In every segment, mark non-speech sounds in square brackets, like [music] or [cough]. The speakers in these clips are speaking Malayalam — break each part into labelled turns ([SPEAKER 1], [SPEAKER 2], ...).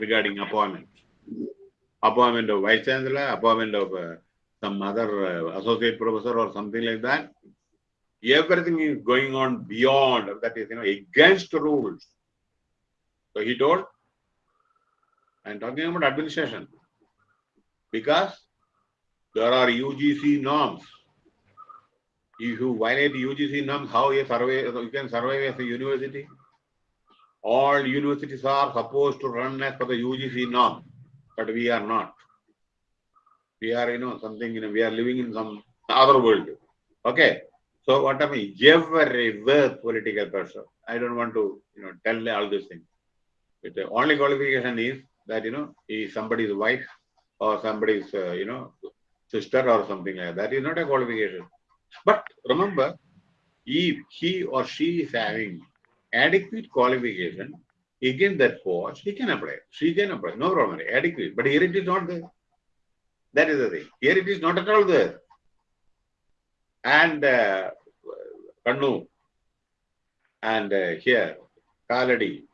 [SPEAKER 1] regarding appointment. Appointment of vice chancellor, appointment of uh, some other uh, associate professor or something like that. Everything is going on beyond that is, you know, against rules. So he told, I'm talking about administration. Because there are UGC norms. If you violate UGC norms, how you survey, you can survive as a university? All universities are supposed to run as per the UGC norm, but we are not. We are, you know, something, you know, we are living in some other world. Okay. So what I mean, every worth political pressure. I don't want to, you know, tell all these things. But the only qualification is that, you know, he is somebody's wife or somebody's, uh, you know, sister or something like that. That is not a qualification. But remember, if he or she is having adequate qualification against that post, he can apply. She can apply. No problem. Adequate. But here it is not there. That is the thing. Here it is not at all there. And uh, and uh, here, Kaladi,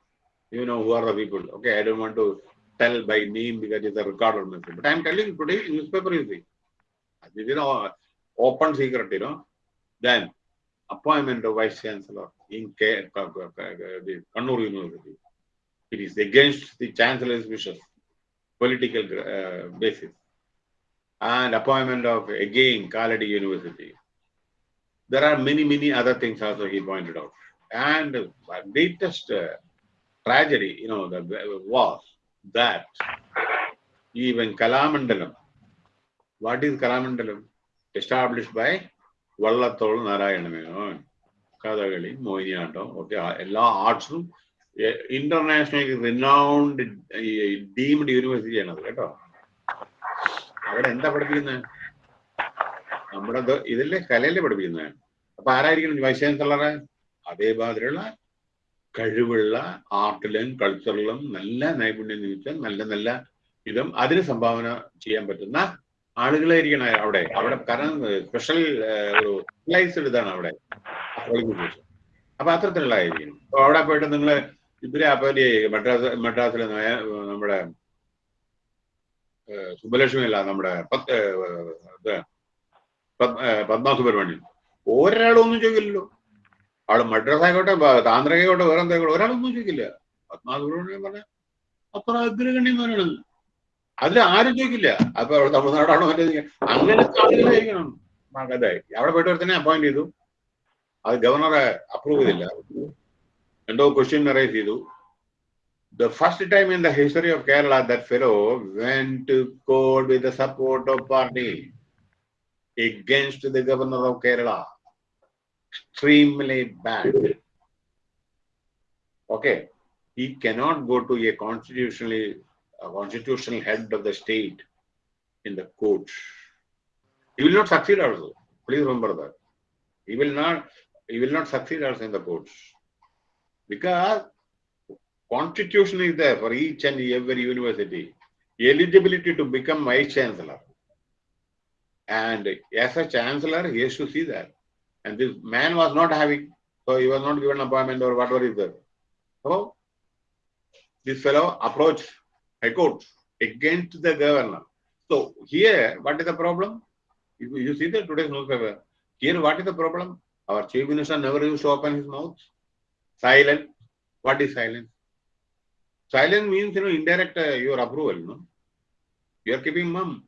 [SPEAKER 1] you know who are the people. Okay, I don't want to tell by name because it's a recorded message. But I'm telling you today, newspaper is it. This is an open secret, you know. Then appointment of vice chancellor in Kannur University. It is against the chancellor's wishes, political uh, basis. And appointment of again Kaladi University. There are many, many other things also he pointed out. And the greatest uh, tragedy, you know, the, was that even Kalamandalam, what is Kalamandalam? Established by Vallathol Narayana Menon Kathakali Mohiniyattam ഒക്കെ എല്ലാ ആർട്സും ഇന്റർനാഷണൽ റിനൗണ്ട് ഡീംഡ് യൂണിവേഴ്സിറ്റി ആണത് കേട്ടോ. അവിടെ എന്താ പഠിപ്പിക്കുന്നത് നമ്മുടെ ഇതല്ലേ ഇതിലെ കലയിലെ പഠിപ്പിക്കുന്നത് അപ്പൊ ആരായിരിക്കണം വൈസ് ചാൻസലറെ അതേമാതിരിയുള്ള കഴിവുള്ള ആർട്ടിലും കൾച്ചറിലും നല്ല നൈപുണ്യം നിമിത്തം നല്ല നല്ല ഇതും അതിന് സംഭാവന ചെയ്യാൻ പറ്റുന്ന ആളുകളായിരിക്കണം അവിടെ. അവിടെ കാരണം സ്പെഷ്യൽ ഒരു സ്പെഷ്യലൈസ്ഡ് ഇതാണ് അവിടെ അപ്പൊ അപ്പൊ അത്തരത്തിലുള്ളതായിരിക്കും അപ്പൊ അവിടെ പോയിട്ട് നിങ്ങൾ ഇവരെ അപ്പോലി മദ്രാസ് മദ്രാസിലെ നയ- നമ്മുടെ സുബ്ബലക്ഷ്മി അല്ല നമ്മുടെ പത്മ സുബ്രഹ്മണ്യം ഒരാളും ഒന്നും ചോദിക്കില്ലല്ലോ. ആൾ മദ്രാസ് ആയിക്കോട്ടെ താന്ത്രികോട്ടെ താന്ത്രികമായിക്കോട്ടെ വേറെ എന്തായിക്കോട്ടെ ഒരാളൊന്നും ചോദിക്കില്ല. പത്മ സുബ്രഹ്മണ്യൻ പറഞ്ഞ അത്ര അഗ്രഗണ്യന്മാരാണ് അതിൽ ആരും ചോദിക്കില്ല. അപ്പൊ അവിടെ തമിഴ്നാടാണോ മറ്റേ അങ്ങനെ അവിടെ പോയിട്ട് തന്നെ അപ്പോയിന്റ് ചെയ്തു. അത് ഗവർണറെ അപ്രൂവ് ചെയ്തില്ല. രണ്ടോ ക്വസ്റ്റ്യൻ അറേ ചെയ്തു. The first time in the history of Kerala fellow code with the support of party against the governor of Kerala extremely bad okay he cannot go to a constitutionally a constitutional head of the state in the court. He will not succeed also. Please remember that. He will not he will not succeed also in the courts. Because constitution is there for each and every university. Eligibility to become vice chancellor. And as a chancellor, he has to see that. And this man was not having, so he was not given appointment or whatever is there. So this fellow approached High Court against the governor. So here, what is the problem? If you see the today's newspaper, here what is the problem? Our chief minister never used to open his mouth. Silent. What is silence? Silence means you know indirect uh, your approval. No, you are keeping mum.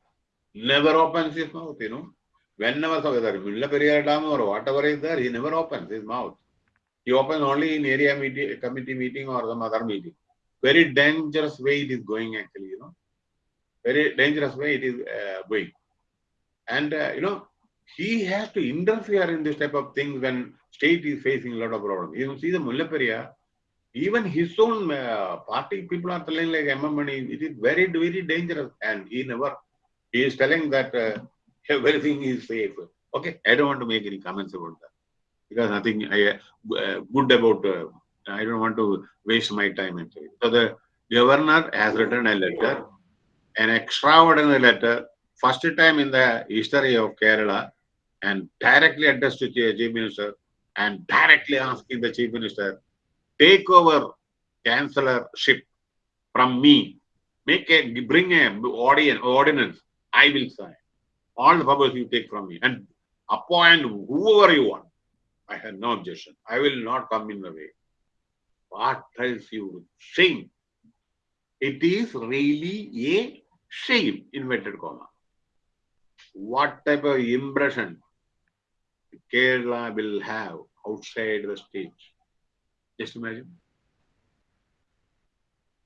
[SPEAKER 1] Never opens his mouth. You know, whenever so whether Mulla Periyar Dam or whatever is there, he never opens his mouth. He opens only in area meeting, committee meeting or some other meeting. Very dangerous way it is going actually. You know, very dangerous way it is uh, going. And uh, you know, he has to interfere in this type of things when state is facing a lot of problems. You see the Mullaperia, even his own uh, party people are telling like MM it is very, very dangerous. And he never, he is telling that uh, [laughs] everything is safe. Okay, I don't want to make any comments about that because nothing I, uh, good about, uh, I don't want to waste my time. So the governor has written a letter, an extraordinary letter, first time in the history of Kerala, and directly addressed to the chief minister and directly asking the chief minister, take over chancellorship from me make a, bring a audience, ordinance, I will sign. All the powers you take from me and appoint whoever you want. I have no objection. I will not come in the way. What tells you? Shame. It is really a shame, inverted comma. What type of impression Kerala will have outside the stage? Just imagine.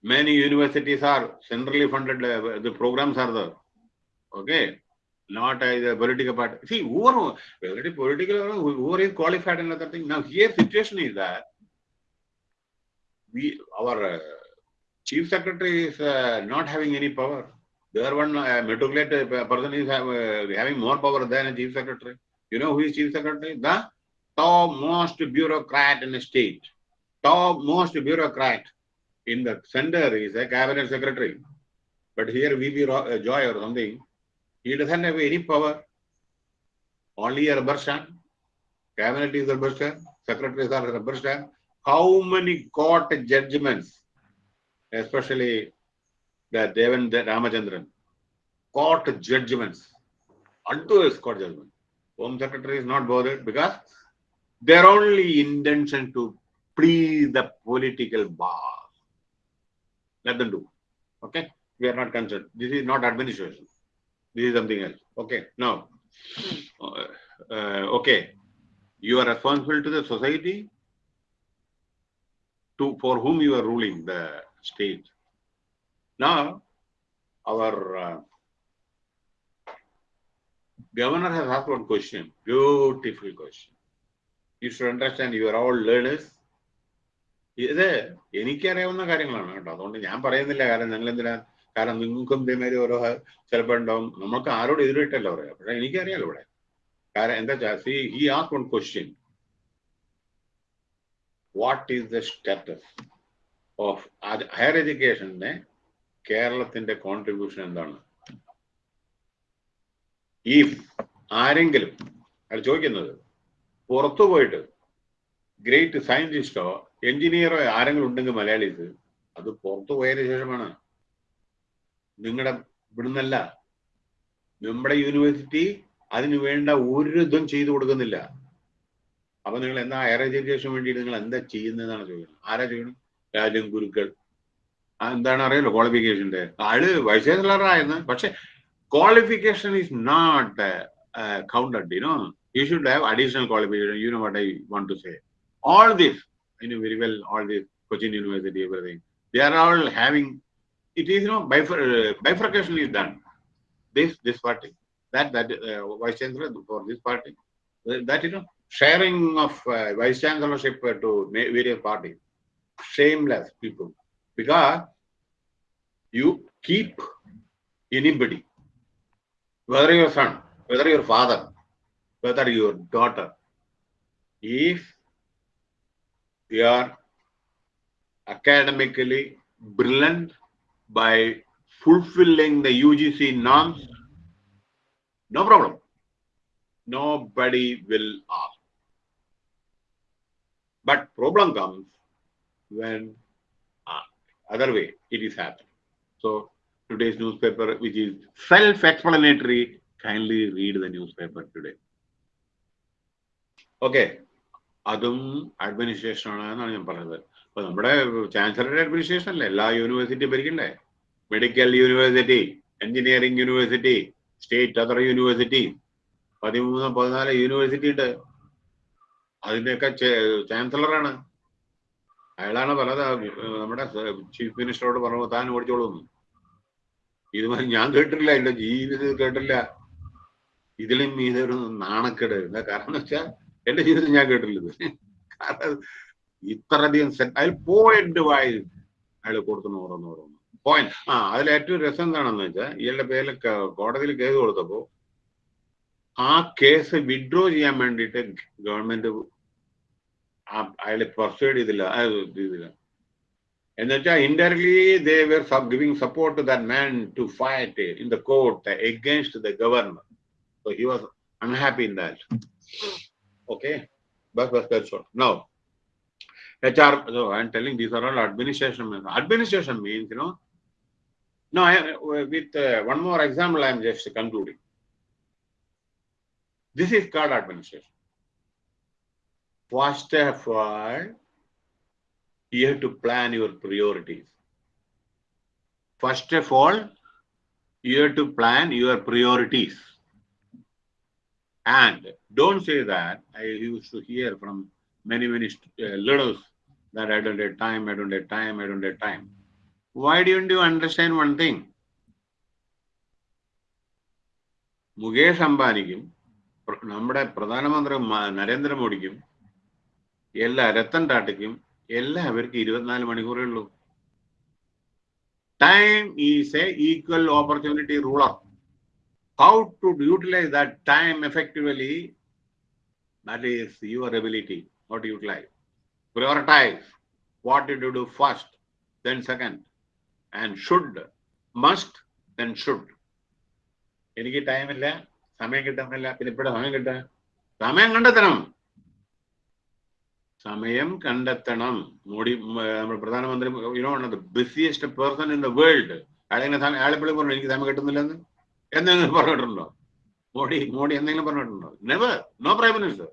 [SPEAKER 1] Many universities are centrally funded, uh, the programs are there. Okay. Not as a political party. See, whoever, whether it is political or whoever is qualified and other thing. Now, here situation is that we, our uh, chief secretary is uh, not having any power. There one uh, metropolitan uh, person is have, having more power than a chief secretary. You know who is chief secretary? The top most bureaucrat in the state. Top most bureaucrat in the center is a cabinet secretary. But here uh, Joy or something, he doesn't have any power. Only a rubber stamp. Cabinet is a rubber stamp. Secretaries are a rubber stamp. How many court judgments, especially the Devan Ramachandran, court judgments, unto his court judgment. Home Secretary is not bothered because their only intention to please the political boss. Let them do. Okay? We are not concerned. This is not administration. This is something else. Okay. Now, uh, uh, okay. You are responsible to the society to for whom you are ruling the state. Now, our uh, governor has asked one question, beautiful question. You should understand you are all learners. ഇത് എനിക്കറിയാവുന്ന കാര്യങ്ങളാണ് കേട്ടോ. അതുകൊണ്ട് ഞാൻ പറയുന്നില്ല. കാരണം നിങ്ങൾ എന്തിനാ കാരണം നിങ്ങൾക്കും ഇതേമാതിരി ഓരോ ചിലപ്പോൾ ഉണ്ടാവും. നമുക്ക് ആരോട് എതിരിട്ടല്ല പറയാം. പക്ഷേ എനിക്കറിയാലോ ഇവിടെ. കാരണം എന്താ വെച്ചാൽ see he ask one question what is the status of higher എഡ്യൂക്കേഷന്റെ കേരളത്തിന്റെ കോൺട്രിബ്യൂഷൻ എന്താണ്? ഈ ആരെങ്കിലും അയാൾ ചോദിക്കുന്നത് പുറത്തു പോയിട്ട് ഗ്രേറ്റ് സയന്റിസ്റ്റോ എഞ്ചിനീയറോ ആരെങ്കിലും ഉണ്ടെങ്കിൽ മലയാളീസ് അത് പുറത്തു പോയതിനു ശേഷമാണ്. നിങ്ങളുടെ ഇവിടുന്നല്ല. നമ്മുടെ യൂണിവേഴ്സിറ്റി അതിനു വേണ്ട ഒരു ഇതും ചെയ്തു കൊടുക്കുന്നില്ല. അപ്പൊ നിങ്ങൾ എന്താ ഹയർ എഡ്യൂക്കേഷൻ വേണ്ടിയിട്ട് നിങ്ങൾ എന്താ ചെയ്യുന്നതെന്നാണ് ചോദിക്കുന്നത് ആരാ ചെയ്യണം രാജൻ ഗുരുക്കൾ എന്താണ് അറിയാലോ ക്വാളിഫിക്കേഷന്റെ ആൾ വൈസ് ചാൻസലറായിരുന്നു പക്ഷെ qualification is not counted you know you should have additional qualification you know what I want to say this, I know very well, all this Cochin University, everything, they are all having, it is, you know, uh. This, this party, that, that uh, vice chancellor for this party, uh, that, you know, sharing of uh, vice chancellorship to various parties, shameless people, because you keep anybody, whether your son, whether your father, whether your daughter, if they are academically brilliant by fulfilling the UGC norms, no problem. Nobody will ask. But problem comes when uh, other way it is happening. So today's newspaper, which is self-explanatory, kindly read the newspaper today. Okay. അതും അഡ്മിനിസ്ട്രേഷൻ ആണെന്നാണ് ഞാൻ പറഞ്ഞത് അപ്പൊ നമ്മുടെ ചാൻസലറുടെ അഡ്മിനിസ്ട്രേഷൻ അല്ലേ എല്ലാ university ഭരിക്കണ്ടേ medical university engineering university state other university പതിമൂന്ന് പതിനാല് യൂണിവേഴ്സിറ്റി ഉണ്ട് അതിന്റെയൊക്കെ ചാൻസലറാണ് അയാളാണ് പല നമ്മുടെ ചീഫ് മിനിസ്റ്ററോട് പറഞ്ഞു താൻ ഓടിച്ചോളൂന്ന് ഇത് ഞാൻ കേട്ടിട്ടില്ല എന്റെ ജീവിതത്തിൽ കേട്ടില്ല ഇതിലും ഇതൊരു നാണക്കേട്. എന്താ കാരണം വെച്ചാൽ എന്റെ ജീവിതത്തിൽ ഞാൻ കേട്ടില്ല ഇത്. കാരണം ഇത്രയധികം സെറ്റ് അതിൽ പോയിന്റ് വായി അയാൾ കൊടുക്കുന്ന ഓരോന്ന് ഓരോന്ന്. പോയിന്റ് ആ അതിൽ ഏറ്റവും രസം എന്താണെന്ന് വെച്ചാൽ ഇയാളുടെ പേരിൽ കോടതിയിൽ കേസ് കൊടുത്തപ്പോ ആ കേസ് വിഡ്രോ ചെയ്യാൻ വേണ്ടിയിട്ട് ഗവൺമെന്റ് അയാളെ പെർsuade ചെയ്തില്ല ചെയ്തില്ല എന്ന് വെച്ചാൽ indirectly they were giving support to that man to fight in the court against the governor so he was unhappy in that Okay, but, but that's all. Now, HR, so I'm telling these are all administration. Administration means, you know, No, I, with uh, one more example, I am just concluding. This is called administration. First of all, you have to plan your priorities. First of all, you have to plan your priorities. And don't say that. I used to hear from many, many uh, leaders that I don't have time, I don't have time, I don't have time. Why don't you understand one thing? Mukesh അംബാനിക്കും പ്ര- നമ്മുടെ പ്രധാനമന്ത്രി മ- നരേന്ദ്രമോദിക്കും എല്ലാ രത്തൻ ടാറ്റയ്ക്കും എല്ലാവർക്കും ഇരുപത്തിനാല് മണിക്കൂറേ ഉള്ളൂ time is a equal opportunity ruler how to utilise that time effectively that is your ability not utilise prioritize what you do first then second and should must then should എനിക്ക് ടൈമില്ല സമയം കിട്ടുന്നില്ല പിന്നെ ഇപ്പോഴും സമയം കിട്ടാൻ സമയം കണ്ടെത്തണം. സമയം കണ്ടെത്തണം. മോഡി നമ്മുടെ പ്രധാനമന്ത്രി you know the busiest person in the world അയാളെങ്ങനെ അയാളെപ്പോഴും പറഞ്ഞു എനിക്ക് സമയം കിട്ടുന്നില്ലെന്ന്? എന്തെങ്കിലും പറഞ്ഞിട്ടുണ്ടോ? മോഡി മോഡി എന്തെങ്കിലും പറഞ്ഞിട്ടുണ്ടോ? നെവർ നോ പ്രൈം മിനിസ്റ്റർ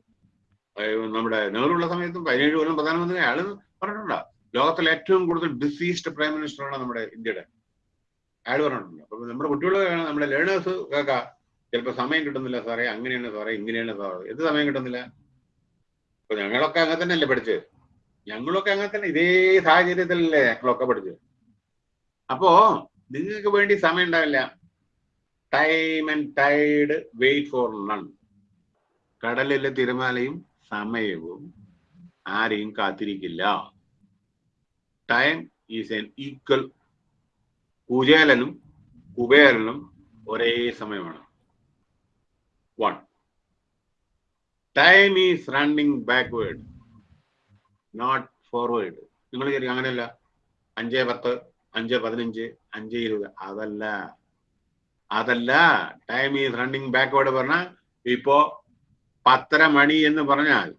[SPEAKER 1] നമ്മുടെ നെഹ്റുള്ള സമയത്തും പതിനേഴ് കൊല്ലം പ്രധാനമന്ത്രി അയാൾ പറഞ്ഞിട്ടുണ്ടോ? ലോകത്തിലെ ഏറ്റവും കൂടുതൽ ബിസിയസ്റ്റ് പ്രൈം മിനിസ്റ്റർ മിനിസ്റ്ററാണ് നമ്മുടെ ഇന്ത്യയുടെ. അയാൾ പറഞ്ഞിട്ടുണ്ട്? അപ്പൊ നമ്മുടെ കുട്ടികൾ നമ്മുടെ ലേണേഴ്സ് കേൾക്കാം ചിലപ്പോൾ സമയം കിട്ടുന്നില്ല സാറേ അങ്ങനെയാണ് സാറേ ഇങ്ങനെയാണ് സാറേ. എന്ത് സമയം കിട്ടുന്നില്ല? അപ്പൊ ഞങ്ങളൊക്കെ അങ്ങനെ തന്നെയല്ലേ പഠിച്ചത് ഞങ്ങളൊക്കെ അങ്ങനെ തന്നെ ഇതേ സാഹചര്യത്തിലല്ലേ ഞങ്ങളൊക്കെ പഠിച്ചത് അപ്പോ നിങ്ങൾക്ക് വേണ്ടി സമയം ഉണ്ടാവില്ല. Time and tide wait for none കടലിലെ തിരമാലയും സമയവും ആരെയും കാത്തിരിക്കില്ല. ടൈം ഈസ് എൻ ഈക്വൽ കുചേലനും കുബേരനും ഒരേ സമയമാണ്. One time is running backward not forward നിങ്ങൾ ശരി അങ്ങനെയല്ല. അഞ്ച് പത്ത് അഞ്ച് പതിനഞ്ച് അഞ്ച് ഇരുപത്. അതല്ല. അതല്ല. ടൈം ഈസ് റണ്ണിങ് ബാക്ക്വേർഡ് പറഞ്ഞാൽ ഇപ്പോ പത്തര മണി എന്ന് പറഞ്ഞാൽ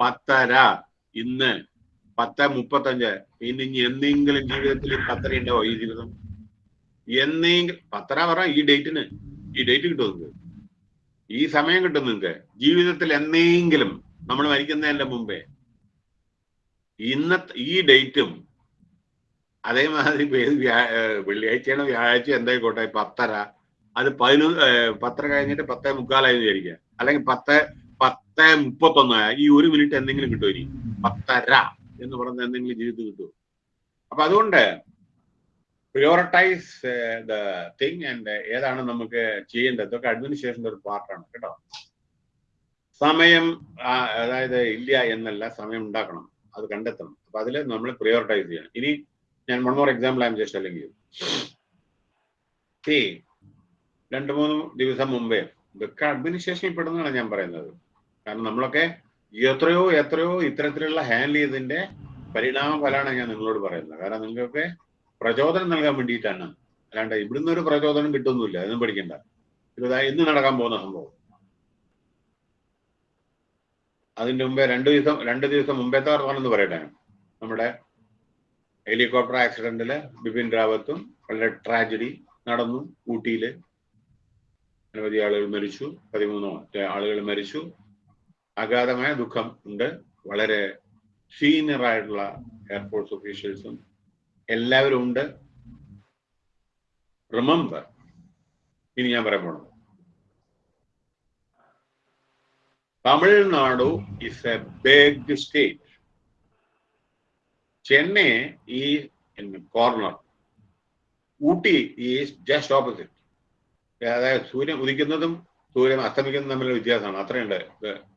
[SPEAKER 1] പത്തര ഇന്ന് പത്ത് മുപ്പത്തഞ്ച്. ഇനി എന്തെങ്കിലും ജീവിതത്തിൽ പത്തര ഉണ്ടാവോ ഈ ജീവിതം? എന്തെങ്കിലും പത്തര പറഞ്ഞാൽ ഈ ഡേറ്റിന് ഈ ഡേറ്റ് കിട്ടും ഈ സമയം കിട്ടും നിങ്ങൾക്ക്. ജീവിതത്തിൽ എന്നെങ്കിലും നമ്മൾ മരിക്കുന്നതിന്റെ മുമ്പേ ഇന്ന ഈ ഡേറ്റും അതേമാതിരി വെള്ളിയാഴ്ചയാണ് വ്യാഴാഴ്ച എന്തായിക്കോട്ടെ പത്തര. അത് പതിനൊന്ന് പത്തര കഴിഞ്ഞിട്ട് പത്തേ മുക്കാലായി വിചാരിക്കുക. അല്ലെങ്കിൽ പത്ത് പത്ത് മുപ്പത്തൊന്ന് ഈ ഒരു മിനിറ്റ് എന്തെങ്കിലും കിട്ടുമോ ഇനി പത്തര എന്ന് പറഞ്ഞ എന്തെങ്കിലും ജീവിതത്തിൽ കിട്ടുമോ? അപ്പൊ അതുകൊണ്ട് പ്രിയോറിറ്റൈസ് ദ തിങ് ആൻഡ് ഏതാണ് നമുക്ക് ചെയ്യേണ്ടത്? ഇതൊക്കെ അഡ്മിനിസ്ട്രേഷന്റെ ഒരു പാർട്ടാണ് കേട്ടോ. സമയം അതായത് ഇല്ല എന്നല്ല സമയം ഉണ്ടാക്കണം. അത് കണ്ടെത്തണം. അപ്പൊ അതിൽ നമ്മൾ പ്രിയോറിറ്റൈസ് ചെയ്യണം. ഇനി ഞാൻ one more example um just അല്ലെങ്കിൽ രണ്ട് മൂന്ന് ദിവസം മുമ്പേ ഇതൊക്കെ അഡ്മിനിസ്ട്രേഷനിൽ പെടുന്നതാണ് ഞാൻ പറയുന്നത്. കാരണം നമ്മളൊക്കെ എത്രയോ എത്രയോ ഇത്തരത്തിലുള്ള ഹാൻഡിൽ ചെയ്തതിന്റെ പരിണാമ ഫലമാണ് ഞാൻ നിങ്ങളോട് പറയുന്നത്. കാരണം നിങ്ങൾക്ക് പ്രചോദനം നൽകാൻ വേണ്ടിയിട്ടാണ്. അല്ലാണ്ട് ഇവിടുന്ന് ഒരു പ്രചോദനം കിട്ടുന്നില്ല അതൊന്നും പഠിക്കണ്ട ഇത് ഇന്ന് നടക്കാൻ പോകുന്ന സംഭവം. അതിന്റെ മുമ്പേ രണ്ട് ദിവസം രണ്ട് ദിവസം മുമ്പേത്തെ വർത്തമാനം പറയട്ടെ. നമ്മുടെ ഹെലികോപ്റ്റർ ആക്സിഡന്റിൽ ബിപിൻ റാവത്തും വളരെ ട്രാജഡി നടന്നു ഊട്ടിയിൽ. അനവധി ആളുകൾ മരിച്ചു പതിമൂന്നോ ആളുകൾ മരിച്ചു. അഗാധമായ ദുഃഖം ഉണ്ട്. വളരെ സീനിയർ ആയിട്ടുള്ള എയർഫോഴ്സ് ഒഫീഷ്യൽസും എല്ലാവരും ഉണ്ട്. റിമംബർ ഇനി ഞാൻ പറയാൻ പോണത്. Tamil Nadu is a big state Chennai ഈ corner Ooty is just opposite അതായത് സൂര്യൻ ഉദിക്കുന്നതും സൂര്യൻ അസ്തമിക്കുന്നതും തമ്മിലുള്ള വ്യത്യാസമാണ്. അത്രയുണ്ട്.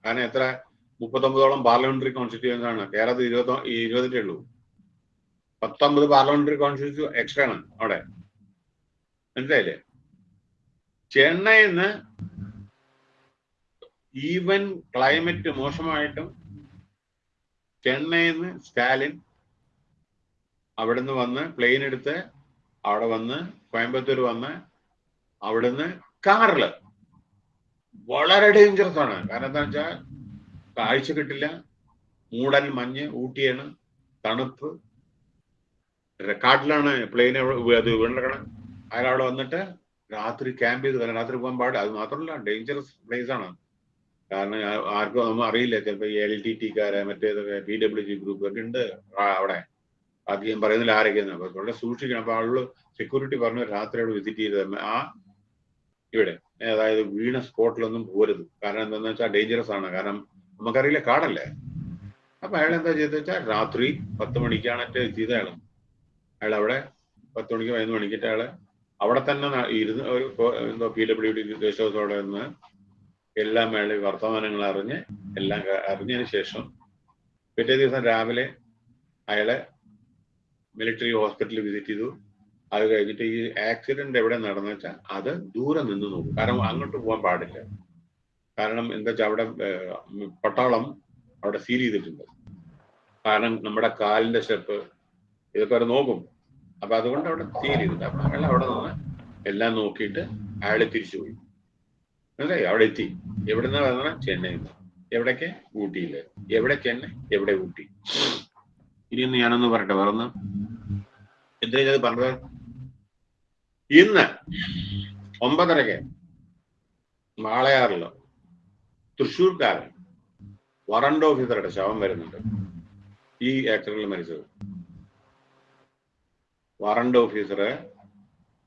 [SPEAKER 1] കാരണം എത്ര? മുപ്പത്തൊമ്പതോളം പാർലമെന്ററി കോൺസ്റ്റിറ്റ്യൂൻസ് ആണ്. കേരളത്തിൽ ഇരുപത്തി ഇരുപതിന്റെ ഉള്ളൂ. പത്തൊമ്പത് പാർലമെന്ററി കോൺസ്റ്റിറ്റ്യൂ എക്സ്ട്രാ ആണ് അവിടെ. മനസ്സിലായില്ലേ? ചെന്നൈന്ന് ഈവൻ ക്ലൈമറ്റ് മോശമായിട്ടും ചെന്നൈന്ന് സ്റ്റാലിൻ അവിടുന്ന് വന്ന് പ്ലെയിൻ എടുത്ത് അവിടെ വന്ന് കോയമ്പത്തൂർ വന്ന് അവിടുന്ന് കാറിൽ. വളരെ ഡേഞ്ചറസ് ആണ്. കാരണം എന്താ വെച്ചാൽ കാഴ്ച കിട്ടില്ല. മൂടൽ മഞ്ഞ് ഊട്ടിയാണ് തണുപ്പ്. കാട്ടിലാണ് പ്ലെയിൻ അത് വീണ്ടെടുക്കണം അയാൾ അവിടെ വന്നിട്ട് രാത്രി ക്യാമ്പ് ചെയ്ത് രാത്രി പോകാൻ പാടില്ല. അത് മാത്രമല്ല ഡേഞ്ചറസ് പ്ലേസ് ആണ് കാരണം ആർക്കും ഒന്നും അറിയില്ല. ചിലപ്പോൾ എൽ ടി ടിക്കാരെ മറ്റേതൊക്കെ പി ഡബ്ല്യു ജി ഗ്രൂപ്പ് ഒക്കെ ഉണ്ട് അവിടെ. ഞാൻ പറയുന്നില്ല ആരൊക്കെയാണ് അപ്പൊ വളരെ സൂക്ഷിക്കണം. അപ്പൊ ആളുകൾ സെക്യൂരിറ്റി പറഞ്ഞു രാത്രി അവിടെ വിസിറ്റ് ചെയ്ത് ആ ഇവിടെ. അതായത് വീണ സ്പോട്ടിലൊന്നും പോരുത്. കാരണം എന്താണെന്ന് വെച്ചാൽ ഡേഞ്ചറസ് ആണ്. കാരണം നമുക്കറിയില്ല കാടല്ലേ. അപ്പൊ അയാൾ എന്താ ചെയ്തെന്ന് വെച്ചാൽ രാത്രി പത്ത് മണിക്കാണ് ചെയ്ത അയാൾ അവിടെ പത്ത് മണിക്ക് പതിനൊന്ന് മണിക്കിട്ട് അയാൾ അവിടെ തന്നെ ഇരുന്ന് ഒരു എന്തോ പി ഡബ്ല്യു ഡി അവിടെ നിന്ന് എല്ലാം അയാൾ വർത്തമാനങ്ങൾ അറിഞ്ഞ് എല്ലാം അറിഞ്ഞതിന് ശേഷം പിറ്റേ ദിവസം രാവിലെ അയാളെ മിലിറ്ററി ഹോസ്പിറ്റലിൽ വിസിറ്റ് ചെയ്തു. അത് കഴിഞ്ഞിട്ട് ഈ ആക്സിഡന്റ് എവിടെ നടന്നു വെച്ചാൽ അത് ദൂരെ നിന്ന് നോക്കും. കാരണം അങ്ങോട്ട് പോകാൻ പാടില്ല. കാരണം എന്താ വെച്ചാൽ അവിടെ പട്ടാളം അവിടെ സീൽ ചെയ്തിട്ടുണ്ട്. കാരണം നമ്മുടെ കാലിന്റെ സ്റ്റെപ്പ് ഇതൊക്കെ അവർ നോക്കും. അപ്പൊ അതുകൊണ്ട് അവിടെ സീൽ ചെയ്തിട്ട് അപ്പൊ അയാൾ അവിടെ നിന്ന് എല്ലാം നോക്കിയിട്ട് അയാൾ തിരിച്ചുപോയി മനസ്സിലായി? അവിടെ എത്തി. എവിടുന്ന പറഞ്ഞ ചെന്നൈയിൽ നിന്ന് എവിടേക്ക്? ഊട്ടിയിൽ. എവിടെ ചെന്നൈ എവിടെ ഊട്ടി? ഇനി ഒന്ന് ഞാനൊന്ന് പറയട്ടെ. വേറൊന്ന്? എന്തിനാ ഞാൻ പറഞ്ഞത്? ഇന്ന് ഒമ്പതരക്ക് വാളയാറിൽ തൃശ്ശൂർക്കാരൻ വറണ്ട് ഓഫീസറുടെ ശവം വരുന്നുണ്ട്. ഈ ആക്ടറിൽ മരിച്ചത്. വാറണ്ട് ഓഫീസറെ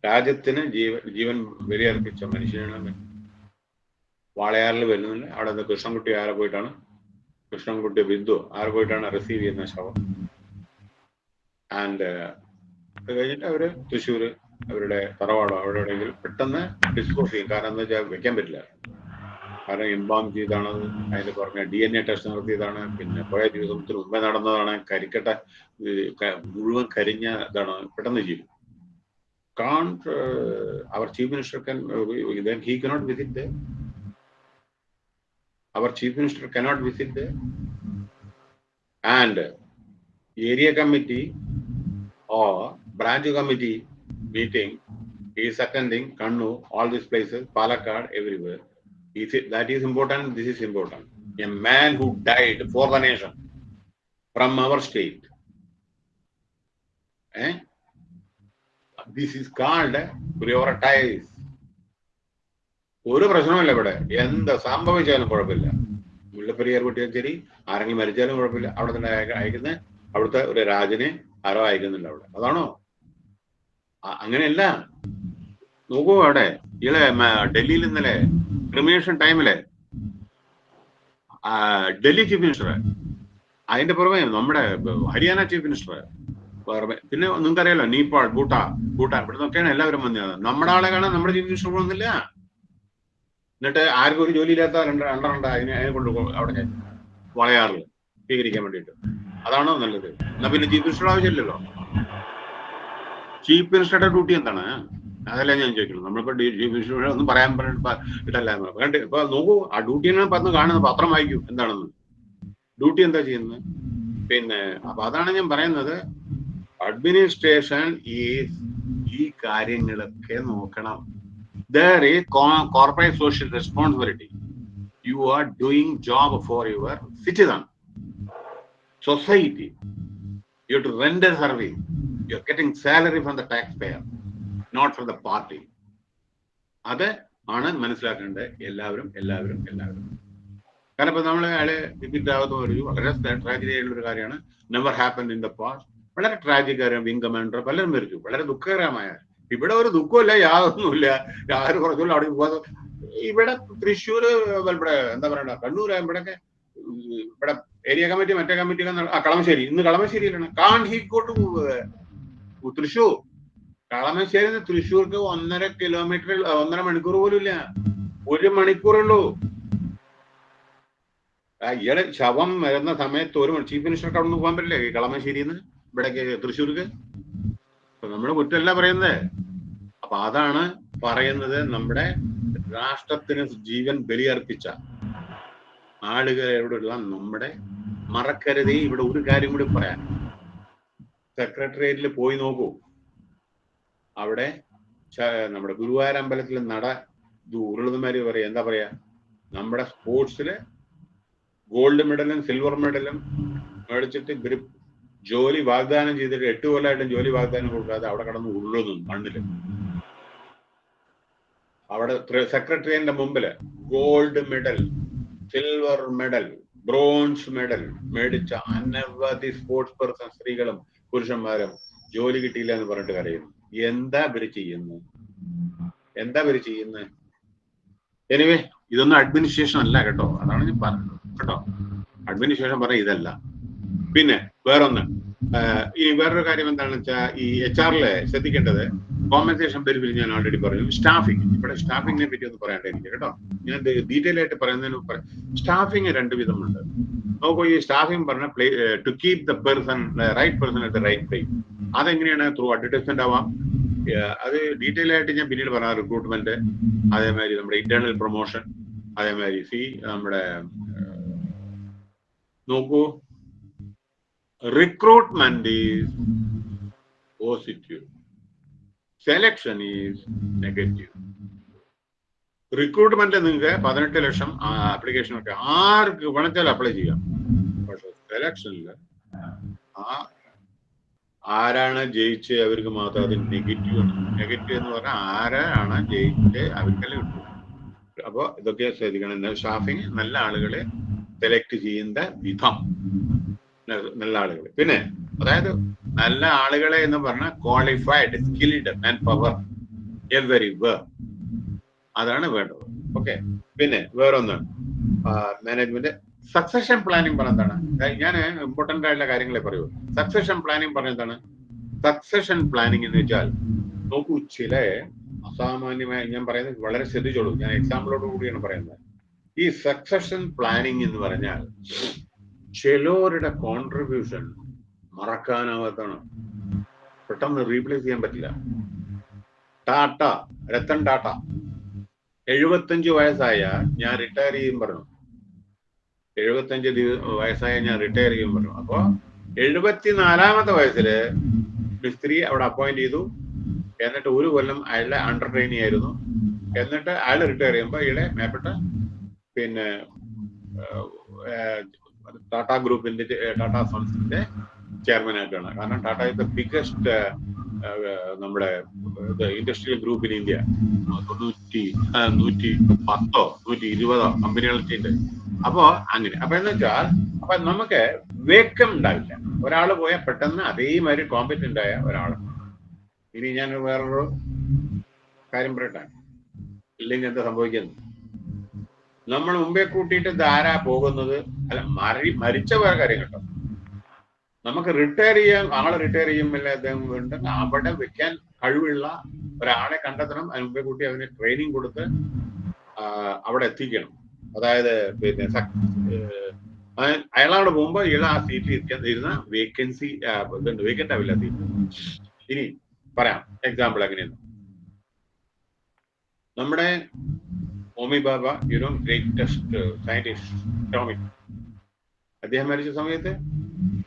[SPEAKER 1] രാജ്യത്തിന് ജീവൻ ജീവൻ ബലിയർപ്പിച്ച മനുഷ്യനാണ് വാളയാറിൽ വരുന്നില്ല അവിടെ നിന്ന് കൃഷ്ണൻകുട്ടി ആരെ പോയിട്ടാണ്? കൃഷ്ണൻകുട്ടി ബിന്ദു ആരെ പോയിട്ടാണ് റിസീവ് ചെയ്യുന്ന ശവം? ആൻഡ് അത് കഴിഞ്ഞിട്ട് അവർ തൃശ്ശൂര് അവരുടെ തറവാടോ അവിടെ എവിടെയെങ്കിലും പെട്ടെന്ന് ഡിസ്പോസ് ചെയ്യും. കാരണം എന്താ വെച്ചാൽ വെക്കാൻ പറ്റില്ല. ആരെ എംബാം ചെയ്താണ്. അതിന് പറഞ്ഞ ഡി എൻ എ ടെസ്റ്റ് നടത്തിയതാണ്. പിന്നെ പോയ ദിവസത്തിന് മുമ്പേ നടന്നതാണ്. കരിക്കട്ട മുഴുവൻ കരിഞ്ഞ ഇതാണ് പെട്ടെന്ന് ജീവിതം. Can't our chief minister can ഇതൻ he cannot visit our chief minister cannot visit and area committee or branch committee meeting ഈ seconding Kannur all these places Palakkad everywhere is it, that is important this is important. A man who died for the nation from our state eh? this is called prioritize. ഒരു പ്രശ്നമില്ല ഇവിടെ. എന്ത് സംഭവിച്ചാലും കുഴപ്പമില്ല. മുല്ലപ്പെരിയാർ കുട്ടിയാലും ശരി ആരെങ്കിലും മരിച്ചാലും കുഴപ്പമില്ല. അവിടെ തന്നെ അയക്ക- അയക്കുന്ന അവിടുത്തെ ഒരു രാജനെ ആരോ അയക്കുന്നില്ല അവിടെ. അതാണോ? അങ്ങനെയല്ല. നോക്കൂ അവിടെ. ഇളെ ഡൽഹിയിൽ ഇന്നലെ ക്രിമിനേഷൻ ടൈമിൽ ഡൽഹി ചീഫ് മിനിസ്റ്റർ അതിന്റെ പുറമെ നമ്മുടെ ഹരിയാന ചീഫ് മിനിസ്റ്റർ പുറമെ പിന്നെ നിങ്ങൾക്കറിയാലോ നേപ്പാൾ ഭൂട്ടാ ഭൂട്ടാൻ ഇവിടെ നിന്നൊക്കെയാണ് എല്ലാവരും വന്നത്. നമ്മുടെ ആളെ കാണാൻ നമ്മുടെ ചീഫ് മിനിസ്റ്റർ പോകുന്നില്ല. എന്നിട്ട് ആർക്കും ഒരു ജോലി ഇല്ലാത്ത രണ്ട് രണ്ടെണ്ണ അതിനെ അതിനെ കൊണ്ട് അവിടെ വളയാറിൽ സ്വീകരിക്കാൻ വേണ്ടിയിട്ട്. അതാണോ നല്ലത്? എന്നാ പിന്നെ ചീഫ് മിനിസ്റ്റർ ആവശ്യമില്ലല്ലോ. ചീഫ് മിനിസ്റ്ററുടെ ഡ്യൂട്ടി എന്താണ്? അതല്ല ഞാൻ ചോദിക്കുന്നത്? നമ്മളിപ്പോ ഒന്നും പറയാൻ പറഞ്ഞിട്ട് ഇതല്ല കണ്ട് ഇപ്പൊ നോക്കൂ ആ ഡ്യൂട്ടി തന്നെ പറഞ്ഞ് കാണുന്നത് പത്രം വായിക്കൂ എന്താണെന്ന്. ഡ്യൂട്ടി എന്താ ചെയ്യുന്നത്? പിന്നെ അപ്പൊ അതാണ് ഞാൻ പറയുന്നത്. അഡ്മിനിസ്ട്രേഷൻ ഈസ് ഈ കാര്യങ്ങളൊക്കെ നോക്കണം. There is corporate corporate social responsibility. You are doing job for your citizen. Society. You have service you are getting salary salary the tax taxpayer. Not for the party അത് ആണ് മനസ്സിലാക്കേണ്ടത് എല്ലാവരും എല്ലാവരും എല്ലാവരും. കാരണം ഇപ്പൊ നമ്മൾ അയാളെ വിദ്യാഭ്യാസം ഒരു വളരെ ട്രാജഡി ആയിട്ടുള്ള ഒരു കാര്യമാണ്. Never happen in the past വളരെ ട്രാജിക്കാരം വിങ് കമാൻഡർ പലരും മരിച്ചു വളരെ ദുഃഖകരമായ. ഇവിടെ ഒരു ദുഃഖമില്ല യാതൊന്നുമില്ല. ആര് കുറച്ചുള്ള അവിടെ പോകാതെ ഇവിടെ തൃശ്ശൂർ ഇവിടെ എന്താ പറയണ്ട കണ്ണൂർ ഇവിടെയൊക്കെ ഇവിടെ ഏരിയ കമ്മിറ്റി മറ്റേ കമ്മിറ്റി ആ കളമശ്ശേരി. ഇന്ന് കളമശ്ശേരിയിലാണ്. Can he got Thrissur? Kalamassery തൃശ്ശൂർക്ക് ഒന്നര കിലോമീറ്റർ ഒന്നര മണിക്കൂർ പോലും ഇല്ല ഒരു മണിക്കൂറുള്ളൂ. ഇയാൾ ശവം വരുന്ന സമയത്ത് ഒരു ചീഫ് മിനിസ്റ്റർക്ക് അവിടെ പോകാൻ പറ്റില്ല? ഈ കളമശ്ശേരിന്ന് ഇവിടേക്ക് തൃശ്ശൂർക്ക്? അപ്പൊ നമ്മൾ കുറ്റമല്ല പറയുന്നത് അപ്പൊ അതാണ് പറയുന്നത് നമ്മുടെ രാഷ്ട്രത്തിന് ജീവൻ ബലിയർപ്പിച്ച ആളുകളോടുള്ള നമ്മുടെ മറക്കരുതേ. ഇവിടെ ഒരു കാര്യം കൂടി പറയാൻ സെക്രട്ടേറിയറ്റിൽ പോയി നോക്കൂ. അവിടെ നമ്മുടെ ഗുരുവായൂർ അമ്പലത്തിൽ നട ഉരുളുന്നമാര് പറയാ എന്താ പറയാ നമ്മുടെ സ്പോർട്സിൽ ഗോൾഡ് മെഡലും സിൽവർ മെഡലും മേടിച്ചിട്ട് ഇവർ ജോലി വാഗ്ദാനം ചെയ്തിട്ട് എട്ട് കൊല്ലമായിട്ടും ജോലി വാഗ്ദാനം കൊടുക്കാതെ അവിടെ കടന്ന് ഉരുളുന്നു മണ്ണിൽ. അവിടെ സെക്രട്ടറിയുടെ മുമ്പിൽ gold medal silver medal bronze medal മേടിച്ച അനവധി സ്പോർട്സ് പേഴ്സൺ സ്ത്രീകളും പുരുഷന്മാരും ജോലി കിട്ടിയില്ല എന്ന് പറഞ്ഞിട്ട് കരയുന്നു. എന്താ ഇവർ ചെയ്യുന്നത് എന്താ ഇവർ ചെയ്യുന്നത് എനിവേ ഇതൊന്നും അഡ്മിനിസ്ട്രേഷൻ അല്ല കേട്ടോ. അതാണ് ഞാൻ പറഞ്ഞത്. കേട്ടോ? അഡ്മിനിസ്ട്രേഷൻ പറഞ്ഞ ഇതല്ല. പിന്നെ വേറൊന്ന്. ഇനി വേറൊരു കാര്യം എന്താണെന്ന് വെച്ചാൽ ഈ എച്ച് ആറിൽ ശ്രദ്ധിക്കേണ്ടത് കോമ്പൻസേഷൻ ബെനിഫിറ്റ് ഞാൻ ഓൾറെഡി പറഞ്ഞു. സ്റ്റാഫിംഗ് ഇവിടെ സ്റ്റാഫിങ്ങിനെ പറ്റി ഒന്ന് പറയാനായിട്ട് എനിക്ക് കേട്ടോ. ഞാൻ ഡീറ്റെയിൽ ആയിട്ട് പറയുന്നതിന് സ്റ്റാഫിങ് രണ്ട് വിധമുണ്ട്. നോക്കൂ ഈ സ്റ്റാഫിംഗ് പറഞ്ഞ play to keep the person right person at the right place അതെങ്ങനെയാണ്? ത്രൂ അഡ്വർടൈസ്മെന്റ് ആവാം. അത് ഡീറ്റെയിൽ ആയിട്ട് ഞാൻ പിന്നീട് പറഞ്ഞ റിക്രൂട്ട്മെന്റ് അതേമാതിരി നമ്മുടെ ഇന്റേണൽ പ്രൊമോഷൻ അതേമാതിരി സി നമ്മുടെ നോക്കൂ. Recruitment is positive. Selection is negative recruitment നിങ്ങൾക്ക് പതിനെട്ട് ലക്ഷം ആപ്ലിക്കേഷൻ ഒക്കെ ആർക്ക് വേണമെച്ചാൽ അപ്ലൈ ചെയ്യാം. പക്ഷെ സെലക്ഷനിൽ ആ ആരാണ് ജയിച്ച് അവർക്ക് മാത്രം അത് നെഗറ്റീവ് ആണ്. നെഗറ്റീവ് എന്ന് പറഞ്ഞാൽ ആരാണ് ജയിച്ച് അവർക്കല്ലേ കിട്ടും. അപ്പോൾ ഇതൊക്കെ ശ്രദ്ധിക്കണം. സ്റ്റാഫിങ് നല്ല ആളുകളെ സെലക്ട് ചെയ്യുന്ന വിധം. നല്ല ആളുകൾ പിന്നെ അതായത് നല്ല ആളുകളെ എന്ന് പറഞ്ഞാൽ qualified skilled manpower every way അതാണ് വേണ്ടത്. ഓക്കെ പിന്നെ വേറൊന്ന് മാനേജ്മെന്റ് സക്സഷൻ പ്ലാനിങ് പറഞ്ഞതാണ് ഞാൻ ഇമ്പോർട്ടന്റ് ആയിട്ടുള്ള കാര്യങ്ങളെ പറയൂ സക്സഷൻ പ്ലാനിങ് പറഞ്ഞതാണ് സക്സഷൻ പ്ലാനിങ് എന്ന് വെച്ചാൽ നോക്കൂ ചില അസാമാന്യമായ ഞാൻ പറയുന്നത് വളരെ ശ്രദ്ധിച്ചോളൂ. ഞാൻ എക്സാമ്പിളോട് കൂടിയാണ് പറയുന്നത്. ഈ സക്സഷൻ പ്ലാനിങ് എന്ന് പറഞ്ഞാൽ ചിലവരുടെ കോൺട്രിബ്യൂഷൻ മറക്കാനാവാത്താണ് പെട്ടെന്ന് റീപ്ലേസ് ചെയ്യാൻ പറ്റില്ല. ടാറ്റ രത്തൻ ടാറ്റ. എഴുപത്തഞ്ച് വയസ്സായ ഞാൻ റിട്ടയർ ചെയ്യും പറഞ്ഞു. എഴുപത്തഞ്ച് വയസ്സായ ഞാൻ റിട്ടയർ ചെയ്യും പറഞ്ഞു. അപ്പോ എഴുപത്തിനാലാമത്തെ വയസ്സിൽ മിസ്ത്രി അവിടെ അപ്പോയിന്റ് ചെയ്തു. എന്നിട്ട് ഒരു കൊല്ലം അയാളുടെ അണ്ടർ ട്രെയിനി ആയിരുന്നു. എന്നിട്ട് അയാൾ റിട്ടയർ ചെയ്യുമ്പോൾ ഇയാളെ മേപ്പെട്ട പിന്നെ ടാറ്റ ഗ്രൂപ്പിന്റെ ടാറ്റ സൺസിന്റെ ചെയർമാൻ ആയിട്ടാണ്. കാരണം ടാറ്റ ഇസ് ദ ബിഗസ്റ്റ് നമ്മുടെ ഇൻഡസ്ട്രിയൽ ഗ്രൂപ്പ് ഇൻ ഇന്ത്യ തൊണ്ണൂറ്റി നൂറ്റി പത്തോ നൂറ്റി ഇരുപതോ കമ്പനികളൊക്കെ ഉണ്ട് അപ്പോ അങ്ങനെ. അപ്പൊ എന്ന് വെച്ചാൽ അപ്പൊ നമുക്ക് വേക്കം ഉണ്ടാവില്ല. ഒരാൾ പോയാൽ പെട്ടെന്ന് അതേമാതിരി കോമ്പറ്റന്റ് ആയ ഒരാൾ ഇനി ഞാൻ വേറൊരു കാര്യം പറയട്ടെ? ഇല്ലെങ്കിൽ എന്താ സംഭവിക്കുന്നത്? നമ്മൾ മുമ്പേ കൂട്ടിയിട്ട് ധാരാ പോകുന്നത്? അല്ല മരി മരിച്ച വേറെ കാര്യം കേട്ടോ നമുക്ക് റിട്ടയർ ചെയ്യാൻ ആളെ റിട്ടയർ ചെയ്യുമ്പോൾ അദ്ദേഹം ഉണ്ടെങ്കിൽ അവിടെ വെക്കാൻ കഴിവുള്ള ഒരാളെ കണ്ടെത്തണം. അതിന് മുമ്പേ കൂട്ടി അവന് ട്രെയിനിങ് കൊടുത്ത് അവിടെ എത്തിക്കണം. അതായത് പിന്നെ അയാളവിടെ പോകുമ്പോൾ ഇയാൾ ആ സീറ്റിൽ ഇരിക്കാൻ ഇരുന്ന വേക്കൻസി ഇതുണ്ട്. വേക്കന്റ് ആവില്ല സീറ്റ് ഇനി പറയാം. എക്സാമ്പിൾ എങ്ങനെയാണ് നമ്മുടെ Homi Bhabha you know greatest scientist atomic അദ്ദേഹം മരിച്ച സമയത്ത്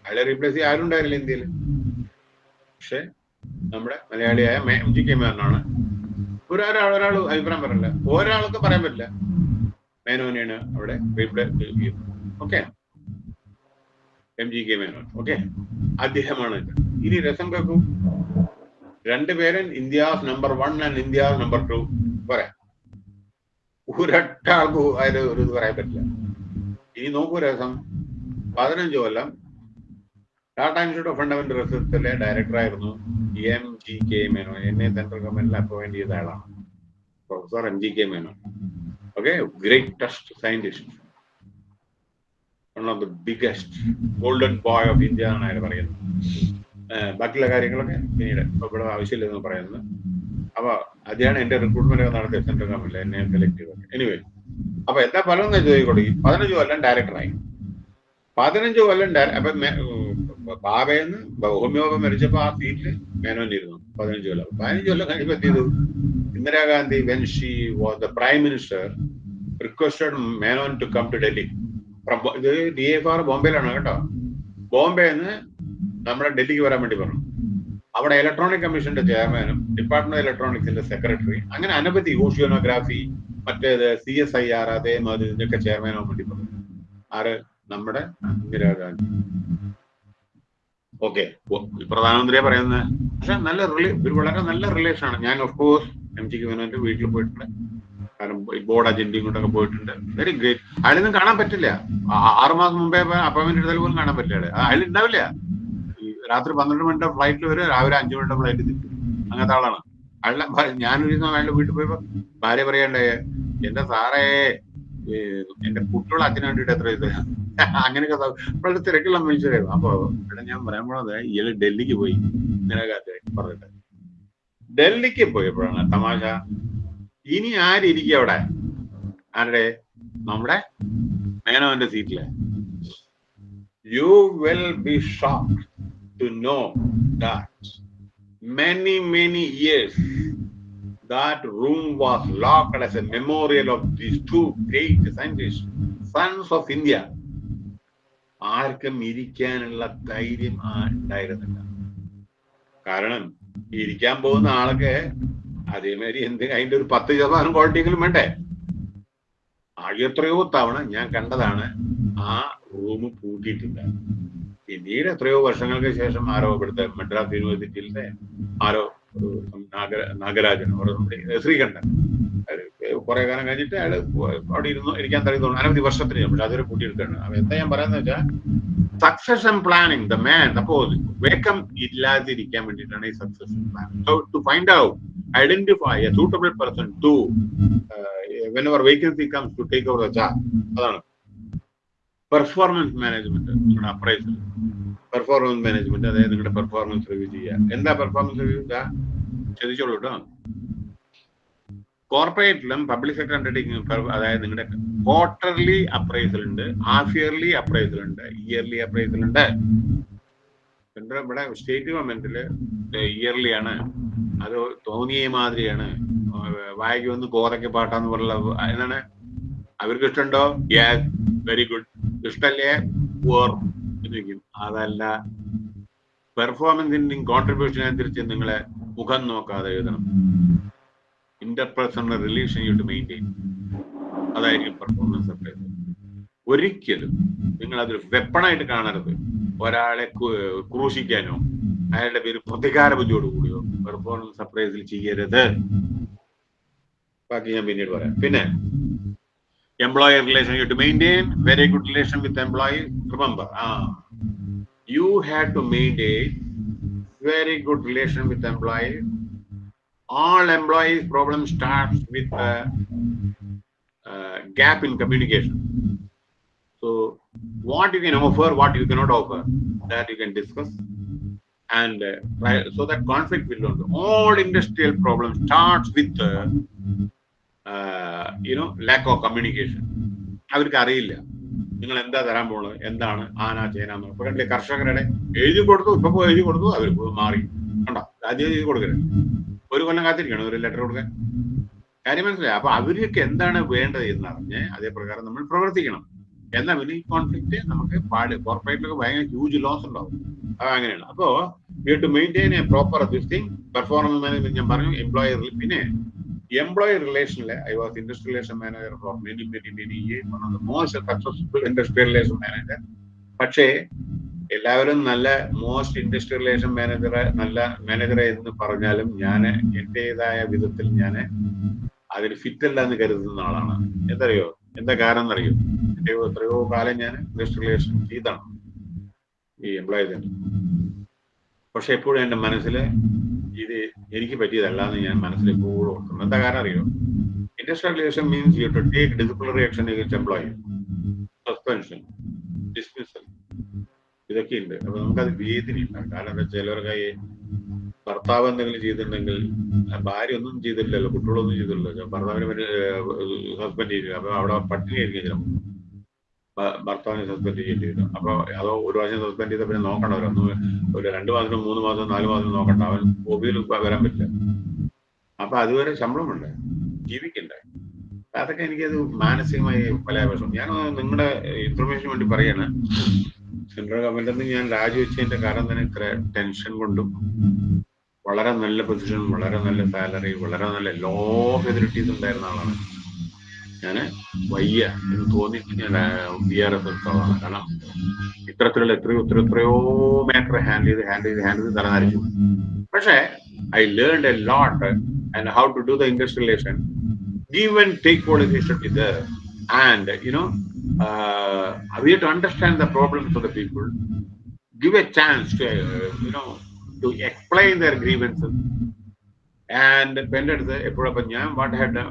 [SPEAKER 1] അയാളെ റീപ്ലേസ് ചെയ്യാൻ ആരുണ്ടായിരുന്നില്ല ഇന്ത്യയിൽ. പക്ഷെ നമ്മുടെ മലയാളിയായ എം ജി കെ മേനോനാണ്. ഒരാൾ ഒരാൾ അഭിപ്രായം പറയില്ല ഒരാൾക്ക് പറയാൻ പറ്റില്ല. മേനോനെയാണ് അവിടെ റീപ്ലേസ് ചെയ്യുന്നത് okay M G K Menon. Okay അദ്ദേഹമാണ്. ഇനി രസം കേൾക്കൂ. രണ്ടുപേരും India's number one and India's number two പറയാം ഒരൊറ്റ അതിന് ഒരു ഇത് പറയാൻ പറ്റില്ല. ഇനി നോക്കൂ രസം. പതിനഞ്ച് കൊല്ലം ടാറ്റ ഇൻസ്റ്റിറ്റ്യൂട്ട് ഓഫ് ഫണ്ടമെന്റൽ റിസർച്ചിലെ ഡയറക്ടറായിരുന്നു M G K Menon Menon. എന്നെ സെൻട്രൽ ഗവൺമെന്റിൽ അപ്പോയിന്റ് ചെയ്ത ആളാണ്. Professor M G K Menon okay greatest scientist one of the biggest golden boy of India എന്നാണ് അയാൾ പറയുന്നത്. ബാക്കിയുള്ള കാര്യങ്ങളൊക്കെ പിന്നീട് ഇവിടെ ആവശ്യമില്ലെന്ന് പറയുന്നത്. അപ്പൊ അതാണ് എന്റെ റിക്രൂട്ട്മെന്റ് ഒക്കെ നടത്തിയ സെൻട്രൽ ഗവൺമെന്റ് എന്നെ സെലക്ട് ചെയ്തത്. എനിവേ അപ്പൊ എന്താ ഫലം എന്ന് ചോദിക്കോളൂ ഈ പതിനഞ്ച് കൊല്ലം ഡയറക്ടറായി പതിനഞ്ച് കൊല്ലം അപ്പൊ ബാബയെന്ന് ഹോമിയോബ മരിച്ചപ്പോ ആ സീറ്റിൽ മേനോനിരുന്നു പതിനഞ്ച് കൊല്ലം. പതിനഞ്ച് കൊല്ലം കഴിഞ്ഞപ്പോ എന്ത് ചെയ്തു? Indira Gandhi when she was the prime minister requested Menon to come to Delhi ഇത് ഡി എഫ് ആർ ബോംബെയിലാണ് കേട്ടോ. ബോംബെന്ന് നമ്മുടെ ഡൽഹിക്ക് വരാൻ വേണ്ടി പറഞ്ഞു. അവിടെ ഇലക്ട്രോണിക് കമ്മീഷന്റെ ചെയർമാനും ഡിപ്പാർട്ട്മെന്റ് ഓഫ് ഇലക്ട്രോണിക്സിന്റെ സെക്രട്ടറി അങ്ങനെ അനവധി ഓഷ്യോണോഗ്രാഫി മറ്റേത് സി എസ് ഐ ആർ അതേമാതിരി ഇതിന്റെയൊക്കെ ചെയർമാനാവാൻ വേണ്ടി പറഞ്ഞു. ആര്? നമ്മുടെ ഇന്ദിരാഗാന്ധി ഓക്കെ പ്രധാനമന്ത്രിയെ പറയുന്നത് പക്ഷെ നല്ല ഒരു വളരെ നല്ല റിലേഷൻ ആണ്. ഞാൻ ഓഫ് കോഴ്സ് എം ജിക്ക് മേനോന്റെ വീട്ടിൽ പോയിട്ടുണ്ട്. കാരണം ബോർഡ് അജന്റയും കൊണ്ടൊക്കെ പോയിട്ടുണ്ട്. വെരി ഗ്രേറ്റ് അയാളൊന്നും കാണാൻ പറ്റില്ല. ആറുമാസം ആറ് മാസം മുമ്പേ അപ്പോയിന്റ്മെന്റ് എടുത്താൽ പോലും കാണാൻ പറ്റില്ല. അയാൾ ഉണ്ടാവില്ല. രാത്രി പന്ത്രണ്ട് മണിയുടെ ഫ്ലൈറ്റിൽ വരും രാവിലെ അഞ്ചു മണിയുടെ ഫ്ലൈറ്റ് തിരിക്കും അങ്ങനത്തെ ആളാണ്. അയാളുടെ ഞാനൊരു ദിവസം അയാളുടെ വീട്ടിൽ പോയപ്പോ ഭാര്യ പറയണ്ടേ എന്റെ സാറേ എന്റെ കുട്ടികളെ അച്ഛന് വേണ്ടിയിട്ട് എത്ര ദിവസം അങ്ങനെയൊക്കെ വളരെ തിരക്കുള്ള മനുഷ്യരായിരുന്നു. അപ്പൊ ഇവിടെ ഞാൻ പറയാൻ പോണത് ഇയാൾ ഡൽഹിക്ക് പോയി. ഇങ്ങനെ പറഞ്ഞിട്ട്. ഡൽഹിക്ക് പോയപ്പോഴാണ് തമാശ. ഇനി ആരിയ്ക്കും അവിടെ? ആരുടെ? നമ്മുടെ മേനോന്റെ സീറ്റിൽ. You will be shock to know that many many years that room was locked as a memorial of these two great scientists sons of india. ആർക്കും ഇരിക്കാനുള്ള ധൈര്യം ഉണ്ടായിരുന്നില്ല. കാരണം ഇരിക്കാൻ പോകുന്ന ആളൊക്കെ അതേമാതിരി എന്ത് അതിന്റെ ഒരു പത്ത് ശതമാനം ക്വാളിറ്റിയെങ്കിലും വേണ്ടേ? എത്രയോ തവണ ഞാൻ കണ്ടതാണ് ആ റൂം പൂട്ടിയിട്ടില്ല. പിന്നീട് എത്രയോ വർഷങ്ങൾക്ക് ശേഷം ആരോ ഇവിടുത്തെ മദ്രാസ് യൂണിവേഴ്സിറ്റിയിലെ ആരോ നാഗര നാഗരാജൻ ശ്രീകണ്ഠൻ. കുറെ കാലം കഴിഞ്ഞിട്ട് അയാൾ അവിടെ ഇരുന്നു ഇരിക്കാൻ തുടങ്ങി അനവധി വർഷത്തിന് ശേഷം. പക്ഷെ അതൊരു കൂട്ടിയെടുക്കുകയാണ് അപ്പൊ എന്താ ഞാൻ പറയുന്നത് വെച്ചാൽ സക്സഷൻ പ്ലാനിങ് ദ മാൻ അപ്പോ വേക്കം ഇല്ലാതിരിക്കാൻ വേണ്ടിയിട്ടാണ് ഈ succession plan to find out identify a suitable person to when our vacancy comes to take over the charge അതാണ്. പെർഫോമൻസ് മാനേജ്മെന്റ് നിങ്ങളുടെ അപ്രൈസൽ പെർഫോമൻസ് മാനേജ്മെന്റ് അതായത് നിങ്ങളുടെ പെർഫോമൻസ് റിവ്യൂ ചെയ്യുക. എന്താ പെർഫോമൻസ് റിവ്യൂ ചോദിച്ചോളൂ കേട്ടോ. കോർപ്പറേറ്റിലും പബ്ലിക് സെക്ടർ അണ്ടർടേക്കിംഗ് അതായത് നിങ്ങളുടെ ക്വാർട്ടർലി അപ്രൈസൽ ഉണ്ട് ഹാഫ് ഇയർലി അപ്രൈസൽ ഉണ്ട് ഇയർലി അപ്രൈസൽ ഉണ്ട്. ഇവിടെ സ്റ്റേറ്റ് ഗവൺമെന്റിൽ ഇയർലി ആണ്. അത് തോന്നിയ മാതിരിയാണ്. വായിക്ക് വന്ന് കോതയ്ക്ക് പാട്ടാന്ന് പറഞ്ഞ എന്താണ്? അവർക്ക് ഇഷ്ടമുണ്ടോ? യെസ് വെരി ഗുഡ് ഇഷ്ടല്ലേ? ഓർ എന്നിരിക്കും അതല്ല. പെർഫോമൻസിന്റെയും കോൺട്രിബ്യൂഷൻ അനുസരിച്ച് നിങ്ങളെ മുഖം നോക്കാതെ എഴുതണം. Interpersonal relation you to maintain അതായിരിക്കും പെർഫോമൻസ് അപ്രൈസൽ ഒരിക്കലും നിങ്ങൾ അതൊരു വെപ്പണായിട്ട് കാണരുത്. ഒരാളെ ക്രൂശിക്കാനോ അയാളുടെ പേര് പ്രതികാര ബുദ്ധിയോട് കൂടിയോ പെർഫോമൻസ് സർപ്രൈസിൽ ചെയ്യരുത്. ബാക്കി ഞാൻ പിന്നീട് പറയാം. പിന്നെ employer relation you have to maintain. Very good relation with employee. Remember ah you have to maintain very good relation with employee. All employees problem starts with a, uh gap in communication. So what you can offer what you cannot offer that you can discuss. And uh, so that conflict will not all industrial problems starts with uh, you know lack of communication അവർക്ക് അറിയില്ല. നിങ്ങൾ എന്താ തരാൻ പോകുന്നത് എന്താണ്? ആന ചേന ഇപ്പൊ കണ്ടില്ലേ കർഷകരുടെ എഴുതി കൊടുത്തു ഇപ്പൊ പോയി എഴുതി കൊടുത്തു അവർ മാറി. കണ്ടോ? ആദ്യം എഴുതി കൊടുക്കരുത്. ഒരു കൊല്ലം കാത്തിരിക്കണം ഒരു ലെറ്റർ കൊടുക്കാൻ. കാര്യം മനസ്സിലായി? അപ്പൊ അവർക്ക് എന്താണ് വേണ്ടത് എന്ന് അറിഞ്ഞ് അതേപ്രകാരം നമ്മൾ പ്രവർത്തിക്കണം. എന്നാ പിന്നെ ഈ കോൺഫ്ലിക്റ്റ് നമുക്ക് പാട് കോർപ്പറേറ്റിലൊക്കെ ഭയങ്കര ഹ്യൂജ് ലോസ് ഉണ്ടാവും. അത് അങ്ങനെയാണ്. അപ്പോ you to maintain a proper this thing performance management ഞാൻ പറഞ്ഞു എംപ്ലോയർ പിന്നെ employee relation, I was industrial relation manager for many many many years one of the most successful industrial relation manager പക്ഷേ എല്ലാവരും നല്ല മോസ്റ്റ് ഇൻഡസ്ട്രിയൽ റിലേഷൻ മാനേജർ നല്ല മാനേജർ എന്ന് പറഞ്ഞാലും ഞാൻ എന്റേതായ വിധത്തിൽ ഞാൻ അതിൽ ഫിറ്റ് അല്ല എന്ന് കരുതുന്ന ആളാണ്. എന്തറിയോ? എന്താ കാരണം എന്നറിയോ എന്റെ എത്രയോ കാലം ഞാൻ ഇൻഡസ്ട്രി റിലേഷൻ ചെയ്താണ് ഈ എംപ്ലോയി പക്ഷെ എപ്പോഴും എന്റെ മനസ്സിൽ ഇത് എനിക്ക് പറ്റിയതല്ല എന്ന് ഞാൻ മനസ്സിൽ എപ്പോഴും ഓർക്കുന്നു. എന്താ കാരണം അറിയോ? Industrial means you to take disciplinary action employee suspension dismissal ഇതൊക്കെ ഉണ്ട് അപ്പൊ നമുക്കത് വേദനയില്ല കാരണം എന്താ ചിലർക്ക് ഭർത്താവ് എന്തെങ്കിലും ചെയ്തിട്ടുണ്ടെങ്കിൽ ഭാര്യ ഒന്നും ചെയ്തിട്ടില്ലല്ലോ കുട്ടികളൊന്നും ചെയ്തിട്ടില്ലല്ലോ. ഭർത്താവിന് ഹസ്ബൻഡ് ചെയ്തില്ല അപ്പൊ അവിടെ പട്ടിണി ആയിരിക്കും ചിലപ്പോൾ. ഭർത്താവിനെ സസ്പെൻഡ് ചെയ്യേണ്ടി വരും അപ്പൊ അതോ ഒരു പ്രാവശ്യം സസ്പെൻഡ് ചെയ്ത പിന്നെ നോക്കണ്ടവരോ ഒരു രണ്ട് മാസം മൂന്ന് മാസം നാല് മാസം നോക്കണ്ട. അവൻ ഒബിയിൽ വരാൻ പറ്റില്ല. അപ്പൊ അതുവരെ ശമ്പളമുണ്ട്. ജീവിക്കണ്ടേ? അതൊക്കെ എനിക്കത് മാനസികമായി പല ആവശ്യം ഞാൻ നിങ്ങളുടെ ഇൻഫർമേഷൻ വേണ്ടി പറയാണ്. സെൻട്രൽ ഗവൺമെന്റിൽ നിന്ന് ഞാൻ രാജിവെച്ചതിന്റെ കാരണം തന്നെ ഇത്ര ടെൻഷൻ കൊണ്ടും വളരെ നല്ല പൊസിഷൻ വളരെ നല്ല സാലറി വളരെ നല്ല ലോ ഫെസിലിറ്റീസ് ഉണ്ടായിരുന്ന ആളാണ്. ഞാൻ വയ്യ എന്ന് തോന്നിയിട്ട് ഞാൻ ബി ആർ എസ് എടുത്തോളാണ് കാരണം ഇത്തരത്തിലുള്ള എത്രയോ എത്രയോ എത്രയോ മാറ്റർ ഹാൻഡിൽ ചെയ്ത് ഹാൻഡിൽ ചെയ്ത് ഹാൻഡിൽ ചെയ്ത് തലനരിച്ചു പക്ഷേ I learn a lot and how to do the industrialization. Give and take policy should be there. And, you know, uh, we have to understand the problems of the people. Give a chance to, uh, you know, to explain their grievances. And എന്റെ അടുത്ത് എപ്പോഴും ഞാൻ വാട്ട് ഹാഡ്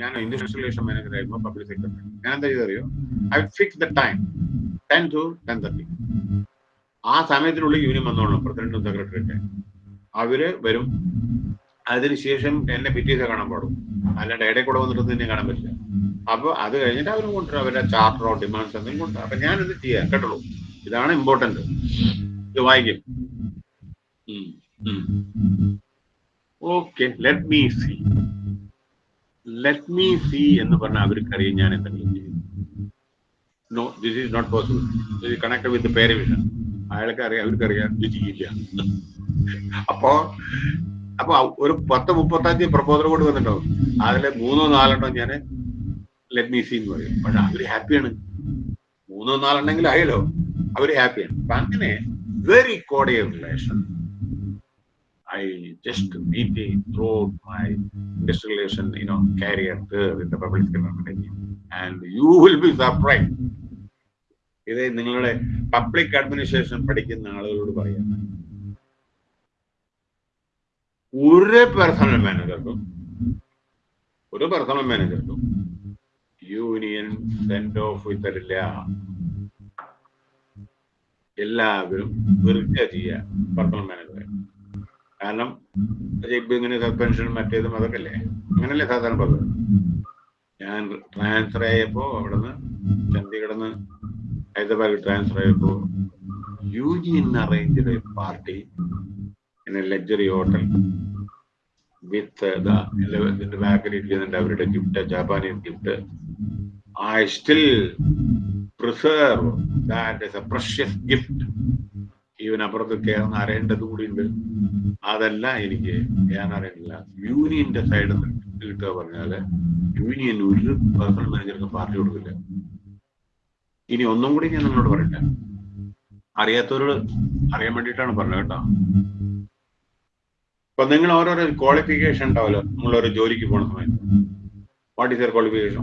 [SPEAKER 1] ഞാൻ ഇൻഡസ്ട്രിയലേഷൻ മാനേജർ ആയിരുന്നു പബ്ലിക് സെക്ടർ ഞാൻ എന്താ ചെയ്തറിയോ I fix the time ten to ten thirty ആ സമയത്തിനുള്ളിൽ യൂണിയൻ വന്നോളണം പ്രസിഡന്റും സെക്രട്ടറിയൊക്കെ അവർ വരും. അതിനുശേഷം എന്നെ പിറ്റേസ് കാണാൻ പാടും. അല്ലാണ്ട് ഇടയിൽ കൂടെ വന്നിട്ട് എന്നെ കാണാൻ പറ്റില്ല. അപ്പൊ അത് കഴിഞ്ഞിട്ട് അവർ കൊണ്ടുവരും അവരുടെ ചാർട്ടറോ ഡിമാൻഡ്സ് എന്തെങ്കിലും കൊണ്ടുവരും. അപ്പൊ ഞാനിത് ചെയ്യാം കേട്ടുള്ളൂ ഇതാണ് ഇമ്പോർട്ടന്റ് ഇത് വായിക്കും. Okay let me see let me see എന്ന് പറഞ്ഞാൽ അവർക്കറിയാം ഞാൻ എന്തെങ്കിലും ചെയ്യും. No this is not possible ഇത് കണക്ട് വിത്ത് പേരവിഷൻ അയാൾക്ക് അറിയാം അവർക്കറിയാം ചെയ്യില്ല. അപ്പോ അപ്പൊ ഒരു പത്ത് മുപ്പത്തഞ്ച് പ്രപ്പോസൽ കൊണ്ട് വന്നിട്ടുണ്ടാവും അതിലെ മൂന്നോ നാലെണ്ണോ ഞാൻ ലെറ്റ് മീ സി എന്ന് പറയും. പക്ഷെ അവർ ഹാപ്പിയാണ് മൂന്നോ നാലെണ്ണെങ്കിലും ആയല്ലോ. അവർ ഹാപ്പിയാണ് അപ്പൊ അങ്ങനെ very cordial relation I just maintain throughout my industrialization, you know, career there in the public sector. And you will be surprised. ഇത് നിങ്ങളുടെ പബ്ലിക് അഡ്മിനിസ്ട്രേഷൻ പഠിക്കുന്ന ആളുകളോട് പറയാം ഒരു പേഴ്സണൽ മാനേജർക്കും ഒരു പേഴ്സണൽ മാനേജർക്കും യൂണിയൻ സെൻഡ് ഓഫ് തരില്ല എല്ലാവരും വെറുതെ ചെയ്യുക പേഴ്സണൽ മാനേജറെ കാരണം ഇങ്ങനെ സസ്പെൻഷനും മറ്റേതും അതൊക്കെ അല്ലേ അങ്ങനല്ലേ സാധാരണ പറഞ്ഞത്. ഞാൻ ട്രാൻസ്ഫർ ആയപ്പോ അവിടുന്ന് ചണ്ഡീഗഡിൽ നിന്ന് ഹൈദരാബാദ് ട്രാൻസ്ഫർ ആയപ്പോ യൂണിയൻ അറേഞ്ച് ചെയ്ത party in luxury hotel with ഇതിന്റെ ബാക്കിൽ ഇരിക്കുന്നുണ്ട് അവരുടെ gift Japanese gift I still preserve that is a precious gift even അപ്പുറത്ത് കയറുന്ന അറിയേണ്ടത് കൂടി ഉണ്ട് അതല്ല എനിക്ക് ഞാൻ അറിയുന്നില്ല യൂണിയന്റെ സൈഡിൽ നിന്ന് കിട്ടുക പറഞ്ഞാൽ യൂണിയൻ ഒരു പേഴ്സണൽ മാനേജർക്ക് പാർട്ടി കൊടുക്കില്ല. ഇനി ഒന്നും കൂടി ഞാൻ നിങ്ങളോട് പറയട്ടെ? അറിയാത്തവരോട് അറിയാൻ വേണ്ടിയിട്ടാണ് പറഞ്ഞത് കേട്ടോ. ഇപ്പൊ നിങ്ങൾ ഓരോരോ ക്വാളിഫിക്കേഷൻ ഉണ്ടാവല്ലോ. നമ്മളൊരു ജോലിക്ക് പോണ സമയത്ത്. വാട്ട് ഈസ് യർ ക്വാളിഫിക്കേഷൻ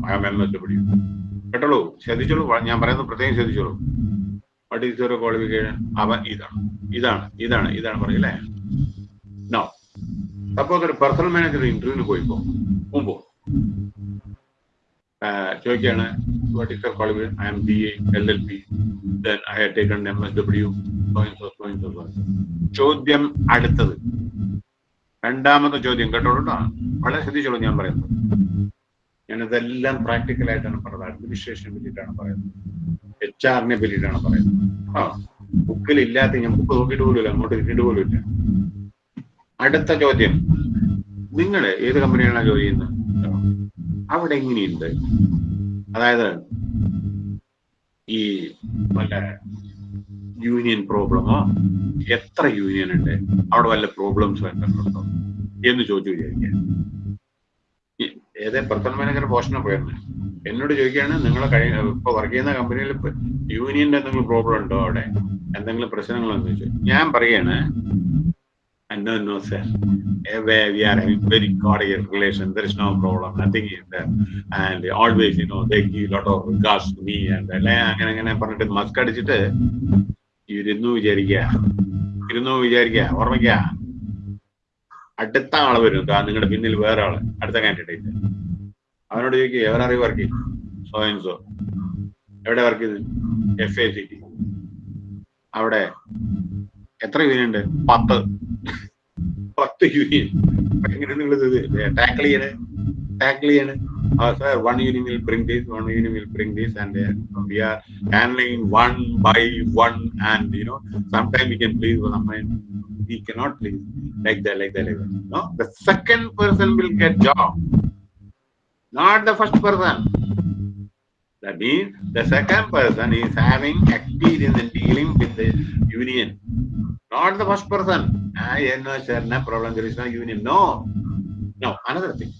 [SPEAKER 1] കേട്ടോളൂ? ശ്രദ്ധിച്ചോളൂ. ഞാൻ പറയുന്നത് പ്രത്യേകം ശ്രദ്ധിച്ചോളൂ. വാട്ട് ഈസ് യുവർ ക്വാളിഫിക്കേഷൻ അവൻ ഇതാണ്. ഇതാണ് ഇതാണ് ഇതാണ് പറയല്ലേ നോ സപ്പോസ് ഒരു പേഴ്സണൽ മാനേജർ ഇന്റർവ്യൂവിന് പോയിപ്പോ മുമ്പോ? ചോദിക്കുകയാണ് what is your qualification I M B A L L P then I have taken M S W ചോദ്യം അടുത്തത്. രണ്ടാമത്തെ ചോദ്യം കേട്ടോളൂ വളരെ ശ്രദ്ധിച്ചോളൂ ഞാൻ പറയുന്നത്. ഞാനിതെല്ലാം പ്രാക്ടിക്കലായിട്ടാണ് പറയുന്നത് അഡ്മിനിസ്ട്രേഷനെ പറ്റിയിട്ടാണ് പറയുന്നത്. എച്ച് ആറിനെ പറ്റിയിട്ടാണ് പറയുന്നത്. ആ ബുക്കിൽ ഇല്ലാത്ത ഞാൻ ബുക്ക് നോക്കിയിട്ട് പോലുമില്ല അങ്ങോട്ട് തിരിഞ്ഞിട്ട് പോലും ഇല്ല. അടുത്ത ചോദ്യം. നിങ്ങൾ ഏത് കമ്പനിയാണ് ജോലി ചെയ്യുന്നത്? അവിടെ എങ്ങനെയുണ്ട്? അതായത് ഈ വല്ല യൂണിയൻ പ്രോബ്ലമോ എത്ര യൂണിയൻ ഉണ്ട്? അവിടെ വല്ല പ്രോബ്ലംസ് വരുന്നുണ്ടോ എന്ന് ചോദിച്ചു വിചാരിക്കുക ഏതേ പ്രധാന മാനേജർ പോഷണം പോയിരുന്നു? എന്നോട് ചോദിക്കുകയാണ് നിങ്ങൾ കഴിഞ്ഞ ഇപ്പൊ വർക്ക് ചെയ്യുന്ന കമ്പനിയിൽ യൂണിയന്റെ എന്തെങ്കിലും പ്രോബ്ലം ഉണ്ടോ അവിടെ? എന്തെങ്കിലും പ്രശ്നങ്ങളെന്ന് ചോദിച്ചു. ഞാൻ പറയാണ് no no sir. We are having very cordial relation there is no problem nothing is and always you know they give lot of regards to me and അങ്ങനെ അങ്ങനെ പറഞ്ഞിട്ട് മസ്ക് അടിച്ചിട്ട് ഇരുന്നു വിചാരിക്കുക. ഇരുന്നു വിചാരിക്കുക. ഓർമ്മിക്കുക. അടുത്ത ആൾ വരും. നിങ്ങളുടെ പിന്നിൽ വേറെ ആൾ. അടുത്ത കാൻഡിഡേറ്റ് അവനോട് ചോദിക്കുക എവിടെ അറിവ് വർക്ക് ചെയ്തു സോ എവിടെ വർക്ക് ചെയ്തു എഫ് എ സി ടി അവിടെ എത്ര യൂണിയൻ ഉണ്ട്? പത്ത്. പത്ത് യൂണിയൻ നിങ്ങൾ ടാക്കിൾ ചെയ്യണേ? ടാക്കിൾ ചെയ്യണേ? sir, one union will bring this, one union will bring this, and uh, we are handling one by one. And you know, sometimes we can we cannot please like that, like that, like that. No, the second person will get job, not the first person. That means the second person is having experience in dealing with the union, not the first person. Ah, yeah, no, sir, no problem. There is no union. No, no. Another thing.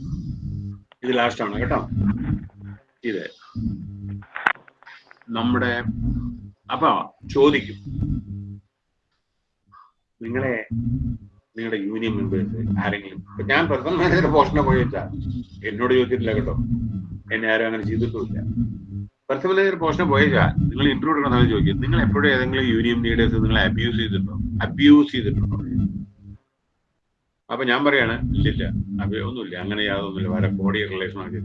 [SPEAKER 1] ഇത് ലാസ്റ്റ് ആണ് കേട്ടോ ഇത് നമ്മുടെ അപ്പൊ ചോദിക്കും നിങ്ങളെ നിങ്ങളുടെ യൂണിയൻ മെമ്പേഴ്സ് ആരെങ്കിലും ഞാൻ പേഴ്സണൽ മാനേജർ പോഷനെ പോയി വെച്ചാ എന്നോട് ചോദിച്ചിട്ടില്ല കേട്ടോ. എന്നെ ആരും അങ്ങനെ ചെയ്തിട്ടുമില്ല. പേഴ്സണൽ മാനേജർ പോസ്റ്റിനെ പോയേച്ചാ നിങ്ങൾ ഇന്റർവ്യൂ എടുക്കുന്ന ചോദിക്കും നിങ്ങൾ എപ്പോഴും ഏതെങ്കിലും യൂണിയൻ ലീഡേഴ്സ് നിങ്ങളെ അബ്യൂസ് ചെയ്തിട്ടുണ്ടോ? അബ്യൂസ് ചെയ്തിട്ടുണ്ടോ? അപ്പൊ ഞാൻ പറയാണ് ഇല്ലില്ല. ഒന്നുമില്ല. അങ്ങനെ യാതൊന്നുമില്ല. വരെ ബോഡി റിലേഷൻ ആണ്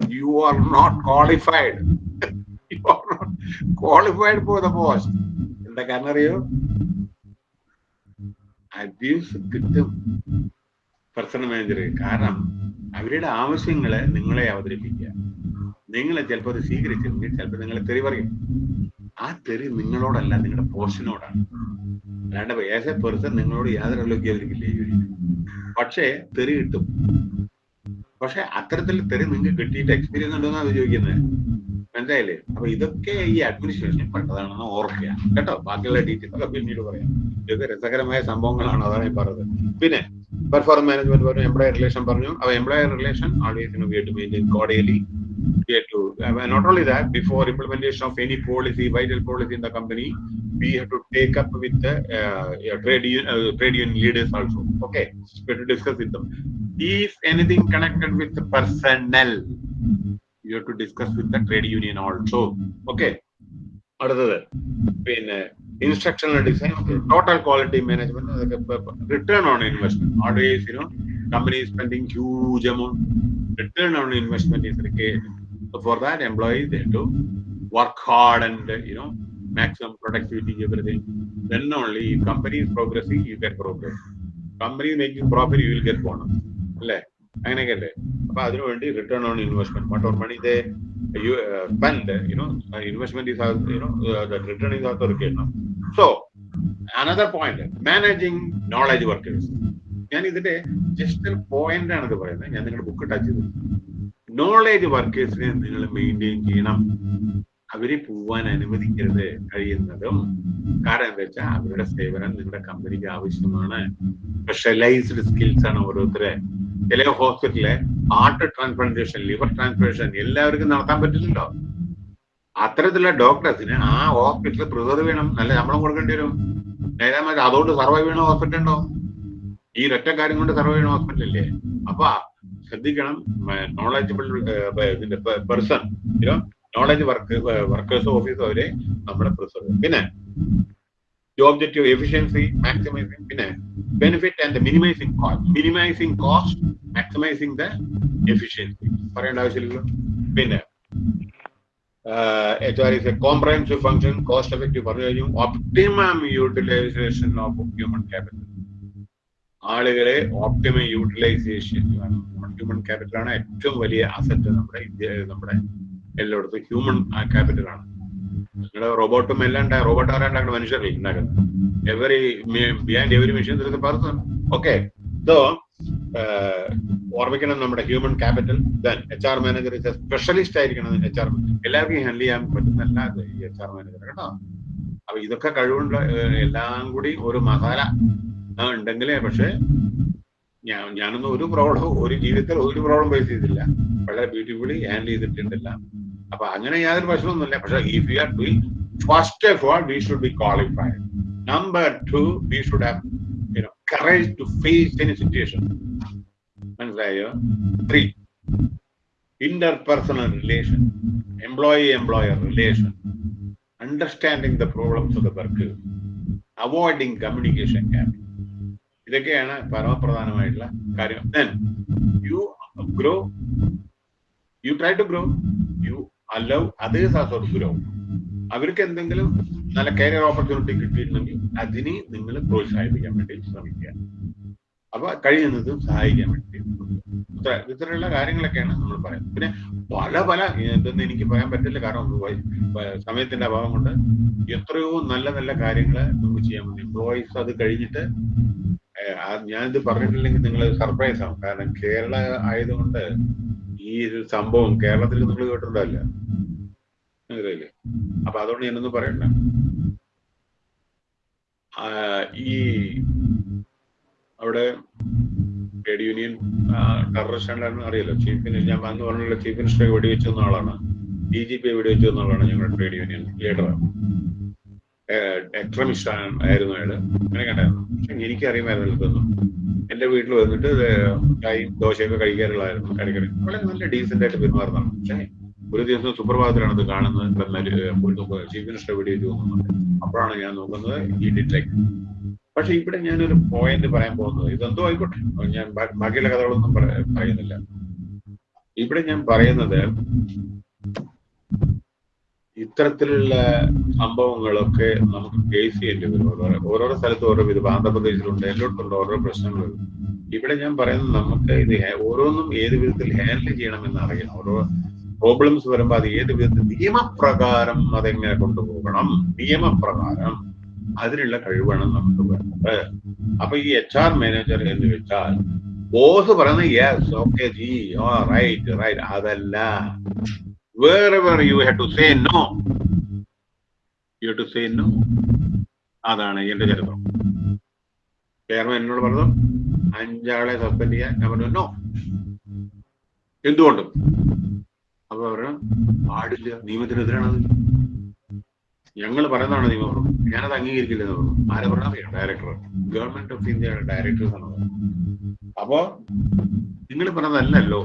[SPEAKER 1] you are not qualified qualified for post എന്താ കാരണം അറിയോ? അബ്യൂസ് കിട്ടും പേഴ്സണൽ മാനേജർ കാരണം അവരുടെ ആവശ്യങ്ങളെ നിങ്ങളെ അവതരിപ്പിക്കുക. നിങ്ങളെ ചിലപ്പോൾ അത് സ്വീകരിച്ചില്ലെങ്കിൽ ചിലപ്പോൾ നിങ്ങളെ തെറി പറയും. ആ തെറി നിങ്ങളോടല്ല നിങ്ങളുടെ പോഷനോടാണ് അല്ലാണ്ട് ഏസ് എ പേഴ്സൺ നിങ്ങളോട് യാതൊരു ഒരു പക്ഷേ തെറി കിട്ടും. പക്ഷെ അത്തരത്തിൽ തെറി നിങ്ങൾക്ക് കിട്ടിയിട്ട് എക്സ്പീരിയൻസ് ഉണ്ടോന്നാണ് അത് ചോദിക്കുന്നത്. മനസ്സിലായില്ലേ? അപ്പൊ ഇതൊക്കെ ഈ അഡ്മിനിസ്ട്രേഷനിൽ പെട്ടതാണെന്ന് ഓർക്കുക. കേട്ടോ? ബാക്കിയുള്ള ഡീറ്റെയിൽസ് ഒക്കെ പിന്നീട് പറയാം. ഇതൊക്കെ രസകരമായ സംഭവങ്ങളാണ് അതാണ് ഈ പറഞ്ഞത്. പിന്നെ പെർഫോമൻസ് മാനേജ്മെന്റ് പറഞ്ഞു എംപ്ലോയർ റിലേഷൻ പറഞ്ഞു. അപ്പൊ employer relation always cordially also okay discuss with is എനിക്കണക്ടഡ് with personal you have to discuss with the trade union also okay അടുത്തത് പിന്നെ instructional design total quality management അതൊക്കെ return on investment always you know company spending huge amount return on investment is required. So for that, employees they have to work hard and uh, you know maximum productivity, everything. Then only if company is progressing, you get progress. Company is making profit, you will get bonus. അങ്ങനെയൊക്കെ അല്ലേ അപ്പൊ അതിനുവേണ്ടി return on investment what or money they you spend you know investment is you know return is also required so another point managing knowledge workers ഞാൻ ഇതിന്റെ ജസ്റ്റ് ഒരു പോയിന്റ് ആണ് ഇത് പറയുന്നത്. ഞാൻ നിങ്ങളുടെ ബുക്ക് ടച്ച് ചെയ്തു. നോളേജ് വർക്കേഴ്സിനെ നിങ്ങൾ മെയിന്റെയിൻ ചെയ്യണം. അവരെ പോവാൻ അനുവദിക്കരുത് കഴിയുന്നതും കാരണം എന്താ വെച്ചാൽ അവരുടെ സേവനം നിങ്ങളുടെ കമ്പനിക്ക് ആവശ്യമാണ്. സ്പെഷ്യലൈസ്ഡ് സ്കിൽസ് ആണ് ഓരോരുത്തരെ. ചില ഹോസ്പിറ്റലിലെ ഹാർട്ട് ട്രാൻസ്പ്ലാന്റേഷൻ ലിവർ ട്രാൻസ്പ്ലാന്റേഷൻ എല്ലാവർക്കും നടത്താൻ പറ്റില്ലല്ലോ. അത്തരത്തിലുള്ള ഡോക്ടേഴ്സിന് ആ ഹോസ്പിറ്റലിൽ പ്രിസർവ് ചെയ്യണം. നല്ല ശമ്പളം കൊടുക്കേണ്ടി വരും. നേരെ അതുകൊണ്ട് സർവൈവ് ചെയ്യണ ഹോസ്പിറ്റൽ ഉണ്ടോ? ഈ ഒറ്റ കാര്യം കൊണ്ട് സർവൈവ് ചെയ്യണ ഹോസ്പിറ്റൽ അല്ലേ അപ്പൊ ശ്രദ്ധിക്കണം. നോളജബിൾ ഇതിന്റെ person knowledge work workers office അവരെ നമ്മുടെ പ്രിസർവ് പിന്നെ ഒബ്ജക്റ്റീവ് എഫിഷ്യൻസി മാക്സിമൈസിങ് പിന്നെ benefit and minimising cost minimising cost maximising the efficiency പറയേണ്ട ആവശ്യമില്ലല്ലോ. പിന്നെ H R is a comprehensive function cost effective പറഞ്ഞു കഴിഞ്ഞു. Optimum utilisation of human capital ആളുകളെ ഓപ്റ്റിമം യൂട്ടിലൈസേഷൻ ഹ്യൂമൻ ക്യാപിറ്റലാണ് ഏറ്റവും വലിയ അസറ്റ് നമ്മുടെ ഇന്ത്യ നമ്മുടെ എല്ലായിടത്തും ഹ്യൂമൻ ക്യാപിറ്റൽ ആണ്. നിങ്ങളുടെ റോബോട്ടും എല്ലാം റോബോട്ട് ആരാണ്ടാക്കുന്ന മനുഷ്യരല്ലേ ഉണ്ടാക്കുന്നത് every behind every machine there person okay so ഓർമ്മിക്കണം നമ്മുടെ human capital then H R manager specialist ആയിരിക്കണം എച്ച് ആർ എല്ലാവർക്കും ഹാൻഡിൽ ചെയ്യാൻ പറ്റുന്നല്ല ഈ എച്ച് ആർ മാനേജർ കേട്ടോ. അപ്പൊ ഇതൊക്കെ കഴിവുള്ള എല്ലാം കൂടി ഒരു മസാല. ഉണ്ടെങ്കിലേ പക്ഷെ ഞാൻ ഞാനൊന്നും ഒരു പ്രോബ്ലം ഒരു ജീവിതത്തിൽ ഒരു പ്രോബ്ലം ഫേസ് ചെയ്തില്ല വളരെ ബ്യൂട്ടിഫുള്ളി ഹാൻഡിൽ ചെയ്തിട്ടുണ്ടല്ല. അപ്പൊ അങ്ങനെ യാതൊരു പ്രശ്നമൊന്നുമില്ല പക്ഷെ if you are doing first of all we should be qualified number two we should have you know courage to face any situation മനസ്സിലായോ? Three interpersonal relation, employee employer relation, understanding the problems of the worker, avoiding communication gap. ഇതൊക്കെയാണ് പരമപ്രധാനമായിട്ടുള്ള കാര്യം you grow you try to grow you allow others also grow അവർക്ക് എന്തെങ്കിലും നല്ല കരിയർ ഓപ്പർച്യൂണിറ്റി കിട്ടിയിട്ടുണ്ടെങ്കിൽ അതിനെ നിങ്ങൾ പ്രോത്സാഹിപ്പിക്കാൻ വേണ്ടി ശ്രമിക്കുക. അപ്പൊ കഴിയുന്നതും സഹായിക്കാൻ വേണ്ടി ഇത്തരമുള്ള കാര്യങ്ങളൊക്കെയാണ് നമ്മൾ പറയുന്നത്. പിന്നെ പല പല ഇതൊന്നും എനിക്ക് പറയാൻ പറ്റില്ല. കാരണം സമയത്തിന്റെ അഭാവം കൊണ്ട് എത്രയോ നല്ല നല്ല കാര്യങ്ങൾ നമുക്ക് ചെയ്യാൻ പറ്റും. എംപ്ലോയീസ് അത് കഴിഞ്ഞിട്ട് ഞാനിത് പറഞ്ഞിട്ടില്ലെങ്കിൽ നിങ്ങൾ സർപ്രൈസ് ആവും. കാരണം കേരള ആയതുകൊണ്ട് ഈ ഒരു സംഭവം കേരളത്തിൽ നിങ്ങൾ കേട്ടിട്ടുണ്ടല്ല മനസ്സിലായില്ലേ? അപ്പൊ അതുകൊണ്ട് ഞാനൊന്നും പറയണ്ട. ഈ അവിടെ ട്രേഡ് യൂണിയൻ ടെററിസ്റ്റ് ആണെന്ന് അറിയാലോ ചീഫ് മിനിസ്റ്റർ ഞാൻ അന്ന് പറഞ്ഞല്ലോ ചീഫ് മിനിസ്റ്ററെ വെടിവെച്ചു വന്ന ആളാണ്. ഡി ജി പി വെടിവെച്ചു വന്ന ആളാണ് ഞങ്ങളുടെ ട്രേഡ് യൂണിയൻ ലീഡർ എക്സ്ട്രമിസ്റ്റ് ആയിരുന്നു അയാൾ? അങ്ങനെ കണ്ടായിരുന്നു. പക്ഷെ എനിക്ക് അറിയുമായിരുന്നു ഇതൊന്നും എന്റെ വീട്ടിൽ വന്നിട്ട് ചായയും ദോശയൊക്കെ കഴിക്കാറുള്ളായിരുന്നു ഇടയ്ക്കിടയ്ക്ക് വളരെ നല്ല ഡീസെന്റ് ആയിട്ട് പെരുമാറുന്നതാണ്. പക്ഷേ ഒരു ദിവസം സുപ്രഭാതത്തിലാണ് അത് കാണുന്നത്. ചീഫ് മിനിസ്റ്റർ വീഡിയോ തോന്നുന്നുണ്ട് അപ്പോഴാണ് ഞാൻ നോക്കുന്നത് ഈ ഡിറ്റക്ട് പക്ഷെ ഇവിടെ ഞാനൊരു പോയിന്റ് പറയാൻ പോകുന്നത്. ഇതെന്തോ ആയിക്കോട്ടെ. ഞാൻ ബാക്കിയുള്ള കഥകളൊന്നും പറയുന്നില്ല. ഇവിടെ ഞാൻ പറയുന്നത് ഇത്തരത്തിലുള്ള സംഭവങ്ങളൊക്കെ നമുക്ക് ഫേസ് ചെയ്യേണ്ടി വരും. ഓരോ ഓരോരോ സ്ഥലത്ത് ഓരോ വിധം ആന്ധ്രാപ്രദേശിലുണ്ട് എല്ലായിടത്തുണ്ട് ഓരോ പ്രശ്നങ്ങൾ ഇവിടെ ഞാൻ പറയുന്നത് നമുക്ക് ഇത് ഓരോന്നും ഏത് വിധത്തിൽ ഹാൻഡിൽ ചെയ്യണമെന്ന് അറിയണം ഓരോ പ്രോബ്ലംസ് വരുമ്പോൾ അത് ഏത് വിധത്തിൽ നിയമപ്രകാരം അതെങ്ങനെ കൊണ്ടുപോകണം? നിയമപ്രകാരം അതിനുള്ള കഴിവാണ് നമുക്ക് വേണ്ടത്. അപ്പൊ ഈ എച്ച് ആർ മാനേജർ എന്ന് വെച്ചാൽ ബോസ് പറയുന്നത് yes okay ji oh right right അതല്ല. You have to say no you have to say no. അതാണ് എന്റെ ചരിത്രം. ചെയർമാൻ എന്നോട് പറഞ്ഞു അഞ്ചാളെ സസ്പെൻഡ് ചെയ്യാൻ. ഞാൻ പറഞ്ഞു നോ എന്തുകൊണ്ട്? അപ്പൊ പറഞ്ഞു പാടില്ല നിയമത്തിനെതിരാണത് ഞങ്ങൾ പറയുന്നതാണ് നിയമം ഞാനത് അംഗീകരിക്കില്ല എന്ന് പറഞ്ഞു? ആരെ പറഞ്ഞാൽ ഡയറക്ടർ ഗവൺമെന്റ് ഓഫ് ഇന്ത്യയുടെ ഡയറക്ടർ ആണ് അപ്പോ നിങ്ങൾ പറഞ്ഞതല്ലല്ലോ.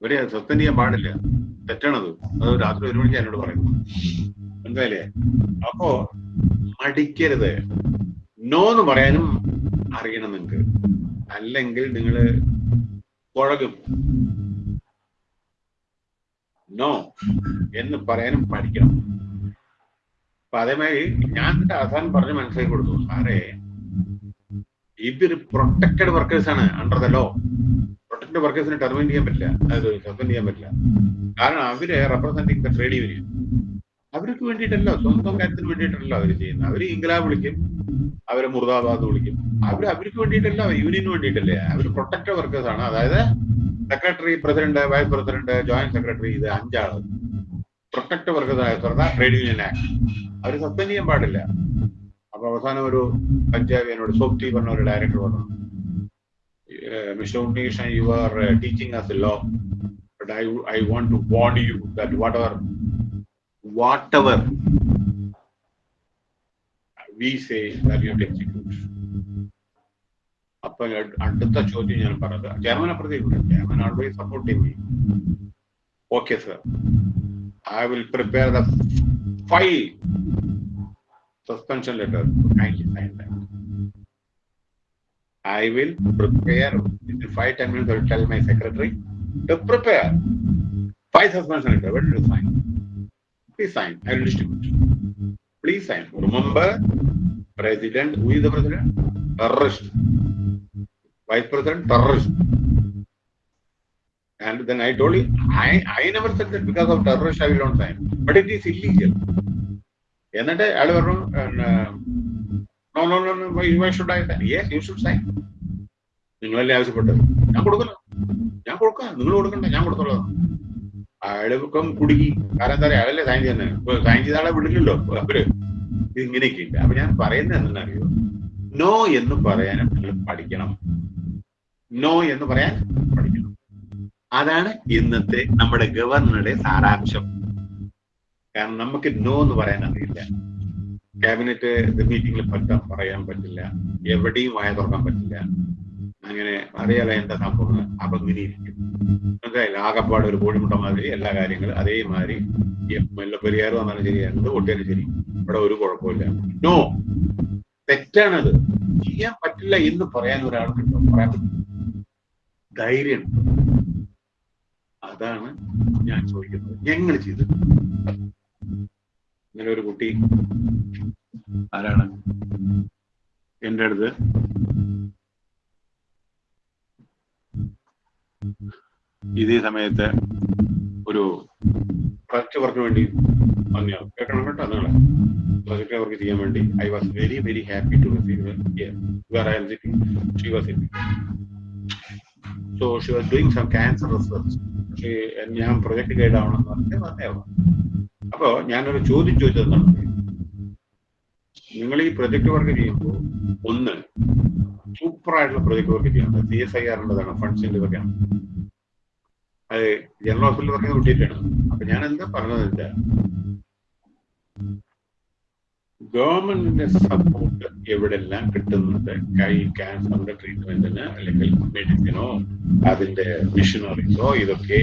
[SPEAKER 1] ഇവരെ സസ്പെൻഡ് ചെയ്യാൻ പാടില്ല. തെറ്റാണത്. അത് രാത്രി ഒരു മണിക്ക് എന്നോട് പറയുന്നു. മനസ്സിലായില്ലേ? അപ്പോ മടിക്കരുത്. നോ എന്ന് പറയാനും അറിയണം നിങ്ങൾക്ക് അല്ലെങ്കിൽ നിങ്ങൾ കുഴകും. നോ എന്ന് പറയാനും പഠിക്കണം. അപ്പൊ അതേമാതിരി ഞാൻ അവസാനം പറഞ്ഞ് മനസ്സിലാക്കി കൊടുത്തു. സാറേ ഇവർ പ്രൊട്ടക്റ്റഡ് വർക്കേഴ്സ് ആണ്. അണ്ടർ ദ ലോ പ്രൊട്ടക്റ്റഡ് വർക്കേഴ്സിനെ ടെർമിനേറ്റ് ചെയ്യാൻ പറ്റില്ല. അതായത് സസ്പെൻഡ് ചെയ്യാൻ പറ്റില്ല. കാരണം അവർ റെപ്രസെന്റിങ് ദ ട്രേഡ് യൂണിയൻ അവർക്ക് വേണ്ടിയിട്ടല്ല സ്വന്തം കാര്യത്തിന് വേണ്ടിയിട്ടല്ല അവർ ചെയ്യുന്നത്. അവർ ഇംഗ്ലാബ് വിളിക്കും അവരെ മുർദാബാദ് വിളിക്കും. അവർ അവർക്ക് വേണ്ടിയിട്ടല്ല യൂണിയന് വേണ്ടിയിട്ടല്ലേ? അവർ പ്രൊട്ടക്റ്റഡ് വർക്കേഴ്സ് ആണ്. അതായത് secretary president vice president joint secretary ഇത് അഞ്ചാൾ. പ്രൊട്ടക്റ്റഡ് വർക്കേഴ്സ് ആയ ട്രേഡ് യൂണിയൻ ആക്ട് അവർ സസ്പെൻഡ് ചെയ്യാൻ പാടില്ല. അപ്പൊ അവസാനം ഒരു പഞ്ചാബിയനോട് സോപ്തി പറഞ്ഞ ഒരു ഡയറക്ടർ പറഞ്ഞു Mister Unnishan you are teaching us law but I I want to warn you that whatever whatever we say that you execute അപ്പൊ അടുത്ത ചോദ്യം ഞാൻ പറഞ്ഞത് ചെയർമാൻ അപ്പുറത്തേക്ക് chairman always supporting me okay sir I will prepare the five suspension letter to kindly sign that. I will prepare in five ten minutes. I will tell my secretary to prepare five suspension letter. When will you sign? Please sign. I will distribute. Please sign. Remember, president. Who is the president? Terrorist. Vice president. Terrorist. And then I told you, I, I never said that because of terrorist I will not sign. But it is illegal. എന്നിട്ട് അയാൾ പറഞ്ഞു no no no why should I sign yes you should sign നിങ്ങളല്ലേ ആവശ്യപ്പെട്ടത്? ഞാൻ കൊടുക്കില്ല. ഞാൻ കൊടുക്കാം. നിങ്ങൾ കൊടുക്കണ്ട. ഞാൻ കൊടുത്തോളാം. അയാൾ കുടുങ്ങി. കാരണം എന്താ പറയാ അയാളല്ലേ സൈൻ ചെയ്യുന്നത്. ഇപ്പൊ സൈൻ ചെയ്ത ആളെ വിടില്ലല്ലോ അവർ ഇങ്ങനെയൊക്കെ ഉണ്ട്. അപ്പൊ ഞാൻ പറയുന്നത് എന്തെന്നറിയോ നോ എന്ന് പറയാനും നിങ്ങൾ പഠിക്കണം. നോ എന്ന് പറയാൻ പഠിക്കണം. അതാണ് ഇന്നത്തെ നമ്മുടെ ഗവർണറുടെ സാരാംശം. കാരണം നമുക്ക് നോ എന്ന് പറയാൻ അറിയില്ല. ക്യാബിനറ്റ് മീറ്റിംഗിൽ പറ്റാൻ പറയാൻ പറ്റില്ല. എവിടെയും വായ തുറക്കാൻ പറ്റില്ല. അങ്ങനെ അറിയാലോ എന്താ സംഭവം ഇരിക്കും. മനസ്സിലായില്ല? ആകപ്പാട് ഒരു കോഴിമുട്ട മാതിരി എല്ലാ കാര്യങ്ങളും അതേമാതിരി മുല്ലപ്പെരിയാർ വന്നാലും ശരി എന്ത് പൊട്ടിയാലും ശരി ഇവിടെ ഒരു കുഴപ്പമില്ല നോ തെറ്റാണത്. ചെയ്യാൻ പറ്റില്ല എന്ന് പറയാൻ ഒരാൾക്കുണ്ടോ പറയാൻ ധൈര്യം. അതാണ് ഞാൻ ചോദിക്കുന്നത്. ഞങ്ങൾ ചെയ്തത് ഇങ്ങനെ ഒരു കുട്ടി. ആരാണ്? എന്റെ അടുത്ത്. ഇതേ സമയത്ത് ഒരു പ്രൊജക്ട് വർക്ക് വേണ്ടി വന്നു. കേൾക്കണം കേട്ടോ നിങ്ങളെ. പ്രൊജക്ട് വർക്ക് ചെയ്യാൻ വേണ്ടി. I was very very happy to receive where I am sitting she was sitting so she was doing some cancer research പക്ഷേ ഞാൻ പ്രൊജക്ട് ഗൈഡ് ആവണമെന്ന് പറഞ്ഞ് വന്നേവാ അപ്പോ ഞാനൊരു ചോദ്യം ചോദിച്ചത് നിങ്ങൾ ഈ പ്രൊജക്ട് വർക്ക് ചെയ്യുമ്പോൾ ഒന്ന് സൂപ്പർ ആയിട്ടുള്ള പ്രൊജക്ട് വർക്ക് ചെയ്യണം. സി എസ് ഐ ആറിന്റെതാണ് ഫണ്ട്സിന്റെ ഇതൊക്കെയാണ് അത് ജനറൽ ഹോസ്പിറ്റലിൽ വർക്ക് കിട്ടിയിട്ടാണ് അപ്പൊ ഞാൻ എന്താ പറഞ്ഞത് വെച്ചാൽ ഗവൺമെന്റിന്റെ സപ്പോർട്ട് എവിടെല്ലാം കിട്ടുന്നുണ്ട്? കൈ ക്യാൻസറിന്റെ ട്രീറ്റ്മെന്റിന് അല്ലെങ്കിൽ മെഡിസിനോ അതിന്റെ മിഷനറീസോ ഇതൊക്കെ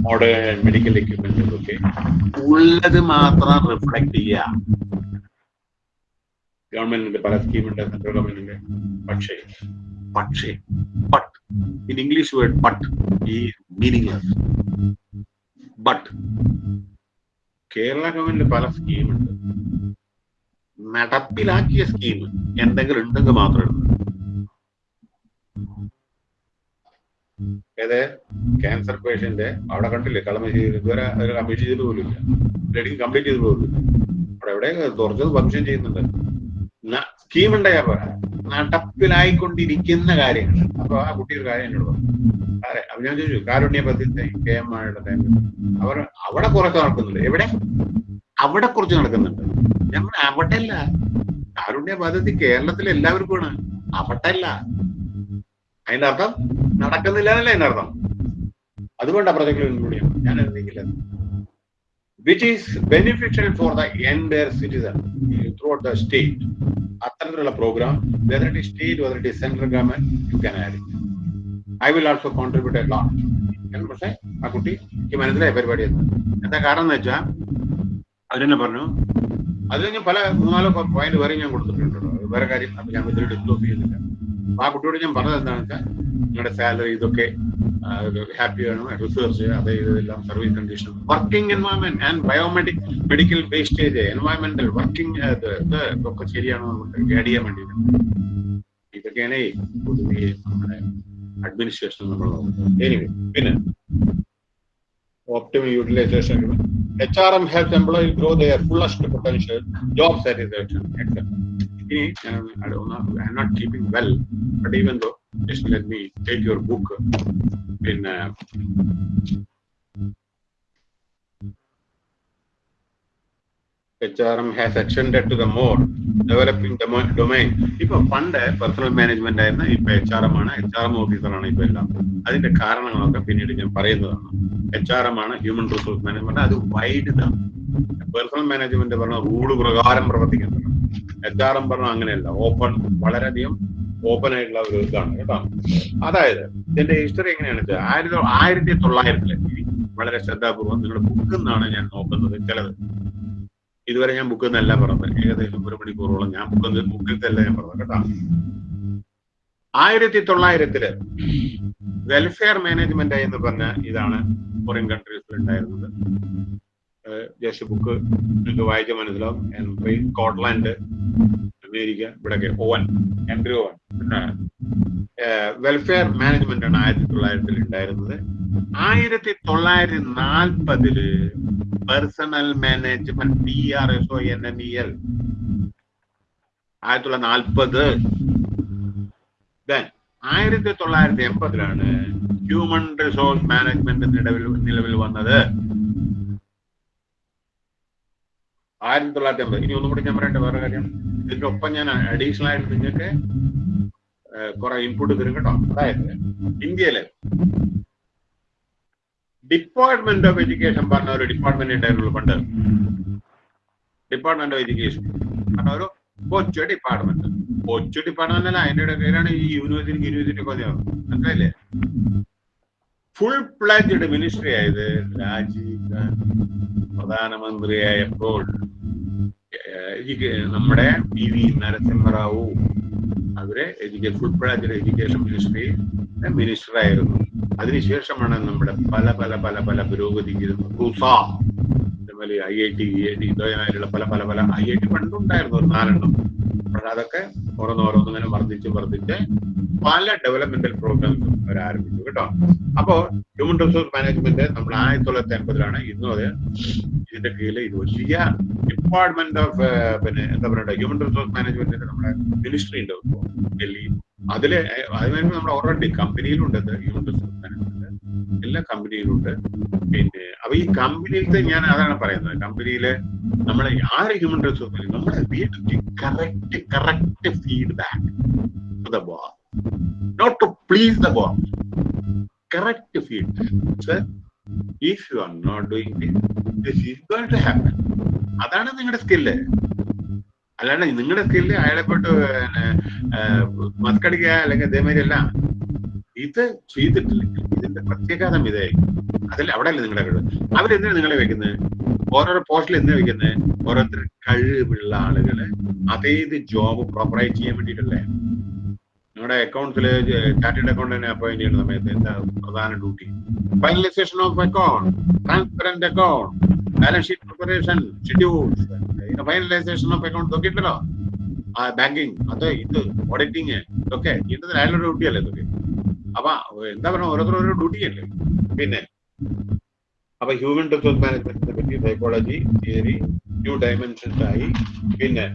[SPEAKER 1] മോഡേൺ മെഡിക്കൽ എക്യുപ്മെന്റ് ഒക്കെ ഉള്ളത് മാത്രം റിഫ്ലക്ട് ചെയ്യുക ഗവൺമെന്റിന്റെ പല സ്കീമുണ്ട് സെൻട്രൽ ഗവൺമെന്റിന്റെ പക്ഷേ പക്ഷേ but in English word but ഈ മീനിങ്ലെസ് ബട്ട് കേരള ഗവൺമെന്റ് പല സ്കീമുണ്ട് നടപ്പിലാക്കിയ സ്കീം എന്തെങ്കിലും ഉണ്ടെങ്കിൽ മാത്രമേ ഉള്ളൂ ഏത്? ക്യാൻസർ പേഷ്യന്റ് അവിടെ കണ്ടില്ലേ? കളമശ്ശേരി ഇതുവരെ ഒരു കമ്പ്ലീറ്റ് ചെയ്തിട്ട് പോലും ഇല്ല ബ്ലഡിങ് കംപ്ലീറ്റ് ചെയ്തിട്ട് പോലും അവിടെ എവിടെ തുറച്ചത് ഫംഗ്ഷൻ ചെയ്യുന്നുണ്ട്. സ്കീം ഉണ്ടായാ പോരാ. നടപ്പിലായിക്കൊണ്ടിരിക്കുന്ന കാര്യങ്ങൾ. അപ്പൊ ആ കുട്ടി ഒരു കാര്യം എന്നോട് പറഞ്ഞു. അതെ അപ്പൊ ഞാൻ ചോദിച്ചു കാരുണ്യ പദ്ധതി കെ എം മാരുടെ അവർ അവിടെ കുറച്ച് നടക്കുന്നുണ്ട്. എവിടെ? അവിടെ കുറച്ച് നടക്കുന്നുണ്ട്. ഞങ്ങൾ അവിടെ അല്ല കാരുണ്യ പദ്ധതി കേരളത്തിലെ എല്ലാവർക്കുമാണ്. അവിടെ അല്ല അതിന്റെ അർത്ഥം നടക്കുന്നില്ല എന്നല്ല അതിന്റെ അർത്ഥം? അതുകൊണ്ടാ ആ കൂടിയാണ് ഞാൻ എന്തെങ്കിലും which is beneficial for the എന്റെ citizen throughout the state അത്തരത്തിലുള്ള programme whether it state whether it central government you can add I will also contribute a lot പക്ഷേ ആ കുട്ടി എനിക്ക് മനസ്സിലായ പരിപാടി എന്താ കാരണം എന്ന് വെച്ചാൽ അതിനെ പറഞ്ഞു. അതിൽ ഞാൻ പല മൂന്നാലോ പോയിന്റ് വേറെ ഞാൻ കൊടുത്തിട്ടുണ്ട് വേറെ കാര്യം. അപ്പൊ ഞാൻ ഇതിൽ ഡിസ്ക്ലോസ് ചെയ്യുന്നില്ല. അപ്പൊ ആ കുട്ടിയോട് ഞാൻ പറഞ്ഞത് എന്താണെന്ന് വെച്ചാൽ നിങ്ങളുടെ സാലറി ഇതൊക്കെ ഹാപ്പി ആണ്? റിസർച്ച് അത് ഇതെല്ലാം service condition working environment and biomedic medical wastage എൻവയോൺമെന്റൽ working ഇതൊക്കെ ശരിയാണോ ഗൈഡ് ചെയ്യാൻ വേണ്ടിയിട്ട്. ഇതൊക്കെയാണ് പൊതുവെ നമ്മുടെ അഡ്മിനിസ്ട്രേഷൻ നമ്മൾ നോക്കുന്നത്. എനിവേ പിന്നെ optimal agreement. HRM helps employees grow their fullest potential, job satisfaction, etc. I don't know, I'm not keeping well, but even though, just let me take your book in. Uh, has has to to the more developing domain ഇപ്പൊ പണ്ട് പേഴ്സണൽ മാനേജ്മെന്റ് ആയിരുന്നു ഇപ്പൊ എച്ച് ആർ എം ആണ്. എച്ച് ആർ എം ഓഫീസറാണ് ഇപ്പൊ എല്ലാം. അതിന്റെ കാരണങ്ങളൊക്കെ പിന്നീട് ഞാൻ പറയുന്നതാണ്. എച്ച് ആർ എം ആണ് ഹ്യൂമൻ റിസോഴ്സ് മാനേജ്മെന്റ് അത് വൈഡ് ഇതാണ്. പേഴ്സണൽ മാനേജ്മെന്റ് പറഞ്ഞ റൂൾ പ്രകാരം പ്രവർത്തിക്കുന്നത്. എച്ച് ആർ എം പറഞ്ഞ അങ്ങനെയല്ല. ഓപ്പൺ വളരെയധികം ഓപ്പൺ ആയിട്ടുള്ള ഒരു ഇതാണ് കേട്ടോ. അതായത് ഇതിന്റെ ഹിസ്റ്ററി എങ്ങനെയാണ് വെച്ചാൽ ആയിരത്തി ആയിരത്തി തൊള്ളായിരത്തിലെ വളരെ ശ്രദ്ധാപൂർവം നിങ്ങളുടെ ബുക്കിൽ നിന്നാണ് ഞാൻ നോക്കുന്നത് ചിലത്. ഇതുവരെ ഞാൻ ബുക്കിൽ നിന്നല്ല പറഞ്ഞത്. ഏകദേശം ഒരു മണിക്കൂറോളം ഞാൻ ബുക്കിൽ ബുക്കിലത്തെ ഞാൻ പറഞ്ഞത് കേട്ടോ. ആയിരത്തി തൊള്ളായിരത്തിൽ വെൽഫെയർ മാനേജ്മെന്റ് എന്ന് പറഞ്ഞ ഇതാണ് ഫോറിൻ കൺട്രീസിൽ ഉണ്ടായിരുന്നത്. ജസ്റ്റ് ബുക്ക് നിങ്ങൾക്ക് വായിച്ച മനസ്സിലാവും. സ്കോട്ട്ലാൻഡ് അമേരിക്ക ഇവിടെയൊക്കെ ഓവൻ ഹെൻറി ഓവൻ. പിന്നെ വെൽഫെയർ മാനേജ്മെന്റ് ആണ് ആയിരത്തി തൊള്ളായിരത്തിൽ ഉണ്ടായിരുന്നത്. ആയിരത്തി തൊള്ളായിരത്തി നാൽപ്പതിൽ personal management P R S O N N E L. ആയിരത്തി തൊള്ളായിരത്തി നാൽപ്പത് ആയിരത്തി തൊള്ളായിരത്തി എൺപതിലാണ് ഹ്യൂമൻ റിസോഴ്സ് മാനേജ്മെന്റ് നിലവിൽ നിലവിൽ വന്നത്. ആയിരത്തി തൊള്ളായിരത്തി അമ്പത്. ഇനി ഒന്നും കൂടി ഞാൻ പറയട്ടെ വേറെ കാര്യം. ഇതിന്റെ ഒപ്പം ഞാൻ അഡീഷണൽ ആയിട്ട് നിങ്ങൾക്ക് കുറെ ഇൻപുട്ട് തരും കേട്ടോ. അതായത് ഇന്ത്യയിലെ ഡിപ്പാർട്ട്മെന്റ് ഓഫ് എഡ്യൂക്കേഷൻ പറഞ്ഞ ഒരു ഡിപ്പാർട്ട്മെന്റ് ഉണ്ടായിരുന്നുള്ളൂ പണ്ട്. ഡിപ്പാർട്ട്മെന്റ് ഓഫ് എഡ്യൂക്കേഷൻ പറഞ്ഞ ഒരു കൊച്ചു ഡിപ്പാർട്ട്മെന്റ് കൊച്ചു ഡിപ്പാർട്ട്മെന്റ് അല്ല അതിന്റെ പേരാണ് ഈ യൂണിവേഴ്സിറ്റി യൂണിവേഴ്സിറ്റി ഒക്കെ മനസ്സിലായില്ലേ? ഫുൾ പ്ലാജ്ഡ് മിനിസ്ട്രി ആയത് രാജീവ് ഗാന്ധി പ്രധാനമന്ത്രിയായപ്പോൾ നമ്മുടെ പി വി നരസിംഹറാവു അവർ education full education ministry minister ആയിരുന്നു അതിനുശേഷമാണ് നമ്മുടെ പല പല പല പല പുരോഗതിക്ക് റുസ അതേപോലെ I I T E I T ഇതുമായിട്ടുള്ള പല പല പല ഐ ഐ ടി പണ്ടുണ്ടായിരുന്നു ഒരു നാലെണ്ണം. പക്ഷെ അതൊക്കെ ഓരോന്നോരോന്നിങ്ങനെ വർദ്ധിച്ച് വർദ്ധിച്ച് പല ഡെവലപ്മെന്റൽ പ്രോഗ്രാംസും അവർ ആരംഭിച്ചു കേട്ടോ. അപ്പോ ഹ്യൂമൻ റിസോഴ്സ് മാനേജ്മെന്റ് നമ്മൾ ആയിരത്തി തൊള്ളായിരത്തി അൻപതിലാണ് ഇന്നും അത് ഇതിന്റെ കീഴിൽ ഇത് വലിയ ഡിപ്പാർട്ട്മെന്റ് ഓഫ് പിന്നെ എന്താ പറയുക ഹ്യൂമൻ റിസോഴ്സ് മാനേജ്മെന്റിന്റെ നമ്മുടെ മിനിസ്ട്രി ഉണ്ട് ഡൽഹി അതിൽ അതിനു നമ്മുടെ ഓൾറെഡി കമ്പനിയിലുണ്ട് ഹ്യൂമൻ റിസോഴ്സ് മാനേജ്മെന്റ് എല്ലാ കമ്പനിയിലുണ്ട് പിന്നെ അപ്പൊ ഈ കമ്പനിയിലത്തെ ഞാൻ അതാണ് പറയുന്നത്. കമ്പനിയിലെ നമ്മളെ ആര് ഹ്യൂമൻ റിസോഴ്സ് നമ്മളെ correct correct feedback the boss not to please the boss correct feedback if you are not doing this is going to happen അതാണ് നിങ്ങളുടെ സ്കില്ല് അല്ലാണ്ട് നിങ്ങളുടെ സ്കില്ല് അയാളെ പോയിട്ട് മസ്കടിക്കുക അല്ലെങ്കിൽ ഇതേമാതിരി അല്ല ഇത് ചെയ്തിട്ടില്ലെങ്കിൽ ഇതിന്റെ പ്രത്യാഘാതം ഇതായിരിക്കും. അതിൽ അവിടെ അല്ലേ നിങ്ങളെ കഴിവ്? അവരെന്തിനാണ് നിങ്ങളെ വെക്കുന്നത് ഓരോരോ പോസ്റ്റിൽ എന്തിനാ വെക്കുന്നത് ഓരോരുത്തർ കഴിവുള്ള ആളുകൾ അതേത് ജോബ് പ്രോപ്പറായി ചെയ്യാൻ വേണ്ടിയിട്ടല്ലേ? നിങ്ങളുടെ അക്കൗണ്ട്സിൽ ചാർട്ടേഡ് അക്കൗണ്ടിനെ അപ്പോയിന്റ് ചെയ്യുന്ന സമയത്ത് എന്താ പ്രധാന duty finalisation of account transparent account balance sheet preparation schedules finalisation of account നോക്കിയിട്ടല്ലോ banking അത് ഇത് ഓഡിറ്റിങ് ഇതൊക്കെ. ഇതിന്റെ അയാളുടെ ഡ്യൂട്ടി അല്ലേ ഇതൊക്കെ? അപ്പൊ എന്താ പറയുക ഓരോരുത്തർ ഓരോ ഡ്യൂട്ടി അല്ലേ? പിന്നെ അപ്പൊ ഹ്യൂമൻ റിസോഴ്സ് മാനേജ്മെന്റിനെ പറ്റി സൈക്കോളജി തിയറി ന്യൂ ഡയമെൻഷൻസ് ആയി. പിന്നെ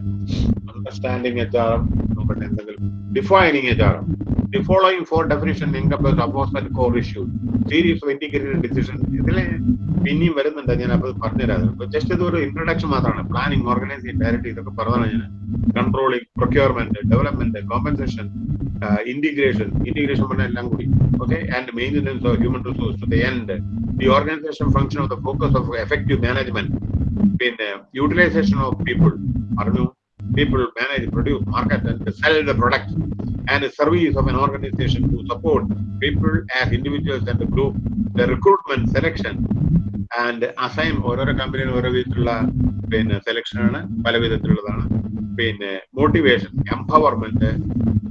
[SPEAKER 1] അണ്ടർസ്റ്റാൻഡിങ് എച്ച് ആർ എം നോക്കട്ടെ എന്തെങ്കിലും defining H R M the following four definition അപ്പോസ് and core issue series of integrated decision ഇതിൽ പിന്നെയും വരുന്നുണ്ട്. ഞാൻ അപ്പോൾ പറഞ്ഞുതരാം. ജസ്റ്റ് ഇത് ഒരു ഇൻട്രൊഡക്ഷൻ മാത്രമാണ്. പ്ലാനിങ് ഓർഗനൈസിങ് ഡയറക്റ്റ് ഇതൊക്കെ പറഞ്ഞതാണ് ഞാൻ. Controlling procurement development compensation uh, integration, integration language, okay, and maintenance of human resource to the end. The organization function of the focus of effective management. in uh, utilization of people, Arnu, people manage, produce, market, and sell the products. And the service of an organization to support people as individuals and the group, the recruitment, selection, and അസൈം ഓരോരോ കമ്പനിയിൽ ഓരോ വിധത്തിലുള്ള പിന്നെ സെലക്ഷൻ ആണ്. പല വിധത്തിലുള്ളതാണ്. പിന്നെ മോട്ടിവേഷൻ എംപവർമെന്റ്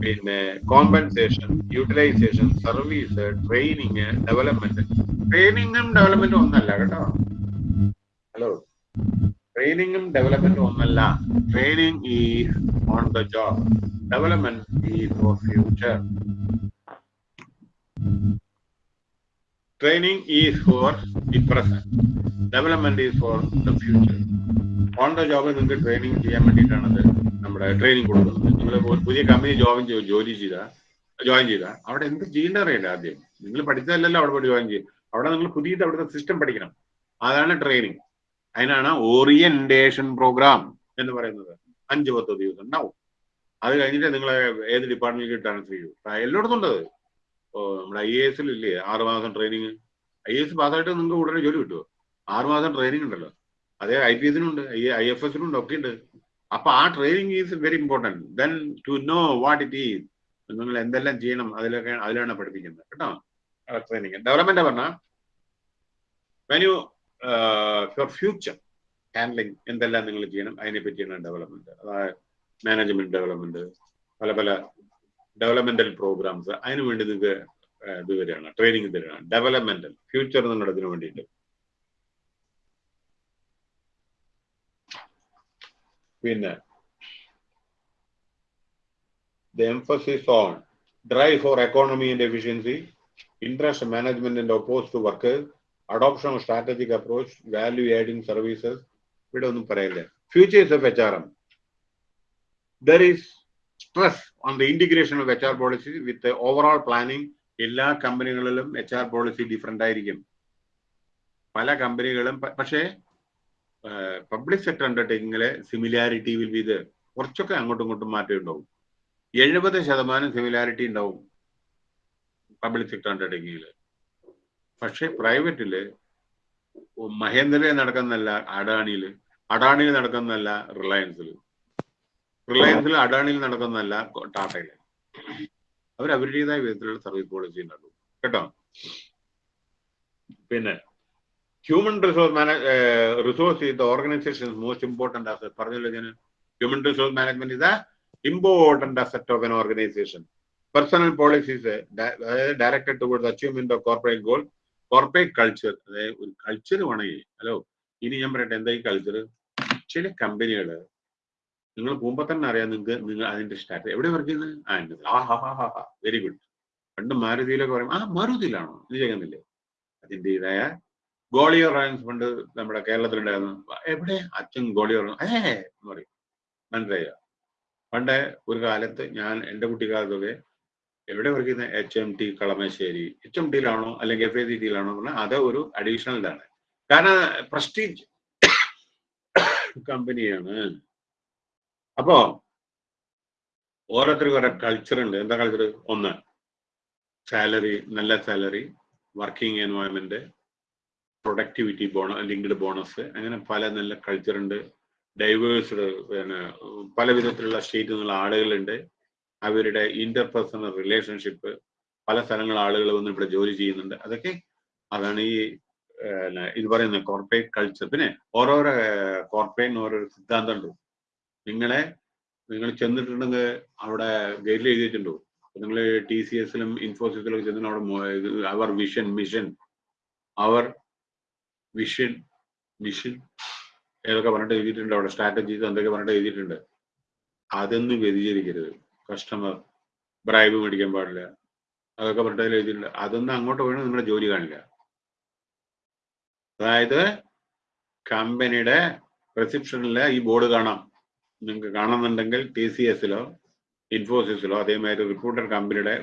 [SPEAKER 1] പിന്നെ compensation utilisation service training development ട്രെയിനിങ്ങും ഡെവലപ്മെന്റും ഒന്നല്ല കേട്ടോ. ഹലോ ട്രെയിനിങ്ങും ഡെവലപ്മെന്റും ഒന്നല്ല. Training is on the job development is for future training is for the present development is for the future on the ജോബിൽ നിങ്ങൾക്ക് ട്രെയിനിങ് ചെയ്യാൻ വേണ്ടിയിട്ടാണത് നമ്മുടെ ട്രെയിനിങ് കൊടുക്കുന്നത്. നിങ്ങൾ പുതിയ കമ്പനി ജോയിൻ ജോലി ചെയ്ത ജോയിൻ ചെയ്ത അവിടെ എന്ത് ചെയ്യേണ്ട അറിയില്ല ആദ്യം. നിങ്ങൾ പഠിച്ചതല്ലല്ലോ അവിടെ പോയി ജോയിൻ ചെയ്യും. അവിടെ നിങ്ങൾ പുതിയത് അവിടുത്തെ സിസ്റ്റം പഠിക്കണം. അതാണ് ട്രെയിനിങ് അതിനാണ് ഓറിയന്റേഷൻ പ്രോഗ്രാം എന്ന് പറയുന്നത്. അഞ്ച് പത്ത് ദിവസം ഉണ്ടാവും. അത് കഴിഞ്ഞിട്ട് നിങ്ങളെ ഏത് ഡിപ്പാർട്ട്മെന്റിലേക്ക് ട്രാൻസ്ഫർ ചെയ്യും. എല്ലായിടത്തും ഉണ്ട് അത് ഓ നമ്മുടെ ഐ എ എസിൽ ഇല്ലേ? ആറ് മാസം ട്രെയിനിങ് ഐ എസ് പാസ്സായിട്ട് നിങ്ങൾക്ക് ഉടനെ ജോലി കിട്ടുമോ ആറ് മാസം ട്രെയിനിങ് ഉണ്ടല്ലോ. അതേ ഐ പി എസിനുണ്ട് ഐ എഫ് എസിനുണ്ട് ഒക്കെ ഉണ്ട്. അപ്പൊ ആ training is very important then to know what it is നിങ്ങൾ എന്തെല്ലാം ചെയ്യണം അതിലൊക്കെ അതിലാണ് പഠിപ്പിക്കുന്നത്. കേട്ടോ? ട്രെയിനിങ് ഡെവലപ്മെന്റ് പറഞ്ഞാൽ വെൻ ഫോർ ഫ്യൂച്ചർ ഹാൻഡ്ലിങ് എന്തെല്ലാം നിങ്ങൾ ചെയ്യണം അതിനെ പറ്റിയാണ് ഡെവലപ്മെന്റ് അതായത് മാനേജ്മെന്റ് ഡെവലപ്മെന്റ് പല പല ഡെവലപ്മെന്റൽ പ്രോഗ്രാംസ് അതിനു വേണ്ടി നിങ്ങൾക്ക് ഇത് വരികയാണ് ട്രെയിനിങ് തരികയാണ് ഡെവലപ്മെന്റൽ ഫ്യൂച്ചർ എന്നുള്ളതിന് വേണ്ടിയിട്ട് പിന്നെ emphasis on drive for economy and efficiency, interest management and opposed to workers, adoption of strategic approach, value adding services. ഇവിടെ ഒന്നും പറയില്ല features of H R M there is stress on the integration of H R policy with overall planning എല്ലാ കമ്പനികളിലും എച്ച് ആർ പോളിസി ഡിഫറെന്റ് ആയിരിക്കും. പല കമ്പനികളും പക്ഷേ പബ്ലിക് സെക്ടർ അണ്ടർടേക്കിങ്ങിലെ സിമിലാരിറ്റി വിൽ ബി ഇത് കുറച്ചൊക്കെ അങ്ങോട്ടും ഇങ്ങോട്ടും മാറ്റം ഉണ്ടാവും. എഴുപത് ശതമാനം സിമിലാരിറ്റി ഉണ്ടാവും പബ്ലിക് സെക്ടർ അണ്ടർടേക്കിങ്ങിൽ പക്ഷേ പ്രൈവറ്റിൽ മഹേന്ദ്രയിൽ നടക്കുന്നല്ല അഡാണിയിൽ അഡാണിയിൽ നടക്കുന്നല്ല റിലയൻസിൽ റിലയൻസിൽ അഡാണിയിൽ നടക്കുന്നതല്ല ടാറ്റയിൽ അവർ അവരുടേതായ വിധത്തിലുള്ള സർവീസ് പോളിസി ഉണ്ടാക്കും. കേട്ടോ? പിന്നെ ഹ്യൂമൻ റിസോഴ്സ് മാനേജ് റിസോഴ്സ് ഇത് ഓർഗനൈസേഷൻ മോസ്റ്റ് ഇമ്പോർട്ടന്റ് ആസ് പറഞ്ഞല്ലോ ഞാൻ. ഹ്യൂമൻ റിസോഴ്സ് മാനേജ്മെന്റ് ഇതാ important asset of an organisation Personal policies uh, directed towards achievement of corporate goal, corporate culture. അതായത് ഒരു കൾച്ചർ വേണമെങ്കിൽ ഹലോ ഇനി ഞാൻ പറയട്ടെ എന്താ ഈ കൾച്ചർ ചില കമ്പനികൾ നിങ്ങൾ പോകുമ്പോൾ തന്നെ അറിയാം നിങ്ങൾക്ക് നിങ്ങൾ അതിന്റെ സ്റ്റാറ്റസ് എവിടെ വർക്ക് ചെയ്യുന്നത് ആ എന്റെ ആ ഹാ ഹാ ഹാ ഹാ. വെരി ഗുഡ് പണ്ട് മാരുതിയിലൊക്കെ പറയും ആ മാരുതിയിലാണോ? ഇത് ചെയ്യുന്നില്ലേ അതിന്റെതായ ഗോളിയോ റയൻസ് പണ്ട് നമ്മുടെ കേരളത്തിലുണ്ടായിരുന്നു. എവിടെ? അച്ഛൻ ഗോളിയോ ഏ എന്ന് പറയും. മനസ്സിലായോ? പണ്ട് ഒരു കാലത്ത് ഞാൻ എന്റെ കുട്ടിക്കാലത്തൊക്കെ എവിടെ വർക്ക് ചെയ്യുന്ന? H M T Kalamassery. H M ടിയിലാണോ അല്ലെങ്കിൽ എഫ് എ സി ടിയിലാണോ പറഞ്ഞാൽ അത് ഒരു അഡീഷണൽ ഇതാണ്. കാരണം പ്രസ്റ്റീജ് കമ്പനിയാണ് അപ്പോ ഓരോരുത്തർക്കും ഓരോ കൾച്ചർ ഉണ്ട്. എന്താ കൾച്ചർ ഒന്ന് സാലറി നല്ല salary working environment productivity bona linked bonus അങ്ങനെ പല നല്ല കൾച്ചർ ഉണ്ട്. ഡൈവേഴ്സ്ഡ് പിന്നെ പല വിധത്തിലുള്ള സ്റ്റേറ്റിൽ നിന്നുള്ള ആളുകളുണ്ട്. അവരുടെ ഇന്റർപേഴ്സണൽ റിലേഷൻഷിപ്പ് പല സ്ഥലങ്ങൾ ആളുകൾ വന്ന് ഇവിടെ ജോലി ചെയ്യുന്നുണ്ട്. അതൊക്കെ അതാണ് ഈ ഇത് പറയുന്ന കോർപ്പറേറ്റ് കൾച്ചർ പിന്നെ ഓരോരോ കോർപ്പറേറ്റിന് ഓരോരോ സിദ്ധാന്തം ഉണ്ട്. നിങ്ങളെ നിങ്ങൾ ചെന്നിട്ടുണ്ടെങ്കിൽ അവിടെ ഗൈഡിൽ എഴുതിയിട്ടുണ്ടോ? നിങ്ങൾ ടി സി എസിലും ഇൻഫോസിസിലും ചെന്നിട്ട് അവിടെ അവർ വിഷൻ മിഷൻ അവർ വിഷൻ മിഷൻ ഏതൊക്കെ പറഞ്ഞിട്ട് എഴുതിയിട്ടുണ്ട്. അവിടെ സ്ട്രാറ്റജീസ് എന്തൊക്കെ പറഞ്ഞിട്ട് എഴുതിയിട്ടുണ്ട്. അതൊന്നും വ്യതിചരിക്കരുത് കസ്റ്റമർ ബ്രൈബ് മേടിക്കാൻ പാടില്ല. അതൊക്കെ പറഞ്ഞിട്ട് എഴുതിയിട്ടുണ്ട്. അതൊന്നും അങ്ങോട്ട് പോയി നിങ്ങളുടെ ജോലി കാണില്ല. അതായത് കമ്പനിയുടെ റിസപ്ഷനിലെ ഈ ബോർഡ് കാണാം. നിങ്ങൾക്ക് കാണുന്നുണ്ടെങ്കിൽ ടി സി എസിലോ ഇൻഫോസിസിലോ അതേമാതിരി റിക്രൂട്ടർ കമ്പനിയുടെ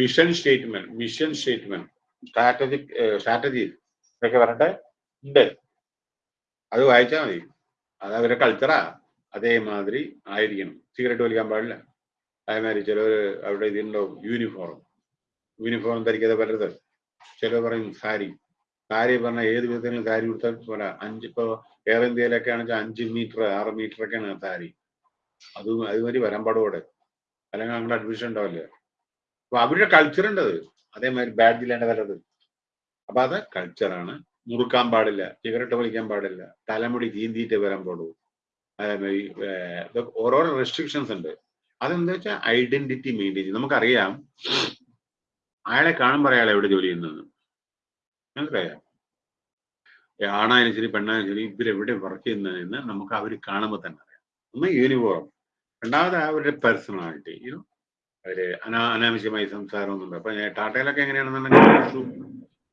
[SPEAKER 1] vision statement mission statement strategic strategy ഇതൊക്കെ പറഞ്ഞിട്ട് ഉണ്ട്. അത് വായിച്ചാൽ മതി. അത് അവരുടെ കൾച്ചറാ അതേമാതിരി ആയിരിക്കണം. സിഗരറ്റ് വലിക്കാൻ പാടില്ല. അതേമാതിരി ചിലവർ അവിടെ ഇതിലുണ്ടാവും. യൂണിഫോം യൂണിഫോം ധരിക്കാതെ പറ്റരുത് ചിലർ പറയും സാരി. സാരി പറഞ്ഞാൽ ഏത് വിധത്തിലും സാരി കൊടുത്താൽ പോരാ. എയർ ഇന്ത്യയിലൊക്കെ ആണെങ്കിൽ അഞ്ച് മീറ്റർ ആറ് മീറ്റർ ഒക്കെയാണ് താരി. അത് അതുമാതിരി വരാൻ പാടുകൂടെ അല്ലെങ്കിൽ അങ്ങോട്ട് അഡ്മിഷൻ ഉണ്ടാവില്ല? അപ്പൊ അവരുടെ കൾച്ചർ ഉണ്ട് അത് അതേമാതിരി ബാഡ്ജിലേണ്ട വരത് അപ്പൊ അത് കൾച്ചറാണ് മുറുക്കാൻ പാടില്ല സിഗരറ്റ് വലിക്കാൻ പാടില്ല. തലമുടി ചീന്തിയിട്ട് വരാൻ പാടുള്ളൂ. അതേമാതിരി ഓരോരോ റെസ്ട്രിക്ഷൻസ് ഉണ്ട്. അതെന്താ വെച്ചാൽ ഐഡന്റിറ്റി മെയിന്റെയിൻ ചെയ്യും. നമുക്കറിയാം അയാളെ കാണുമ്പോൾ അയാൾ എവിടെ ജോലി ചെയ്യുന്നതെന്ന് മനസ്സിലായോ ആണായാലും ശരി പെണ്ണായാലും ശരി ഇവരെവിടെ വർക്ക് ചെയ്യുന്നതെന്ന് നമുക്ക് അവർ കാണുമ്പോൾ തന്നെ അറിയാം. ഒന്ന് യൂണിഫോം രണ്ടാമത് അവരുടെ പേഴ്സണാലിറ്റി യൂനോ അവർ അനാ അനാവശ്യമായി സംസാരമൊന്നുണ്ട് അപ്പൊ ടാറ്റയിലൊക്കെ എങ്ങനെയാണെന്നുണ്ടെങ്കിൽ ഷൂ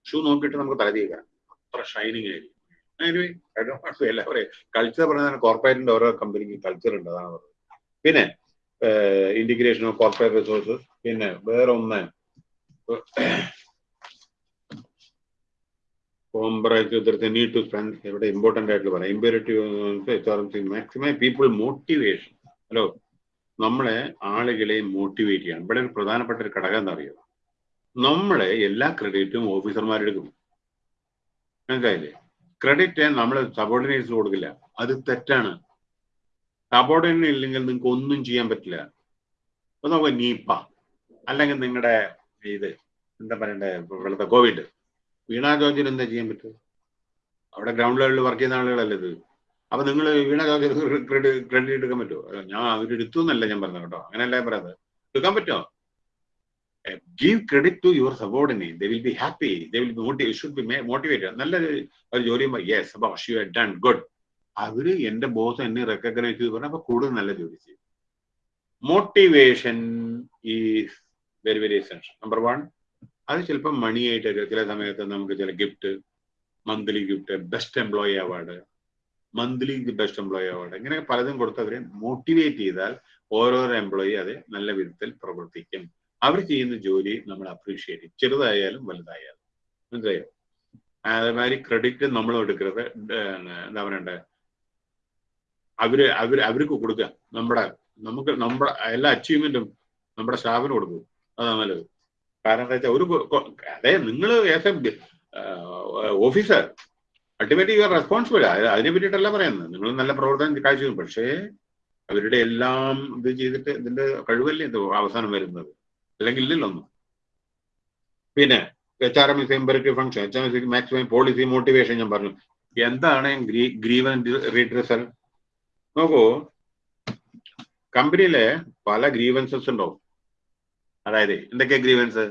[SPEAKER 1] ഷൂ നോക്കിയിട്ട് നമുക്ക് തലതീക്കാം അത്ര ഷൈനിങ് ആയിരിക്കും. എല്ലാവരെയും കൾച്ചർ പറഞ്ഞാൽ കോർപ്പറേറ്റിന്റെ ഓരോ കമ്പനിക്ക് കൾച്ചർ ഉണ്ട് അതാണ് പറയുന്നത് പിന്നെ ഇന്റിഗ്രേഷൻ ഓഫ് കോർപ്പറേറ്റ് റിസോഴ്സസ് പിന്നെ വേറെ ഒന്ന് കോംപ്രൈസ് നീഡ് ടു സ്പെൻഡ് ഇവിടെ ഇമ്പോർട്ടന്റ് ആയിട്ട് പറയാം imperative maximum people motivation hello നമ്മളെ ആളുകളെ മോട്ടിവേറ്റ് ചെയ്യണം. ഇവിടെ ഒരു പ്രധാനപ്പെട്ട ഒരു ഘടകം എന്താ അറിയോ? നമ്മളെ എല്ലാ ക്രെഡിറ്റും ഓഫീസർമാരെടുക്കും മനസ്സിലായില്ലേ? ക്രെഡിറ്റ് നമ്മൾ സബോർഡിനേറ്റ്സ് കൊടുക്കില്ല. അത് തെറ്റാണ്. സബോർഡിനേറ്റ് ഇല്ലെങ്കിൽ നിങ്ങൾക്ക് ഒന്നും ചെയ്യാൻ പറ്റില്ല. അപ്പൊ നോക്കുക നീപ്പ. അല്ലെങ്കിൽ നിങ്ങളുടെ ഇത് എന്താ പറയണ്ടേ? ഇവിടുത്തെ കോവിഡ്. വീണ എന്താ ചെയ്യാൻ പറ്റും അവിടെ ഗ്രൗണ്ട് ലെവലിൽ വർക്ക് ചെയ്യുന്ന ആളുകളല്ലേ ഇത്? അപ്പൊ നിങ്ങൾ വീണ ക്രെഡിറ്റ് എടുക്കാൻ പറ്റുമോ ഞാൻ അവരെടുത്തു എന്നല്ല ഞാൻ പറഞ്ഞത് കേട്ടോ. അങ്ങനെയല്ല ഞാൻ പറയുന്നത് എടുക്കാൻ പറ്റുമോ give credit to your subordinate they will be happy they will be motivate should be motivated നല്ല ഒരു ജോലി yes boss you done good അവർ എന്റെ ബോസ് എന്നെ റെക്കഗ്നൈസ് ചെയ്ത് പറഞ്ഞാൽ അപ്പൊ കൂടുതൽ നല്ല ജോലി ചെയ്യും. Motivation is very very essential number one അത് ചിലപ്പോൾ മണിയായിട്ട് ചില സമയത്ത് നമുക്ക് ചില gift monthly gift best employee award monthly best employee award ഇങ്ങനെ പലതും കൊടുത്ത് അവരെ മോട്ടിവേറ്റ് ചെയ്താൽ ഓരോരോ എംപ്ലോയി അത് നല്ല വിധത്തിൽ പ്രവർത്തിക്കും. അവർ ചെയ്യുന്ന ജോലി നമ്മൾ അപ്രീഷിയേറ്റ് ചെയ്യും. ചെറുതായാലും വലുതായാലും. മനസ്സിലായോ? അതേമാതിരി ക്രെഡിറ്റ് നമ്മൾ എടുക്കരുത് എന്താ പറയണ്ടേ? അവർ അവർ അവർക്ക് കൊടുക്കുക. നമ്മുടെ നമുക്ക് നമ്മുടെ എല്ലാ അച്ചീവ്മെന്റും നമ്മുടെ സ്റ്റാഫിന് കൊടുക്കും. അതാണ് നല്ലത്. കാരണം എന്താ വെച്ചാൽ ഒരു അതെ നിങ്ങൾ as a officer. Ultimately you are responsible. അതിനെ പറ്റിയിട്ടല്ല പറയുന്നത്. നിങ്ങൾ നല്ല പ്രവർത്തനം കാഴ്ചവെക്കും. പക്ഷേ അവരുടെ എല്ലാം ഇത് ചെയ്തിട്ട് ഇതിന്റെ കഴിവല്ലേ ഇത് അവസാനം വരുന്നത്? അല്ലെങ്കിൽ ഇല്ലല്ലോ ഒന്നും. പിന്നെ H R M is imperative function H R M maximum policy motivation ഞാൻ പറഞ്ഞു. എന്താണ് ഗ്രീവൻ റീഡ്രസൽ നോക്കൂ കമ്പനിയിലെ പല ഗ്രീവൻസസ് ഉണ്ടാവും. അതായത് എന്തൊക്കെ ഗ്രീവൻസ്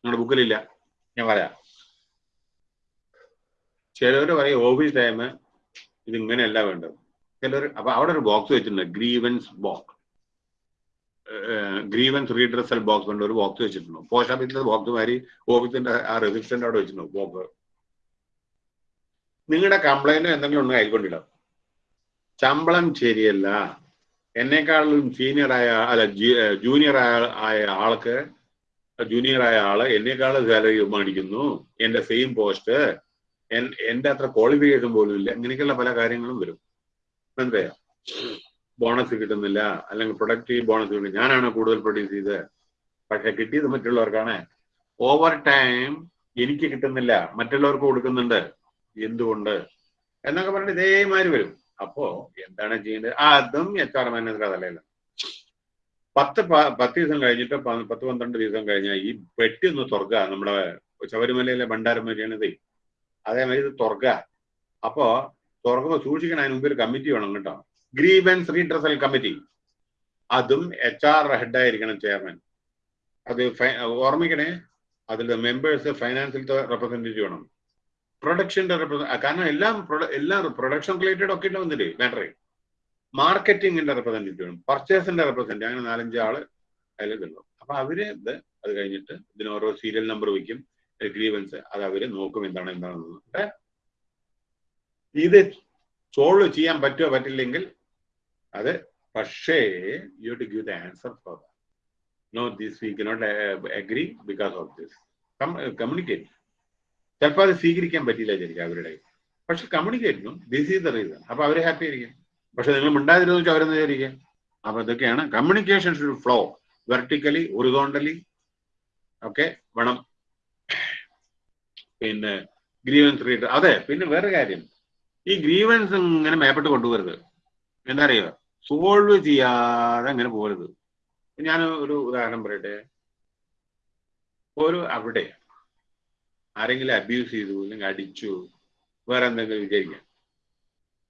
[SPEAKER 1] നിങ്ങളുടെ ബുക്കിലില്ല ഞാൻ പറയാം. ചിലവർ പറയും ഓഫീസ് ടൈം ഇത് ഇങ്ങനെയല്ല വേണ്ടത്. ചിലർ അപ്പൊ അവിടെ ഒരു ബോക്സ് വെച്ചിട്ടുണ്ട് grievance box grievance redressal box കൊണ്ട് ഒരു ബോക്സ് വെച്ചിട്ടുണ്ട്. പോസ്റ്റ് ഓഫീസിന്റെ ബോക്സ് മാതിരി ഓഫീസിന്റെ ആ റെസിസ്റ്റന്റ് അവിടെ വെച്ചിട്ടുണ്ട് ബോക്സ് നിങ്ങളുടെ കംപ്ലൈന്റ് എന്തെങ്കിലും ഒന്നും കൈക്കൊണ്ടിടാം ശമ്പളം ശരിയല്ല. എന്നെക്കാളും സീനിയർ ആയ അല്ല ജൂനിയർ ആയ ആൾക്ക് ജൂനിയർ ആയ ആൾ എന്നെക്കാളും സാലറി മേടിക്കുന്നു എന്റെ സെയിം പോസ്റ്റ് എന്റെ അത്ര ക്വാളിഫിക്കേഷൻ പോലും ഇല്ല. ഇങ്ങനെയൊക്കെയുള്ള പല കാര്യങ്ങളും വരും. മനസ്സിലായോ ബോണസ് കിട്ടുന്നില്ല. അല്ലെങ്കിൽ പ്രൊഡക്റ്റീവ് ബോണസ് കിട്ടും ഞാനാണ് കൂടുതൽ പ്രൊഡ്യൂസ് ചെയ്തത്. പക്ഷെ കിട്ടിയത് മറ്റുള്ളവർക്കാണ്. ഓവർ ടൈം എനിക്ക് കിട്ടുന്നില്ല. മറ്റുള്ളവർക്ക് കൊടുക്കുന്നുണ്ട്. എന്തുകൊണ്ട്? എന്നൊക്കെ പറഞ്ഞിട്ട് ഇതേമാതിരി വരും. അപ്പോ എന്താണ് ചെയ്യേണ്ടത്? ആ, അതും എച്ച് ആർ മാനേജർ അതല്ല പത്ത് പത്ത് ദിവസം കഴിഞ്ഞിട്ട് പത്ത് പന്ത്രണ്ട് ദിവസം കഴിഞ്ഞാൽ ഈ പെട്ടി ഒന്ന് തുറക്കുക. നമ്മുടെ ശബരിമലയിലെ ഭണ്ഡാരമരിയാണിത് അതേമാതിരി ഇത് തുറക്കുക. അപ്പോ തുറക്കുമ്പോൾ സൂക്ഷിക്കണം അതിന് മുമ്പ് ഒരു കമ്മിറ്റി വേണം കേട്ടോ. ഗ്രീവൻസ് റീഡ്രസൽ കമ്മിറ്റി അതും എച്ച് ആർ ഹെഡായിരിക്കണം ചെയർമാൻ അത് ഓർമ്മിക്കണേ അതിൽ മെമ്പേഴ്സ് ഫൈനാൻസിലത്തെ റെപ്രസെന്റേറ്റീവ് വേണം. പ്രൊഡക്ഷന്റെ റെപ്രസെന്റ് കാരണം എല്ലാം എല്ലാം പ്രൊഡക്ഷൻ റിലേറ്റഡ് ഒക്കെ വന്നില്ലേ? മാറ്റർ മാർക്കറ്റിംഗിന്റെ റെപ്രസെന്റേറ്റീവ് പർച്ചേസിന്റെ റെപ്രസെന്റേറ്റീവ് അങ്ങനെ നാലഞ്ച് ആൾ അതിൽ ഇതുണ്ടാവും അപ്പൊ അവർ ഇത് അത് കഴിഞ്ഞിട്ട് ഇതിന് ഓരോ സീരിയൽ നമ്പർ വയ്ക്കും ഗ്രീവൻസ് അത് അവർ നോക്കും എന്താണ് എന്താണെന്ന്? ഇത് സോൾവ് ചെയ്യാൻ പറ്റുമോ പറ്റില്ലെങ്കിൽ അത് പക്ഷേ you to give the answer for no this we cannot agree because of this communicate ചിലപ്പോൾ അത് സ്വീകരിക്കാൻ പറ്റില്ല വിചാരിക്കും അവരുടെ പക്ഷെ communicate this is the reason അപ്പൊ അവർ ഹാപ്പി ആയിരിക്കും. പക്ഷെ നിങ്ങൾ മിണ്ടാതിരുന്നു വെച്ചാൽ അവരെന്ന് വിചാരിക്കുക അപ്പൊ ഇതൊക്കെയാണ് communication should flow vertically horizontally ഒക്കെ വേണം. പിന്നെ ഗ്രീവൻസ് റീഡർ അതെ പിന്നെ വേറെ കാര്യം. ഈ ഗ്രീവൻസ് ഇങ്ങനെ മേപ്പെട്ട് കൊണ്ടുപോകരുത് എന്താ അറിയുക സോൾവ് ചെയ്യാതെ അങ്ങനെ പോകരുത്. ഞാൻ ഒരു ഉദാഹരണം പറയട്ടെ? ഒരു അവിടെ ആരെങ്കിലും അബ്യൂസ് ചെയ്തു അല്ലെങ്കിൽ അടിച്ചു വേറെ എന്തെങ്കിലും വിചാരിക്കാം.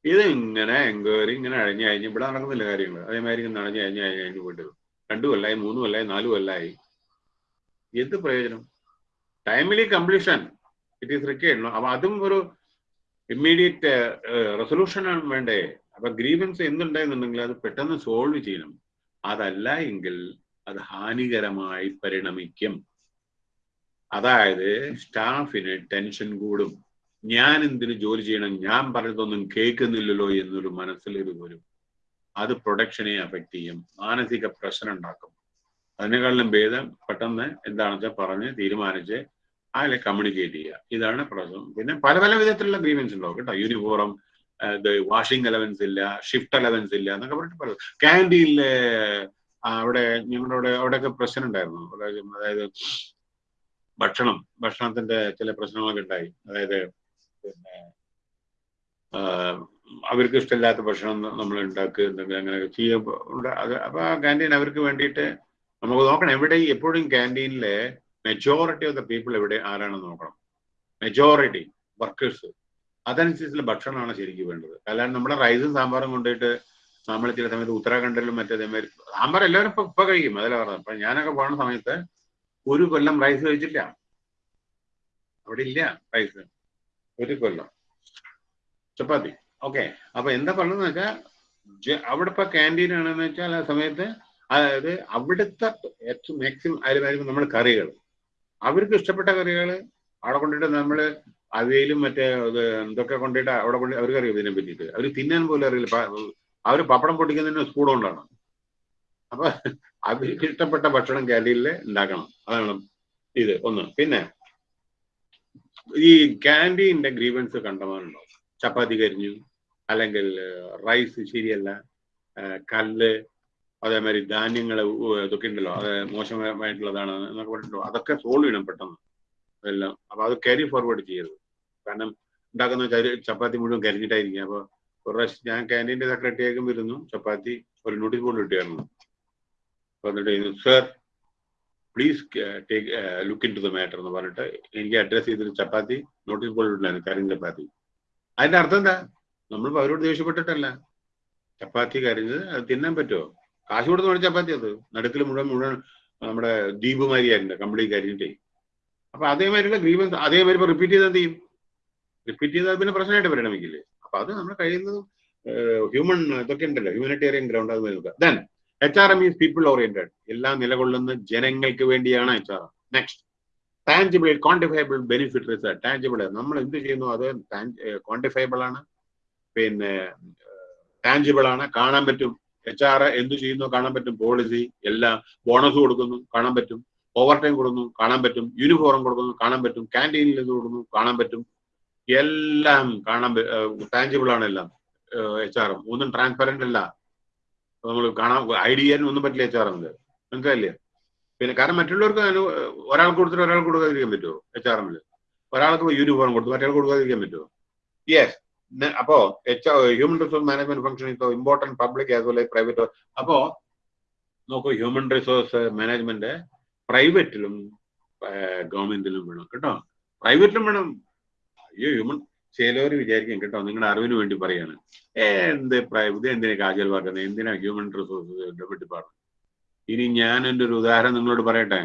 [SPEAKER 1] ഇത് ഇങ്ങനെ എൻക്വയറി ഇങ്ങനെ അഴിഞ്ഞ് കഴിഞ്ഞ് ഇവിടെ നടക്കുന്നില്ല കാര്യങ്ങൾ അതേമാതിരി ഇങ്ങനെ അഴിഞ്ഞ് അഴിഞ്ഞ് അഴിഞ്ഞ് അഴിഞ്ഞ് പോയിട്ട് രണ്ടു കൊല്ലായി മൂന്ന് കൊല്ലായി നാല് കൊല്ലായി. എന്ത് പ്രയോജനം? ടൈമിലി കംപ്ലീഷൻ ഇറ്റ് ഈസ് റിക്കേഡ് അപ്പൊ അതും ഒരു ഇമ്മീഡിയറ്റ് റെസൊല്യൂഷൻ ആണ് വേണ്ടേ. അപ്പൊ ഗ്രീവൻസ് എന്തുണ്ടായെന്നുണ്ടെങ്കിൽ അത് പെട്ടെന്ന് സോൾവ് ചെയ്യണം. അതല്ല എങ്കിൽ അത് ഹാനികരമായി പരിണമിക്കും. അതായത് സ്റ്റാഫിന് ടെൻഷൻ കൂടും. ഞാൻ എന്തിനു ജോലി ചെയ്യണം? ഞാൻ പറഞ്ഞതൊന്നും കേൾക്കുന്നില്ലല്ലോ എന്നൊരു മനസ്സിലൊരു വരും അത് പ്രൊഡക്ഷനെ അഫക്റ്റ് ചെയ്യും. മാനസിക പ്രശ്നം ഉണ്ടാക്കും. അതിനേക്കാളും ഭേദം പെട്ടെന്ന് എന്താണെന്ന് വെച്ചാൽ പറഞ്ഞ് തീരുമാനിച്ച് അതിലെ കമ്മ്യൂണിക്കേറ്റ് ചെയ്യുക. ഇതാണ് പ്രശ്നം. പിന്നെ പല പല വിധത്തിലുള്ള ഗ്രീവൻസ് ഉണ്ടാവും കേട്ടോ. യൂണിഫോം വാഷിംഗ് അലവൻസ് ഇല്ല ഷിഫ്റ്റ് അലവൻസ് ഇല്ല എന്നൊക്കെ പറഞ്ഞിട്ട് പറയും ക്യാന്റീനിലെ അവിടെ ഞങ്ങളുടെ അവിടെ അവിടെയൊക്കെ പ്രശ്നം ഉണ്ടായിരുന്നു. അതായത് ഭക്ഷണം ഭക്ഷണത്തിന്റെ ചില പ്രശ്നങ്ങളൊക്കെ ഉണ്ടായി. അതായത് പിന്നെ അവർക്ക് ഇഷ്ടമില്ലാത്ത ഭക്ഷണം നമ്മൾ ഉണ്ടാക്കുക എന്തെങ്കിലും അങ്ങനെ ചെയ്യുമ്പോൾ അത് അപ്പൊ ആ ക്യാന്റീൻ അവർക്ക് വേണ്ടിയിട്ട് നമുക്ക് നോക്കണം. എവിടെ എപ്പോഴും ക്യാന്റീനിലെ മെജോറിറ്റി ഓഫ് ദ പീപ്പിൾ എവിടെ ആരാണെന്ന് നോക്കണം? മെജോറിറ്റി വർക്കേഴ്സ് അതനുസരിച്ചുള്ള ഭക്ഷണമാണ് ശരിക്കും വേണ്ടത്. അല്ലാണ്ട് നമ്മുടെ റൈസും സാമ്പാറും കൊണ്ടുപോയിട്ട് നമ്മൾ ചില സമയത്ത് ഉത്തരാഖണ്ഡിലും മറ്റേതേമാതിരി സാമ്പാർ എല്ലാവരും ഇപ്പൊ ഇപ്പൊ കഴിക്കും. അതല്ല പറഞ്ഞത്. അപ്പൊ ഞാനൊക്കെ പോകുന്ന സമയത്ത് ഒരു കൊല്ലം റൈസ് കഴിച്ചില്ല. അവിടെ ഇല്ല റൈസ് ഒരു കൊല്ലം ചപ്പാത്തി. ഓക്കെ അപ്പൊ എന്താ പറഞ്ഞതെന്ന് വെച്ചാൽ അവിടെ ഇപ്പൊ ക്യാന്റീൻ ആണെന്ന് വെച്ചാൽ ആ സമയത്ത് അതായത് അവിടുത്തെ ഏറ്റവും മാക്സിമം ആരുമായിരിക്കും നമ്മൾ കറികൾ. അവർക്ക് ഇഷ്ടപ്പെട്ട കറികൾ അവിടെ കൊണ്ടിട്ട് നമ്മൾ അവയിലും മറ്റേ എന്തൊക്കെ കൊണ്ടിട്ട് അവിടെ കൊണ്ട് അവർക്ക് അറിയാം ഇതിനെ പറ്റിയിട്ട് അവർ തിന്നാൻ പോലും അറിയില്ല. അവർ പപ്പടം പൊട്ടിക്കുന്നതിന് സ്പൂൺ അപ്പൊ അവർക്ക് ഇഷ്ടപ്പെട്ട ഭക്ഷണം ക്യാന്റീനിൽ ഉണ്ടാക്കണം. അതാണ് ഇത്. ഒന്ന്. പിന്നെ ഈ ക്യാന്റീന്റെ ഗ്രീവൻസ് കണ്ടമാനുണ്ടാവും ചപ്പാത്തി കരിഞ്ഞു അല്ലെങ്കിൽ റൈസ് ശരിയല്ല കല്ല് അതേമാതിരി ധാന്യങ്ങൾ ഇതൊക്കെ ഉണ്ടല്ലോ അത് മോശമായിട്ടുള്ളതാണ് എന്നൊക്കെ പറഞ്ഞിട്ടുണ്ടോ? അതൊക്കെ സോൾവ് ചെയ്യണം പെട്ടെന്ന്. എല്ലാം. അപ്പൊ അത് ക്യാരി ഫോർവേഡ് ചെയ്യരുത്. കാരണം ഉണ്ടാക്കുന്ന ചപ്പാത്തി മുഴുവൻ കരിഞ്ഞിട്ടായിരിക്കും. അപ്പൊ ഒരു പ്രാവശ്യം ഞാൻ ക്യാന്റീന്റെ സെക്രട്ടറിയേക്കും വരുന്നു. ചപ്പാത്തി ഒരു നോട്ടീസ് ബോർഡ് കിട്ടിയായിരുന്നു വന്നിട്ട് sir please take look into the matter എന്ന് പറഞ്ഞിട്ട് എനിക്ക് അഡ്രസ് ചെയ്തൊരു ചപ്പാത്തി നോട്ടീസ് ബോർഡ് ഉണ്ടായിരുന്നു കരിഞ്ഞ ചപ്പാത്തി. അതിന്റെ അർത്ഥം എന്താ? നമ്മൾ അവരോട് ദേഷ്യപ്പെട്ടിട്ടല്ല. ചപ്പാത്തി കരിഞ്ഞത് അത് തിന്നാൻ പറ്റുമോ കാശ് കൊടുത്ത് മേടിച്ച ചപ്പാത്തി അത്. നടുക്കിൽ മുഴുവൻ മുഴുവൻ നമ്മുടെ ദ്വീപുമാരിയായിരുന്നു കംപ്ലീറ്റ് കരിഞ്ഞിട്ടേ. അപ്പൊ അതേമാതിരിയുള്ള ഗ്രീവൻസ് അതേമാതിരി ഇപ്പൊ റിപ്പീറ്റ് ചെയ്താൽ ചെയ്യും? റിപ്പീറ്റ് ചെയ്താൽ പിന്നെ പ്രശ്നമായിട്ട് പരിണമിക്കില്ലേ? അപ്പൊ അത് നമ്മൾ കഴിയുന്നതും ഹ്യൂമൺ ഇതൊക്കെ ഉണ്ടല്ലോ ഹ്യൂമനിറ്റേറിയൻ ഗ്രൗണ്ട് അത് നോക്കുക. Then H R M is people oriented എല്ലാം നിലകൊള്ളുന്ന ജനങ്ങൾക്ക് വേണ്ടിയാണ് H R M next tangible quantifiable benefit result tangible നമ്മൾ എന്ത് ചെയ്യുന്നു? അത് ക്വാണ്ടിഫയബിൾ ആണ്. പിന്നെ ടാഞ്ചിബിൾ ആണ്. കാണാൻ പറ്റും. എച്ച് ആർ എന്ത് ചെയ്യുന്നു? കാണാൻ പറ്റും. പോളിസി എല്ലാം ബോണസ് കൊടുക്കുന്നു. കാണാൻ പറ്റും. ഓവർ ടൈം കൊടുക്കുന്നു. കാണാൻ പറ്റും. യൂണിഫോം കൊടുക്കുന്നു. കാണാൻ പറ്റും. ക്യാന്റീനിൽ ഇത് കൊടുക്കുന്നു. കാണാൻ പറ്റും. എല്ലാം കാണാൻ ടാഞ്ചിബിൾ ആണ് എല്ലാം. എച്ച് ആർ ഒന്നും ട്രാൻസ്പെറന്റ് അല്ല. നമ്മൾ കാണാൻ ഐഡിയ ചെയ്യാൻ ഒന്നും പറ്റില്ല എച്ച് ആർ എമ്മിൽ മനസ്സിലായില്ലേ? പിന്നെ കാരണം മറ്റുള്ളവർക്ക് ഒരാൾക്ക് കൊടുത്തിട്ട് ഒരാൾക്ക് കൊടുക്കാതിരിക്കാൻ പറ്റുമോ എച്ച് ആർ എമ്മിൽ ഒരാൾക്ക് യൂണിഫോം കൊടുത്തു മറ്റേ കൊടുക്കാതിരിക്കാൻ പറ്റുമോ? യെസ് അപ്പോ H human resource management function ഇപ്പോ important public as well private അപ്പോ നോക്കൂ ഹ്യൂമൻ റിസോഴ്സ് മാനേജ്മെന്റ് പ്രൈവറ്റിലും ഗവൺമെന്റിലും വേണം. കേട്ടോ? പ്രൈവറ്റിലും വേണം. അയ്യോ ഹ്യൂമൻ ചിലവർ വിചാരിക്കും കേട്ടോ നിങ്ങളുടെ അറിവിന് വേണ്ടി പറയാണ് എന്ത് പ്രൈവറ്റ് എന്തിനാ കാജൽവാക്കുന്നത് എന്തിനാ ഹ്യൂമൻ റിസോഴ്സ് ഡെവലപ്പ് ഡിപ്പാർട്ട്മെന്റ് ഇനി ഞാൻ എന്റെ ഒരു ഉദാഹരണം നിങ്ങളോട് പറയട്ടെ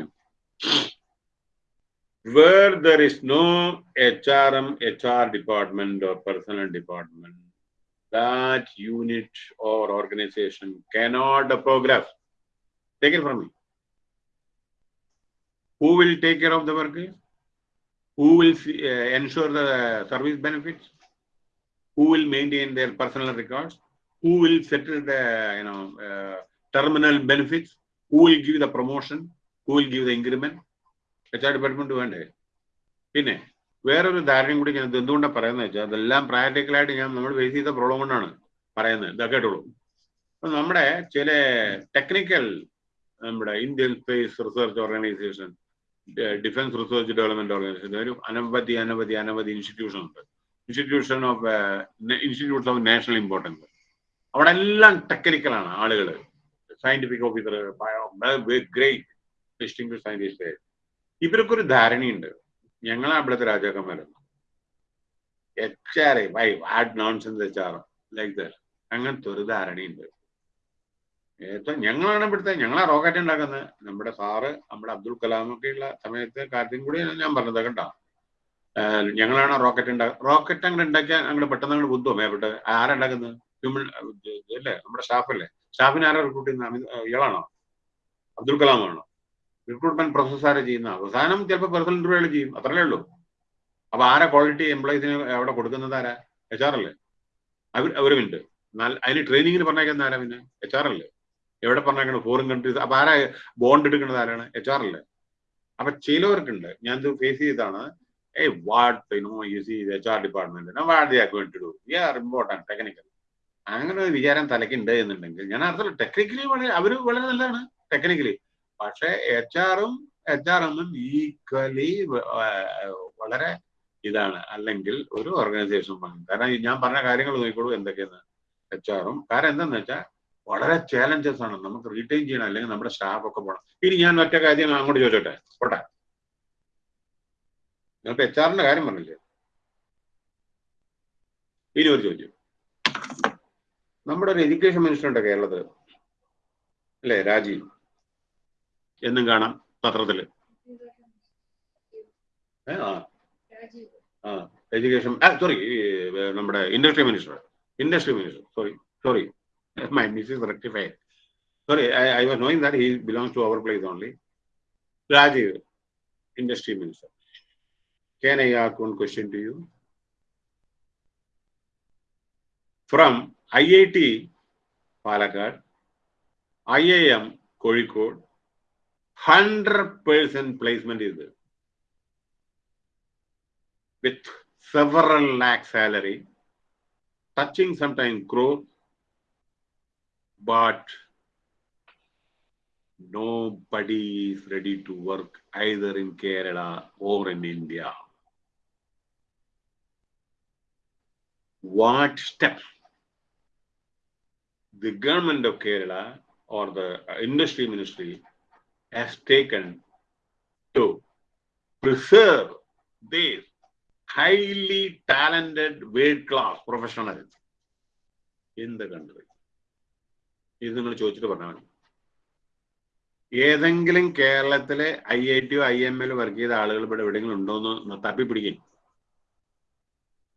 [SPEAKER 1] where there is no HRM, HR department or personnel department, that unit or organization cannot progress. Take it from me. Who will take care of the workers? Who will uh, ensure the service benefits? Who will maintain their personal records? Who will settle the you know uh, terminal benefits? Who will give the promotion? Who will give the increment? H R department വേണ്ടേ പിന്നെ വേറൊരു ധാരണയും കൂടി ഞാൻ എന്തുകൊണ്ടാണ് പറയുന്നത് വെച്ചാൽ അതെല്ലാം പ്രാക്ടിക്കലായിട്ട് ഞാൻ നമ്മൾ ഫേസ് ചെയ്ത പ്രോബ്ലം കൊണ്ടാണ് പറയുന്നത് ഇതാ കേട്ടോളൂ അപ്പൊ നമ്മുടെ ചില ടെക്നിക്കൽ നമ്മുടെ Indian space research organisation defence research development organisation ഒരു അനവധി അനവധി അനവധി ഇൻസ്റ്റിറ്റ്യൂഷൻ ഉണ്ട്. Institution of institutes of national importance അവിടെ എല്ലാം ടെക്നിക്കലാണ് ആളുകൾ scientific officer great distinguished scientist ഇവരൊക്കെ ഒരു ധാരണയുണ്ട്. ഞങ്ങളാ അവിടുത്തെ രാജാക്കന്മാരൊന്നും. H R I why what nonsense H R like that അങ്ങനത്തെ ഒരു ധാരണയുണ്ട്. ഏറ്റവും ഞങ്ങളാണ് ഇവിടുത്തെ ഞങ്ങളാ റോക്കറ്റ് ഉണ്ടാക്കുന്നത്. നമ്മുടെ സാറ് നമ്മുടെ അബ്ദുൽ ഒക്കെ ഉള്ള സമയത്ത് കാര്യം കൂടി ഞാൻ പറഞ്ഞത് കേട്ടോ. ഞങ്ങളാണ് റോക്കറ്റ് ഉണ്ടാക്കുക റോക്കറ്റ് അങ്ങോട്ട് ഉണ്ടാക്കിയാൽ അങ്ങോട്ട് പെട്ടെന്ന് അങ്ങോട്ട് ബുദ്ധോ മേപ്പെട്ട് ആരുണ്ടാക്കുന്നത് ഹ്യൂമൻ അല്ലേ നമ്മുടെ സ്റ്റാഫല്ലേ സ്റ്റാഫിനെ ആരാ റിക്രൂട്ട് ചെയ്യുന്ന ഇയാളാണോ? അബ്ദുൽ കലാം ആണോ റിക്രൂട്ട്മെന്റ് പ്രോസസ് ആരാ ചെയ്യുന്ന അവസാനം ചിലപ്പോൾ പേഴ്സണൽ ഇന്റർവ്യൂകൾ ചെയ്യും. അത്രയേ ഉള്ളൂ. അപ്പൊ ആരാ ക്വാളിറ്റി എംപ്ലോയീസിന് അവിടെ കൊടുക്കുന്നത് ആരാ? എച്ച് ആർ അല്ലേ? അവർ മിനിറ്റ് അതിന് ട്രെയിനിങ്ങിന് പറഞ്ഞേക്കുന്ന ആരാ പിന്നെ? എച്ച് ആർ അല്ലേ? എവിടെ പറഞ്ഞേക്കണം ഫോറിൻ കൺട്രീസ് അപ്പൊ ആരാ ബോണ്ട് എടുക്കുന്നത് ആരാണ്? എച്ച് ആർ അല്ലേ? അപ്പൊ ചിലവർക്കുണ്ട്. ഞാൻ ഇത് ഫേസ് ചെയ്താണ് ഏയ് what know you see H R department what they are going to do are important technical അങ്ങനെ ഒരു വിചാരം തലയ്ക്കുണ്ട് എന്നുണ്ടെങ്കിൽ ഞാൻ അർത്ഥം ടെക്നിക്കലി വളരെ അവർ വളരെ നല്ലതാണ് ടെക്നിക്കലി പക്ഷെ എച്ച് ആറും എച്ച് ആർ എമ്മും ഈക്വലി വളരെ ഇതാണ്. അല്ലെങ്കിൽ ഒരു ഓർഗനൈസേഷൻ കാരണം ഞാൻ പറഞ്ഞ കാര്യങ്ങൾ നോക്കിക്കോളൂ എന്തൊക്കെയാണ് എച്ച് ആറും കാരണം എന്താന്ന് വെച്ചാൽ വളരെ ചാലഞ്ചസ് ആണ്. നമുക്ക് റീറ്റെയിൻ ചെയ്യണം അല്ലെങ്കിൽ നമ്മുടെ സ്റ്റാഫ് ഒക്കെ പോകണം ഇനി ഞാൻ ഒറ്റ കാര്യം അങ്ങോട്ട് ചോദിച്ചോട്ടെ? പോട്ടെ. നിങ്ങൾക്ക് എച്ച് ആറിന്റെ കാര്യം പറഞ്ഞില്ലേ? ഇനി ഒരു ചോദ്യം. നമ്മുടെ ഒരു എഡ്യൂക്കേഷൻ മിനിസ്റ്റർ ഉണ്ട് കേരളത്തിൽ അല്ലേ രാജീവ് എന്നും കാണാം പത്രത്തിൽ. ആ. ആ എഡ്യൂക്കേഷൻ സോറി നമ്മുടെ industry minister industry minister sorry sorry [laughs] my missus rectified. Sorry, I, I was knowing that he belongs to our place only. Rajiv, Industry Minister. Can I ask one question to you? From IIT Palakkad, IIM Kozhikode, 100% placement is there. With several lakh salary, touching sometimes crore but nobody is ready to work either in Kerala or in India. What steps the government of Kerala or the industry ministry has taken to preserve these highly talented world class professionals in the country. ഇത് നിങ്ങൾ ചോദിച്ചിട്ട് പറഞ്ഞാൽ മതി. ഏതെങ്കിലും കേരളത്തിലെ I I T I M എല്ലോ വർക്ക് ചെയ്ത ആളുകൾ ഇവിടെ എവിടെയെങ്കിലും ഉണ്ടോന്ന് തപ്പി പിടിക്കും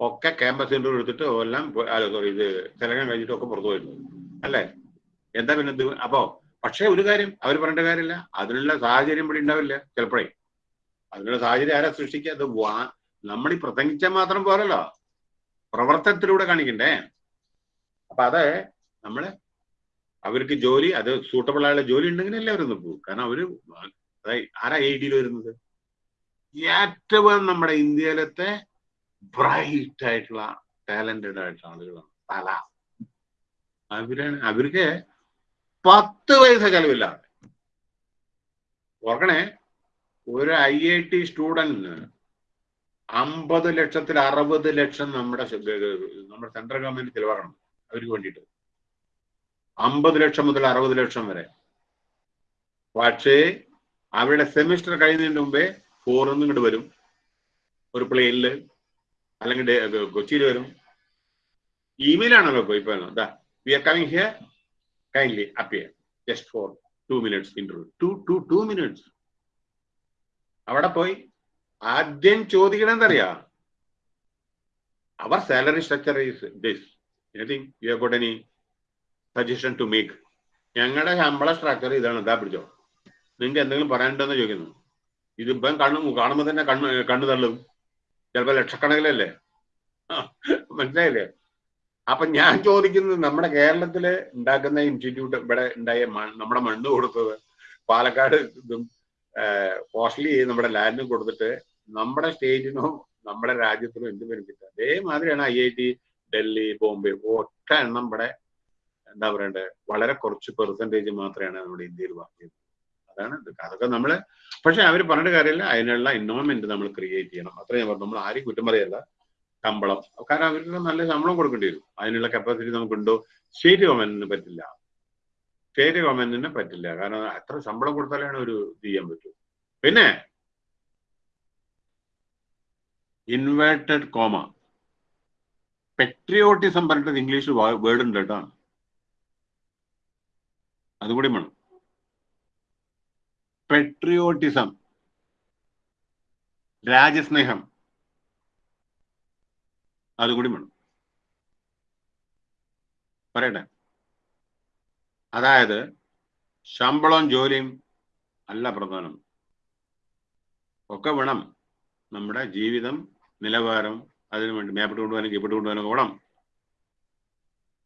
[SPEAKER 1] ഒക്കെ ക്യാമ്പസ് ഇന്റർവ്യൂ എടുത്തിട്ട് എല്ലാം സോറി ഇത് സെലക്ഷൻ കഴിഞ്ഞിട്ട് ഒക്കെ പുറത്തു പോയിരുന്നു. അല്ലേ? എന്താ പിന്നെ അപ്പോ പക്ഷേ ഒരു കാര്യം അവർ പറഞ്ഞ കാര്യമില്ല. അതിനുള്ള സാഹചര്യം ഇവിടെ ഉണ്ടാവില്ല ചിലപ്പോഴേ. അതിനുള്ള സാഹചര്യം ആരാ സൃഷ്ടിക്കുക? അത് വാ നമ്മൾ ഈ പ്രസംഗിച്ചാൽ മാത്രം പോരല്ലോ. പ്രവർത്തനത്തിലൂടെ കാണിക്കണ്ടേ? അപ്പൊ അത് നമ്മൾ അവർക്ക് ജോലി അത് സൂട്ടബിൾ ആയുള്ള ജോലി ഉണ്ടെങ്കിൽ എല്ലാവരും പോകും. കാരണം അവർ ആരാ ഐ ഡിയിൽ വരുന്നത്? ഏറ്റവും നമ്മുടെ ഇന്ത്യയിലത്തെ ബ്രൈറ്റ് ആയിട്ടുള്ള ടാലന്റഡ് ആയിട്ടുള്ള ആളുകളാണ്. തല. അവരാണ് അവർക്ക് പത്ത് പൈസ ചെലവില്ല ഓർക്കണേ ഒരു ഐ ഐ ടി സ്റ്റുഡന്റിന് അമ്പത് ലക്ഷത്തിൽ അറുപത് ലക്ഷം നമ്മുടെ നമ്മുടെ സെൻട്രൽ ഗവൺമെന്റ് ചിലവാക്കണം അവർക്ക് വേണ്ടിയിട്ട്. അമ്പത് ലക്ഷം മുതൽ അറുപത് ലക്ഷം വരെ. പക്ഷേ അവരുടെ സെമിസ്റ്റർ കഴിയുന്നതിന് മുമ്പേ ഫോറിന്ന് ഇങ്ങോട്ട് വരും. ഒരു പ്ലെയിനിൽ അല്ലെങ്കിൽ കൊച്ചിയിൽ വരും. ഇമെയിലാണല്ലോ ഇപ്പൊ ദാ we are coming here kindly appear just for two minutes interview two two two minutes അവിടെ പോയി ആദ്യം ചോദിക്കണം എന്തറിയാ അവർ salary structure is this anything you have got any suggestion to make ഞങ്ങളുടെ ശമ്പള സ്ട്രക്ചർ ഇതാണ്. ഇതാ പിടിച്ചോ. നിങ്ങൾക്ക് എന്തെങ്കിലും പറയാനുണ്ടെന്ന് ചോദിക്കുന്നു. ഇതിപ്പം കണ്ണു കാണുമ്പോൾ തന്നെ കണ്ണ് കണ്ണു തള്ളും. ചിലപ്പോൾ ലക്ഷക്കണക്കിലല്ലേ? മനസ്സിലായില്ലേ? അപ്പൊ ഞാൻ ചോദിക്കുന്നത് നമ്മുടെ കേരളത്തിൽ ഉണ്ടാക്കുന്ന ഇൻസ്റ്റിറ്റ്യൂട്ട് ഇവിടെ ഉണ്ടായ നമ്മുടെ മണ്ണ് കൊടുത്തത് പാലക്കാട് ഇതും കോസ്റ്റ്ലി നമ്മുടെ ലാൻഡിന് കൊടുത്തിട്ട് നമ്മുടെ സ്റ്റേറ്റിനോ നമ്മുടെ രാജ്യത്തിനോ എന്ത് benefit അതേമാതിരിയാണ് I I T Delhi Bombay ഒറ്റ എണ്ണം ഇവിടെ എന്താ പറയണ്ടേ വളരെ കുറച്ച് പെർസെന്റേജ് മാത്രമാണ് നമ്മുടെ ഇന്ത്യയിൽ വർക്ക് ചെയ്യുന്നത് അതാണ് അതൊക്കെ നമ്മൾ പക്ഷെ അവർ പറഞ്ഞിട്ട് കാര്യമില്ല. അതിനുള്ള ഇൻവോൾവ്മെന്റ് നമ്മൾ ക്രിയേറ്റ് ചെയ്യണം. അത്രയും ഞാൻ പറഞ്ഞു നമ്മൾ ആരും കുറ്റം പറയല്ല. ശമ്പളം. കാരണം അവർക്ക് നല്ല ശമ്പളം കൊടുക്കേണ്ടി വരും. അതിനുള്ള കപ്പാസിറ്റി നമുക്കുണ്ടോ? സ്റ്റേറ്റ് ഗവൺമെന്റിന് പറ്റില്ല. സ്റ്റേറ്റ് ഗവൺമെന്റിന് പറ്റില്ല. കാരണം അത്ര ശമ്പളം കൊടുത്താലാണ് ഒരു ചെയ്യാൻ പറ്റൂ. പിന്നെ ഇൻവേർട്ടഡ് കോമ പെട്രിയോട്ടിസം പറഞ്ഞിട്ട് ഇംഗ്ലീഷിൽ വേർഡ് ഉണ്ട് കേട്ടോ. അതുകൂടി വേണം. പെട്രിയോട്ടിസം രാജ്യസ്നേഹം അതുകൂടി വേണം. പറയട്ടെ? അതായത് ശമ്പളവും ജോലിയും അല്ല പ്രധാനം. ഒക്കെ വേണം. നമ്മുടെ ജീവിതം നിലവാരം അതിനു വേണ്ടി മേപ്പിട്ട് കൊണ്ടുപോകാനും കീപ്പിട്ട് കൊണ്ടുപോകാനും ഒക്കെ വേണം.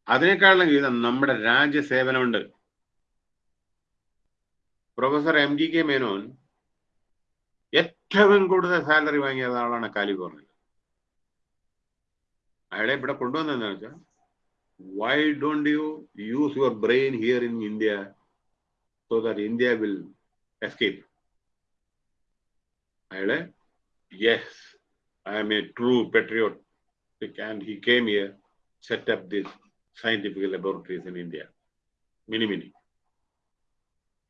[SPEAKER 1] അതിനേക്കാളും ജീവിതം നമ്മുടെ രാജ്യസേവനമുണ്ട്. Professor M G K Menon ഏറ്റവും കൂടുതൽ സാലറി വാങ്ങിയ ആളാണ് കാലിഫോർണിയയിൽ അയാളെ ഇവിടെ കൊണ്ടുവന്നതെന്ന് വെച്ചാൽ why don't you use your brain here in India so that India will escape അയാൾ yes I am a true patriotic and he came here set up this scientific laboratories in India mini mini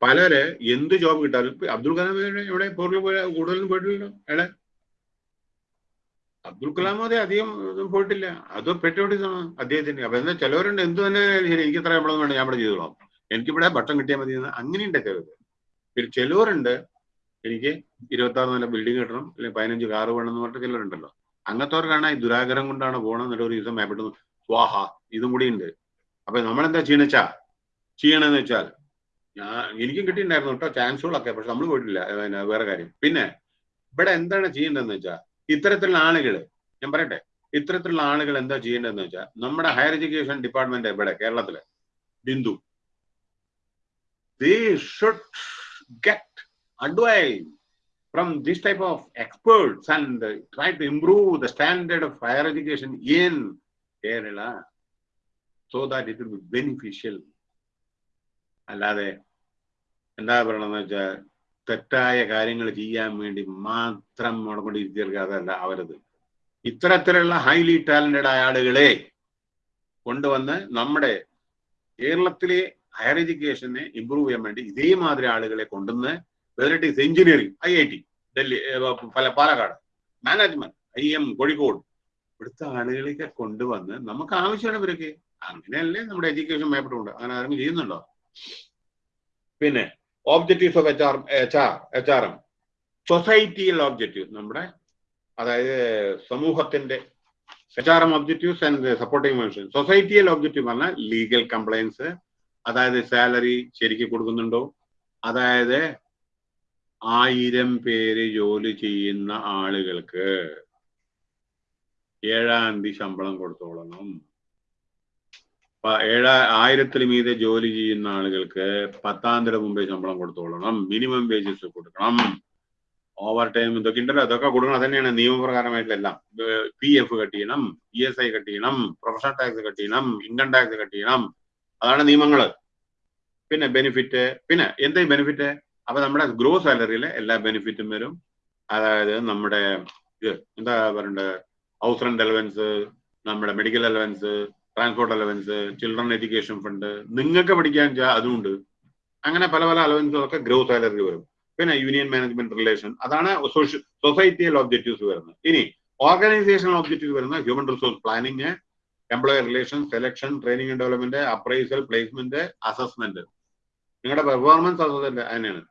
[SPEAKER 1] പലര് എന്ത് ജോബ് കിട്ടാലും അബ്ദുൽ കലാം ഇവിടെ പുറകിൽ പോയ കൂടുതലും പോയിട്ടില്ലല്ലോ? എടെ അബ്ദുൽ കലാം അതെ അധികം പോയിട്ടില്ല. അത് പെട്ടുപിടിച്ചാണ് അദ്ദേഹത്തിന് അപ്പൊ എന്താ ചിലവരുണ്ട് എന്ത് തന്നെ ശരി എനിക്ക് ഇത്ര ശമ്പളം ഞാൻ ഇവിടെ ചെയ്തോളാം. എനിക്കിവിടെ ഭക്ഷണം കിട്ടിയാൽ മതി എന്ന് അങ്ങനെയുണ്ട് ചിലത്. പിന്നെ ചിലവരുണ്ട് എനിക്ക് ഇരുപത്തി ആറ് നല്ല ബിൽഡിംഗ് കിട്ടണം അല്ലെങ്കിൽ പതിനഞ്ച് കാറ് വേണം എന്ന് പറഞ്ഞിട്ട് ചിലരുണ്ടല്ലോ അങ്ങനത്തെവർക്കാണ് ഈ ദുരാഗ്രഹം കൊണ്ടാണ് പോകണം എന്നിട്ട് ഒരു ദിവസം മേപ്പിട്ട് സ്വാഹ ഇതും കൂടി ഉണ്ട്. അപ്പൊ നമ്മളെന്താ ചെയ്യണച്ചാ ചെയ്യണമെന്ന് വെച്ചാൽ ഞാൻ എനിക്കും കിട്ടിയിട്ടുണ്ടായിരുന്നു കേട്ടോ ചാൻസുകളൊക്കെ പക്ഷെ നമ്മൾ പോയിട്ടില്ല പിന്നെ വേറെ കാര്യം പിന്നെ ഇവിടെ എന്താണ് ചെയ്യേണ്ടതെന്ന് വെച്ചാൽ ഇത്തരത്തിലുള്ള ആളുകൾ ഞാൻ പറയട്ടെ ഇത്തരത്തിലുള്ള ആളുകൾ എന്താ ചെയ്യേണ്ടതെന്ന് വെച്ചാൽ നമ്മുടെ ഹയർ എഡ്യൂക്കേഷൻ ഡിപ്പാർട്ട്മെന്റ് ഇവിടെ കേരളത്തിലെ Bindu they should get advice from this type of experts and try to improve the standard of higher education in Kerala so that it will be beneficial. അല്ലാതെ എന്താ പറയണമെന്ന് വെച്ചാൽ തെറ്റായ കാര്യങ്ങൾ ചെയ്യാൻ വേണ്ടി മാത്രം മുടക്കൊണ്ടിരിക്കുക അതല്ല അവരത്. ഇത്തരത്തിലുള്ള ഹൈലി ടാലന്റഡ് ആയ ആളുകളെ കൊണ്ടുവന്ന് നമ്മുടെ കേരളത്തിലെ ഹയർ എഡ്യൂക്കേഷനെ ഇമ്പ്രൂവ് ചെയ്യാൻ വേണ്ടി ഇതേമാതിരി ആളുകളെ കൊണ്ടുവന്ന് varieties engineering I I T Delhi പല Palakkad management I M Kozhikode ഇവിടുത്തെ ആളുകളെയൊക്കെ കൊണ്ടുവന്ന് നമുക്ക് ആവശ്യമാണ് ഇവരൊക്കെ അങ്ങനെയല്ലേ നമ്മുടെ എഡ്യൂക്കേഷൻ മേപ്പെട്ടുണ്ട് അങ്ങനെ ആരെങ്കിലും ചെയ്യുന്നുണ്ടോ? പിന്നെ objectives of H R H R H R M സൊസൈറ്റിയിൽ ഓബ്ജക്റ്റീവ് നമ്മുടെ അതായത് സമൂഹത്തിന്റെ H R M objectives and supporting function സൊസൈറ്റിയിൽ ഒബ്ജക്റ്റീവ് പറഞ്ഞാൽ ലീഗൽ കംപ്ലയൻസ് അതായത് സാലറി ശരിക്ക് കൊടുക്കുന്നുണ്ടോ? അതായത് ആയിരം പേര് ജോലി ചെയ്യുന്ന ആളുകൾക്ക് ഏഴാം തീയതി ശമ്പളം കൊടുത്തോളണം. ഏഴാ ആയിരത്തിൽ മീതെ ജോലി ചെയ്യുന്ന ആളുകൾക്ക് പത്താം തീയതി മുമ്പേ ശമ്പളം കൊടുത്തോളണം. മിനിമം വേജസ് കൊടുക്കണം. ഓവർ ടൈം ഇതൊക്കെ ഉണ്ടല്ലോ. അതൊക്കെ കൊടുക്കണം. അതന്നെയാണ് നിയമപ്രകാരമായിട്ടുള്ള എല്ലാം പി എഫ് കട്ട് ചെയ്യണം ഇ എസ് ഐ കട്ട് ചെയ്യണം പ്രൊഫഷണൽ ടാക്സ് കട്ട് ചെയ്യണം ഇൻകം ടാക്സ് കട്ട് ചെയ്യണം അതാണ് നിയമങ്ങൾ പിന്നെ ബെനിഫിറ്റ് പിന്നെ എന്തേ ബെനിഫിറ്റ് അപ്പൊ നമ്മുടെ ഗ്രോ സാലറിയിലെ എല്ലാ ബെനിഫിറ്റും വരും. അതായത് നമ്മുടെ ഇത് എന്താ പറയണ്ടത് ഹൗസ് റെന്റ് അലവൻസ് നമ്മുടെ medical allowance transport allowance children education fund നിങ്ങൾക്ക് പഠിക്കാൻ അതുമുണ്ട് അങ്ങനെ പല പല അലവൻസുകളൊക്കെ ഗ്രോ സാലറി വരും. പിന്നെ യൂണിയൻ മാനേജ്മെന്റ് റിലേഷൻ അതാണ് സോഷ്യൽ സൊസൈറ്റിയൽ ഒബ്ജക്റ്റീവ്സ് വരുന്നത്. ഇനി ഓർഗനൈസേഷണൽ ഒബ്ജക്റ്റീവ് വരുന്ന human resource planning employer relation selection training and development appraisal placement assessment നിങ്ങളുടെ പെർഫോമൻസ് അസസ്മെന്റ് അതിനാണ്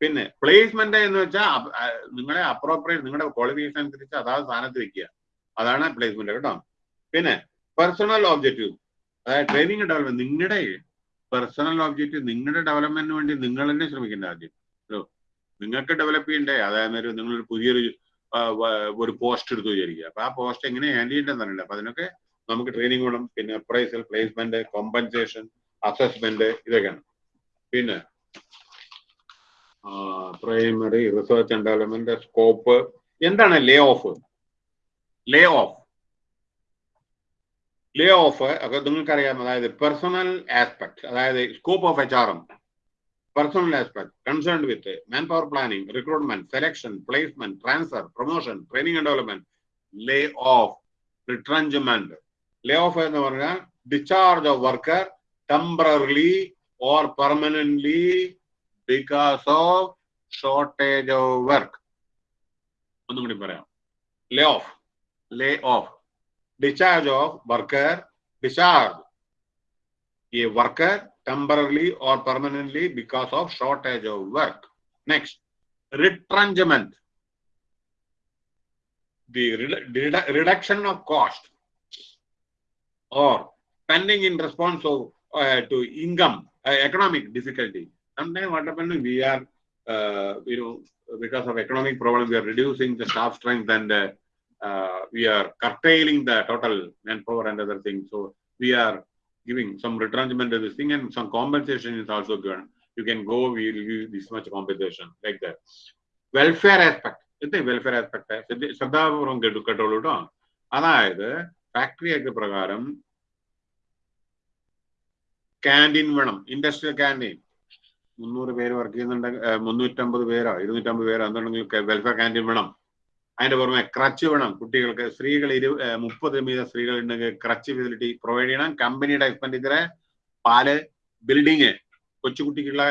[SPEAKER 1] പിന്നെ പ്ലേസ്മെന്റ് എന്ന് വെച്ചാൽ നിങ്ങളെ അപ്രോപ്രിയേറ്റ് നിങ്ങളുടെ ക്വാളിഫിക്കേഷൻ അനുസരിച്ച് അതാത് സ്ഥാനത്ത് വെക്കുക. അതാണ് പ്ലേസ്മെന്റ് കേട്ടോ. പിന്നെ പേഴ്സണൽ ഒബ്ജക്റ്റീവ് അതായത് ട്രെയിനിങ് ഡെവലപ്മെന്റ് നിങ്ങളുടെ പേഴ്സണൽ ഒബ്ജക്റ്റീവ് നിങ്ങളുടെ ഡെവലപ്മെന്റിന് വേണ്ടി നിങ്ങൾ തന്നെ ശ്രമിക്കേണ്ട ആദ്യം. ഹലോ നിങ്ങൾക്ക് ഡെവലപ്പ് ചെയ്യണ്ടേ? അതായത് ഒരു നിങ്ങളൊരു പുതിയൊരു ഒരു പോസ്റ്റ് എടുത്തു വിചാരിക്കുക. അപ്പൊ ആ പോസ്റ്റ് എങ്ങനെ ഹാൻഡിൽ ചെയ്യേണ്ടതെന്ന് അറിയില്ല. അപ്പൊ അതിനൊക്കെ നമുക്ക് ട്രെയിനിങ് വേണം. പിന്നെ അപ്രൈസൽ പ്ലേസ്മെന്റ് കോമ്പൻസേഷൻ അസസ്മെന്റ് ഇതൊക്കെയാണ്. പിന്നെ primary research and development scope എന്താണ് lay off lay off lay off ഒക്കെ നിങ്ങൾക്കറിയാം അതായത് പേഴ്സണൽ ആസ്പെക്ട് അതായത് scope of H R M personal aspect concerned with man power planning recruitment selection placement transfer promotion training and development lay off retrenchment lay off എന്ന് പറഞ്ഞാൽ discharge of worker temporarily or permanently because of shortage of work ഒന്നും കൂടി പറയാം lay off lay off discharge of worker discharge. A worker temporarily or permanently because of shortage of work. Next retrenchment. The redu- redu- reduction of cost or spending in response of, uh, to income uh, economic difficulty. Sometimes what happens we are uh, you know because of economic problem we are reducing the staff strength and uh, we are curtailing the total manpower and other things. So we are giving some retrenchment to this thing and some compensation is also given. You can go, we will give this much compensation like that. Welfare aspect. ഇത് വെൽഫെയർ ആസ്പെക്ട് ശ്രദ്ധാപൂർവം കേട്ടു കേട്ടോളൂ കേട്ടോ അതായത് ഫാക്ടറി ആക്ട് പ്രകാരം ക്യാന്റീൻ വേണം ഇൻഡസ്ട്രിയൽ ക്യാന്റീൻ മുന്നൂറ് പേര് വർക്ക് ചെയ്യുന്നുണ്ടെങ്കിൽ മുന്നൂറ്റമ്പത് പേരോ ഇരുന്നൂറ്റമ്പത് പേരോ എന്തുണ്ടെങ്കിൽ വെൽഫെയർ ക്യാന്റീൻ വേണം അതിന്റെ പുറമെ ക്രച്ച് വേണം. കുട്ടികൾക്ക് സ്ത്രീകൾ ഇരു മുപ്പത് വീതം സ്ത്രീകൾ ഉണ്ടെങ്കിൽ ക്രച്ച് ഫെസിലിറ്റി പ്രൊവൈഡ് ചെയ്യണം. കമ്പനിയുടെ എക്സ്പെൻഡിച്ചറെ പാൽ ബിൽഡിങ് കൊച്ചുകുട്ടിക്കുള്ള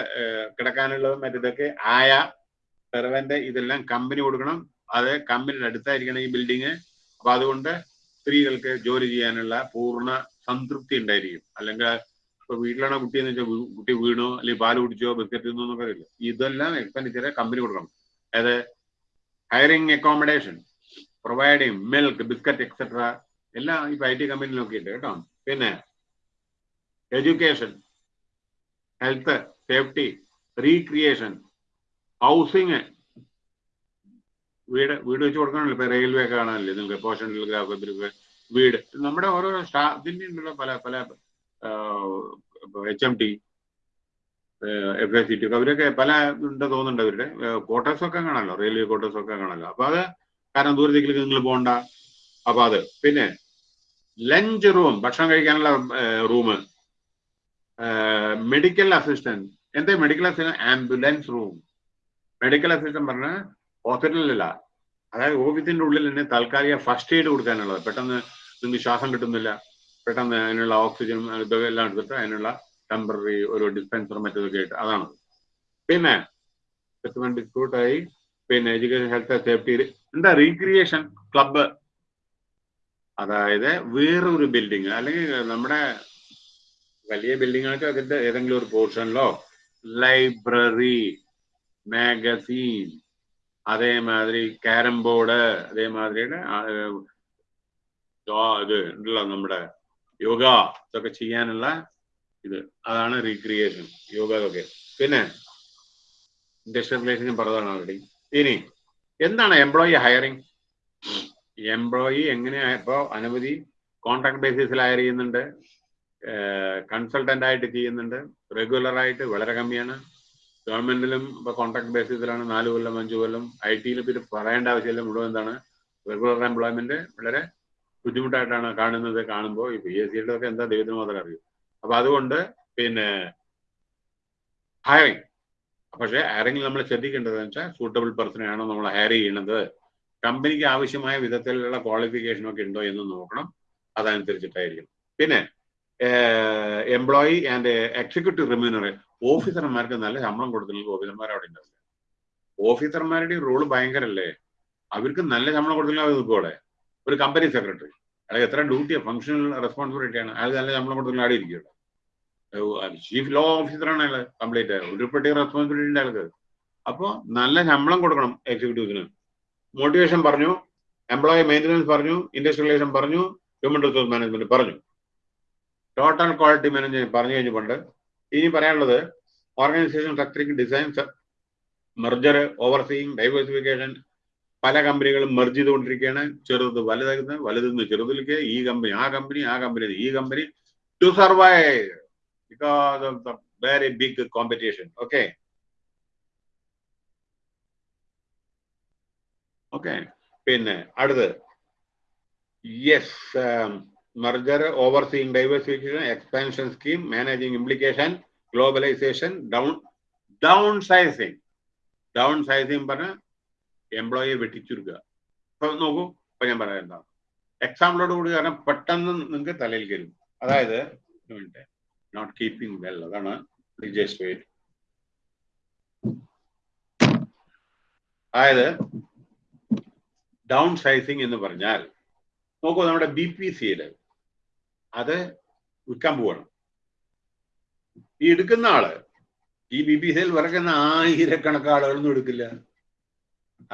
[SPEAKER 1] കിടക്കാനുള്ളതും മറ്റേതൊക്കെ ആയ സെർവന്റ് ഇതെല്ലാം കമ്പനി കൊടുക്കണം. അത് കമ്പനിയുടെ അടുത്തായിരിക്കണം ഈ ബിൽഡിങ് അപ്പൊ അതുകൊണ്ട് സ്ത്രീകൾക്ക് ജോലി ചെയ്യാനുള്ള പൂർണ സംതൃപ്തി ഉണ്ടായിരിക്കും. അല്ലെങ്കിൽ ഇപ്പൊ വീട്ടിലാണ് കുട്ടിയെന്ന് വെച്ചാൽ കുട്ടി വീണോ അല്ലെങ്കിൽ പാൽ കുടിച്ചോ ബിസ്ക്കറ്റ് തിന്നോ ഇതെല്ലാം എക്സ്പെൻഡിച്ചർ കമ്പനി കൊടുക്കണം. അതായത് hiring accommodation providing milk biscuit etcetera എല്ലാം ഇപ്പൊ ഐ ടി കമ്പനിയിലൊക്കെ ഉണ്ട് കേട്ടോ. പിന്നെ education health safety recreation housing വീട് വീട് വെച്ച് കൊടുക്കണമല്ലോ. ഇപ്പൊ റെയിൽവേ കാണാനല്ലേ? നിങ്ങൾക്ക് പോഷൻ ടെലിഗ്രാഫ് വീട്. നമ്മുടെ ഓരോ സ്റ്റാഫിന്റെ ഉണ്ടല്ലോ പല പല H M T F S C T അവരൊക്കെ പല ഉണ്ട് തോന്നുന്നുണ്ട് അവരുടെ. ക്വാർട്ടേഴ്സ് ഒക്കെ കാണാമല്ലോ റെയിൽവേ ക്വാർട്ടേഴ്സ് ഒക്കെ കാണാമല്ലോ അപ്പൊ അത് കാരണം ദൂരത്തേക്ക് നിങ്ങൾ പോകണ്ട. അപ്പൊ അത്. പിന്നെ ലഞ്ച് റൂം ഭക്ഷണം കഴിക്കാനുള്ള റൂം മെഡിക്കൽ അസിസ്റ്റന്റ് എന്താ medical assistant ambulance room medical assistant പറഞ്ഞ ഹോസ്പിറ്റലിലല്ല അതായത് ഓഫീസിന്റെ ഉള്ളിൽ തന്നെ താൽക്കാലിക ഫസ്റ്റ് എയ്ഡ് കൊടുക്കാനുള്ളത്. പെട്ടെന്ന് നിങ്ങൾക്ക് ശ്വാസം കിട്ടുന്നില്ല. പെട്ടെന്ന് അതിനുള്ള ഓക്സിജൻ ഇതൊക്കെ എല്ലാം എടുത്തിട്ട് അതിനുള്ള ടെമ്പററി ഒരു ഡിസ്പെൻസർ മറ്റൊക്കെ ആയിട്ട്. അതാണ്. പിന്നെ സെറ്റിൽമെന്റ് ഡിസ്പ്യൂട്ടായി പിന്നെ എഡ്യൂക്കേഷൻ ഹെൽത്ത് സേഫ്റ്റി എന്താ റീക്രിയേഷൻ ക്ലബ്ബ് അതായത് വേറൊരു ബിൽഡിങ് അല്ലെങ്കിൽ നമ്മുടെ വലിയ ബിൽഡിങ്ങൾക്ക് അതിന്റെ ഏതെങ്കിലും ഒരു പോർഷനിലോ ലൈബ്രറി മാഗസീൻ അതേമാതിരി ക്യാരം ബോർഡ് അതേമാതിരിയുടെ ഇത് ഉണ്ടല്ലോ നമ്മുടെ യോഗ ഇതൊക്കെ ചെയ്യാനുള്ള ഇത്. അതാണ് റീക്രിയേഷൻ യോഗ ഇതൊക്കെ. പിന്നെ ഇൻഡസ്ട്രിയൽ റിലേഷൻ പറഞ്ഞതാണ് ഓൾറെഡി ഇനി എന്താണ് എംപ്ലോയി ഹയറിംഗ് എംപ്ലോയി എങ്ങനെയാ ഇപ്പോ അനവധി കോൺട്രാക്ട് ബേസിസിൽ ഹയർ ചെയ്യുന്നുണ്ട്. കൺസൾട്ടന്റ് ആയിട്ട് ചെയ്യുന്നുണ്ട്. റെഗുലർ ആയിട്ട് വളരെ കമ്മിയാണ്. ഗവൺമെന്റിലും ഇപ്പൊ കോൺട്രാക്ട് ബേസിസിലാണ് നാല് കൊല്ലം അഞ്ചു കൊല്ലം. ഐ ടിയിൽ പിന്നെ പറയേണ്ട ആവശ്യമില്ല. മുഴുവൻ എന്താണ്? റെഗുലർ എംപ്ലോയ്മെന്റ് വളരെ ബുദ്ധിമുട്ടായിട്ടാണ് കാണുന്നത് കാണുമ്പോൾ ഈ പി എസ് സിയുടെ ഒക്കെ എന്താ ദൈവത്തിന് മാത്രം അറിയൂ? അപ്പൊ അതുകൊണ്ട് പിന്നെ ഹയറിങ് പക്ഷെ ഹയറിംഗിൽ നമ്മൾ ശ്രദ്ധിക്കേണ്ടത് വെച്ചാൽ സൂട്ടബിൾ പേഴ്സണെയാണോ നമ്മൾ ഹയർ ചെയ്യുന്നത്? കമ്പനിക്ക് ആവശ്യമായ വിധത്തിലുള്ള ക്വാളിഫിക്കേഷൻ ഒക്കെ ഉണ്ടോ എന്ന് നോക്കണം. അതനുസരിച്ചിട്ടായിരിക്കും. പിന്നെ എംപ്ലോയി ആൻഡ് എക്സിക്യൂട്ടീവ് റിമ്യൂണറി ഓഫീസർമാർക്ക് നല്ല ശമ്പളം കൊടുത്തില്ലെങ്കിൽ ഓഫീസർമാർ അവിടെ ഉണ്ടാവില്ല ഓഫീസർമാരുടെ റോൾ ഭയങ്കരല്ലേ? അവർക്ക് നല്ല ശമ്പളം കൊടുത്തില്ലെങ്കിൽ അവർ നിൽക്കും ഒരു കമ്പനി സെക്രട്ടറി അയാൾ എത്ര ഡ്യൂട്ടിയാണ് ഫങ്ഷണൽ റെസ്പോൺസിബിലിറ്റിയാണ് അയാൾ നല്ല ശമ്പളം കൊടുത്തില്ലെങ്കിൽ അവിടെ ഇരിക്കും ചീഫ് ലോ ഓഫീസറാണ് അയാൾ കംപ്ലീറ്റ് പ്രത്യേക റെസ്പോൺസിബിലിറ്റി അയാൾക്ക്. അപ്പോൾ നല്ല ശമ്പളം കൊടുക്കണം എക്സിക്യൂട്ടീവ്സിന് മോട്ടിവേഷൻ പറഞ്ഞു എംപ്ലോയി മെയിന്റനൻസ് പറഞ്ഞു ഇൻഡസ്ട്രിയലൈസേഷൻ പറഞ്ഞു ഹ്യൂമൻ റിസോഴ്സ് മാനേജ്മെന്റ് പറഞ്ഞു. ടോട്ടൽ ക്വാളിറ്റി മാനേജ്മെന്റ് പറഞ്ഞു കഴിഞ്ഞുകൊണ്ട് ഇനി പറയാനുള്ളത് organisation structuring design merger overseeing diversification പല കമ്പനികളും മെർജ് ചെയ്തുകൊണ്ടിരിക്കുകയാണ്. ചെറുത് വലുതാക്കുന്നത് വലുതെന്ന് ചെറുതിലേക്ക് ഈ കമ്പനി ആ കമ്പനി ആ കമ്പനി ഈ company to survive because of the very big competition. Okay. Okay പിന്നെ അടുത്ത്. Yes merger overseeing diversification expansion scheme managing implication globalisation down downsizing downsizing പറഞ്ഞ എംപ്ലോയിയെ വെട്ടിച്ചുരുക്കുക. അപ്പൊ നോക്കൂ ഇപ്പൊ ഞാൻ പറയാം എന്താ. എക്സാമ്പിളോട് കൂടി കാരണം പെട്ടെന്ന് നിങ്ങൾക്ക് തലയിൽ കയറും. അതായത് നോട്ട് കീപ്പിംഗ് വെൽ അതാണ് വെയിറ്റ് അതായത് ഡൗൺ സൈസിങ് എന്ന് പറഞ്ഞാൽ നോക്കൂ നമ്മുടെ ബി പി സിയിൽ അത് വിൽക്കാൻ പോവാണ്. ഈ എടുക്കുന്ന ആൾ ഈ ബി പി സിയിൽ വിറക്കുന്ന ആയിരക്കണക്ക് ആളുകളൊന്നും എടുക്കില്ല.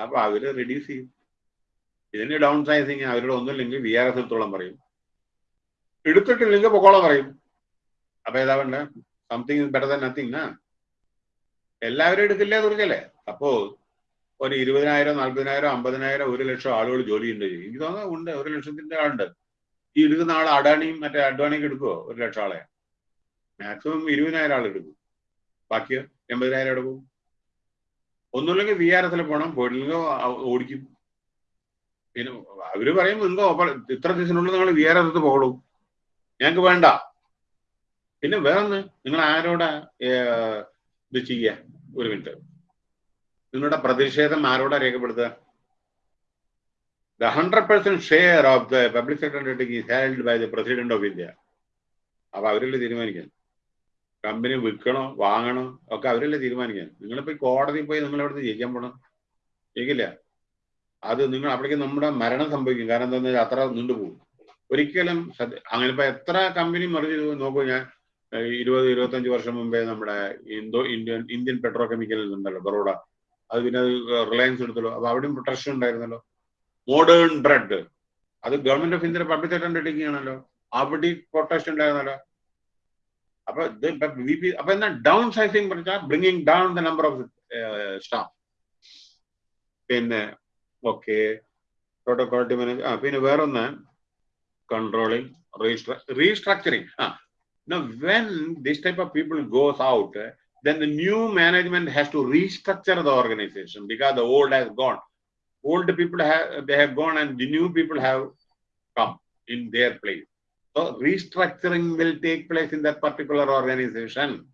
[SPEAKER 1] അപ്പൊ അവർ റെഡ്യൂസ് ചെയ്യും. ഇതിന് ഡൗൺ സൈസിങ് അവരുടെ ഒന്നുമില്ലെങ്കിൽ വി ആർ എസ് എടുത്തോളം പറയും. എടുത്തിട്ടില്ലെങ്കിൽ പൊക്കോളം പറയും. അപ്പൊ ഏതാ വേണ്ട something is better than nothing ആ എല്ലാവരും എടുക്കില്ലേ തുറക്കല്ലേ അപ്പോ ഒരു ഇരുപതിനായിരം നാല്പതിനായിരം അമ്പതിനായിരം ഒരു ലക്ഷം ആളുകൾ ജോലിയുണ്ട്. എനിക്ക് തോന്നുന്നു ഉണ്ട്. ഒരു ലക്ഷത്തിന്റെ ആളുണ്ട്. ഈ എടുക്കുന്ന ആൾ അഡാണിയും മറ്റേ അഡ്വാണിക്ക് എടുക്കുമോ ഒരു ലക്ഷം ആളെ. മാക്സിമം ഇരുപതിനായിരം ആൾ എടുക്കും. ബാക്കി എൺപതിനായിരം എടുക്കും ഒന്നുമില്ലെങ്കിൽ വി ആർ എസിൽ പോകണം പോയിട്ടില്ലെങ്കിൽ ഓടിക്കും. പിന്നെ അവർ പറയും എന്തോ ഇത്ര ദിവസത്തിനുള്ളിൽ നിങ്ങൾ വി ആർ എസ് പോകണം ഞങ്ങൾക്ക് വേണ്ട. പിന്നെ വേറൊന്ന് നിങ്ങൾ ആരോടാ ഇത് ചെയ്യുക ഒരു മിനിറ്റ്. നിങ്ങളുടെ പ്രതിഷേധം ആരോടാ രേഖപ്പെടുത്തുക? The hundred percent share of the public sector is by the president of India അപ്പൊ അവരല്ലേ തീരുമാനിക്കാൻ? കമ്പനി വിൽക്കണോ വാങ്ങണോ ഒക്കെ അവരല്ലേ തീരുമാനിക്കാൻ? നിങ്ങളിപ്പോ കോടതി പോയി നിങ്ങൾ എവിടുന്ന് ജയിക്കാൻ പോണം? ജയിക്കില്ല. അത് നിങ്ങൾ അവിടേക്ക് നമ്മുടെ മരണം സംഭവിക്കും. കാരണം എന്താണെന്ന് വെച്ചാൽ അത്ര നീണ്ടുപോകും. ഒരിക്കലും അങ്ങനെ ഇപ്പൊ എത്ര കമ്പനി മറിച്ച് നോക്കൂ ഞാൻ ഇരുപത് ഇരുപത്തഞ്ച് വർഷം മുമ്പേ നമ്മുടെ Indo Indian Indian petrochemical ഉണ്ടല്ലോ ബറോഡ. അത് പിന്നെ അത് റിലയൻസ് എടുത്തല്ലോ. അപ്പൊ അവിടെയും പ്രൊട്ടക്ഷൻ ഉണ്ടായിരുന്നല്ലോ. മോഡേൺ ബ്രെഡ് അത് government of India public undertaking ആണല്ലോ അവിടെ പ്രൊട്ടക്ഷൻ ഉണ്ടായിരുന്നല്ലോ. അപ്പൊ ഇത് അപ്പൊ എന്നാ ഡൗൺ സൈസിങ് പറഞ്ഞാൽ bringing down the number of staff. പിന്നെ ഓക്കെ. ആ പിന്നെ വേറൊന്ന്. Controlling restructuring. ആ Now, when this type of people goes out, eh, then the new management has to restructure the organization because the old has gone. Old people have they have gone and the new people have come in their place. So restructuring will take place in that particular organization.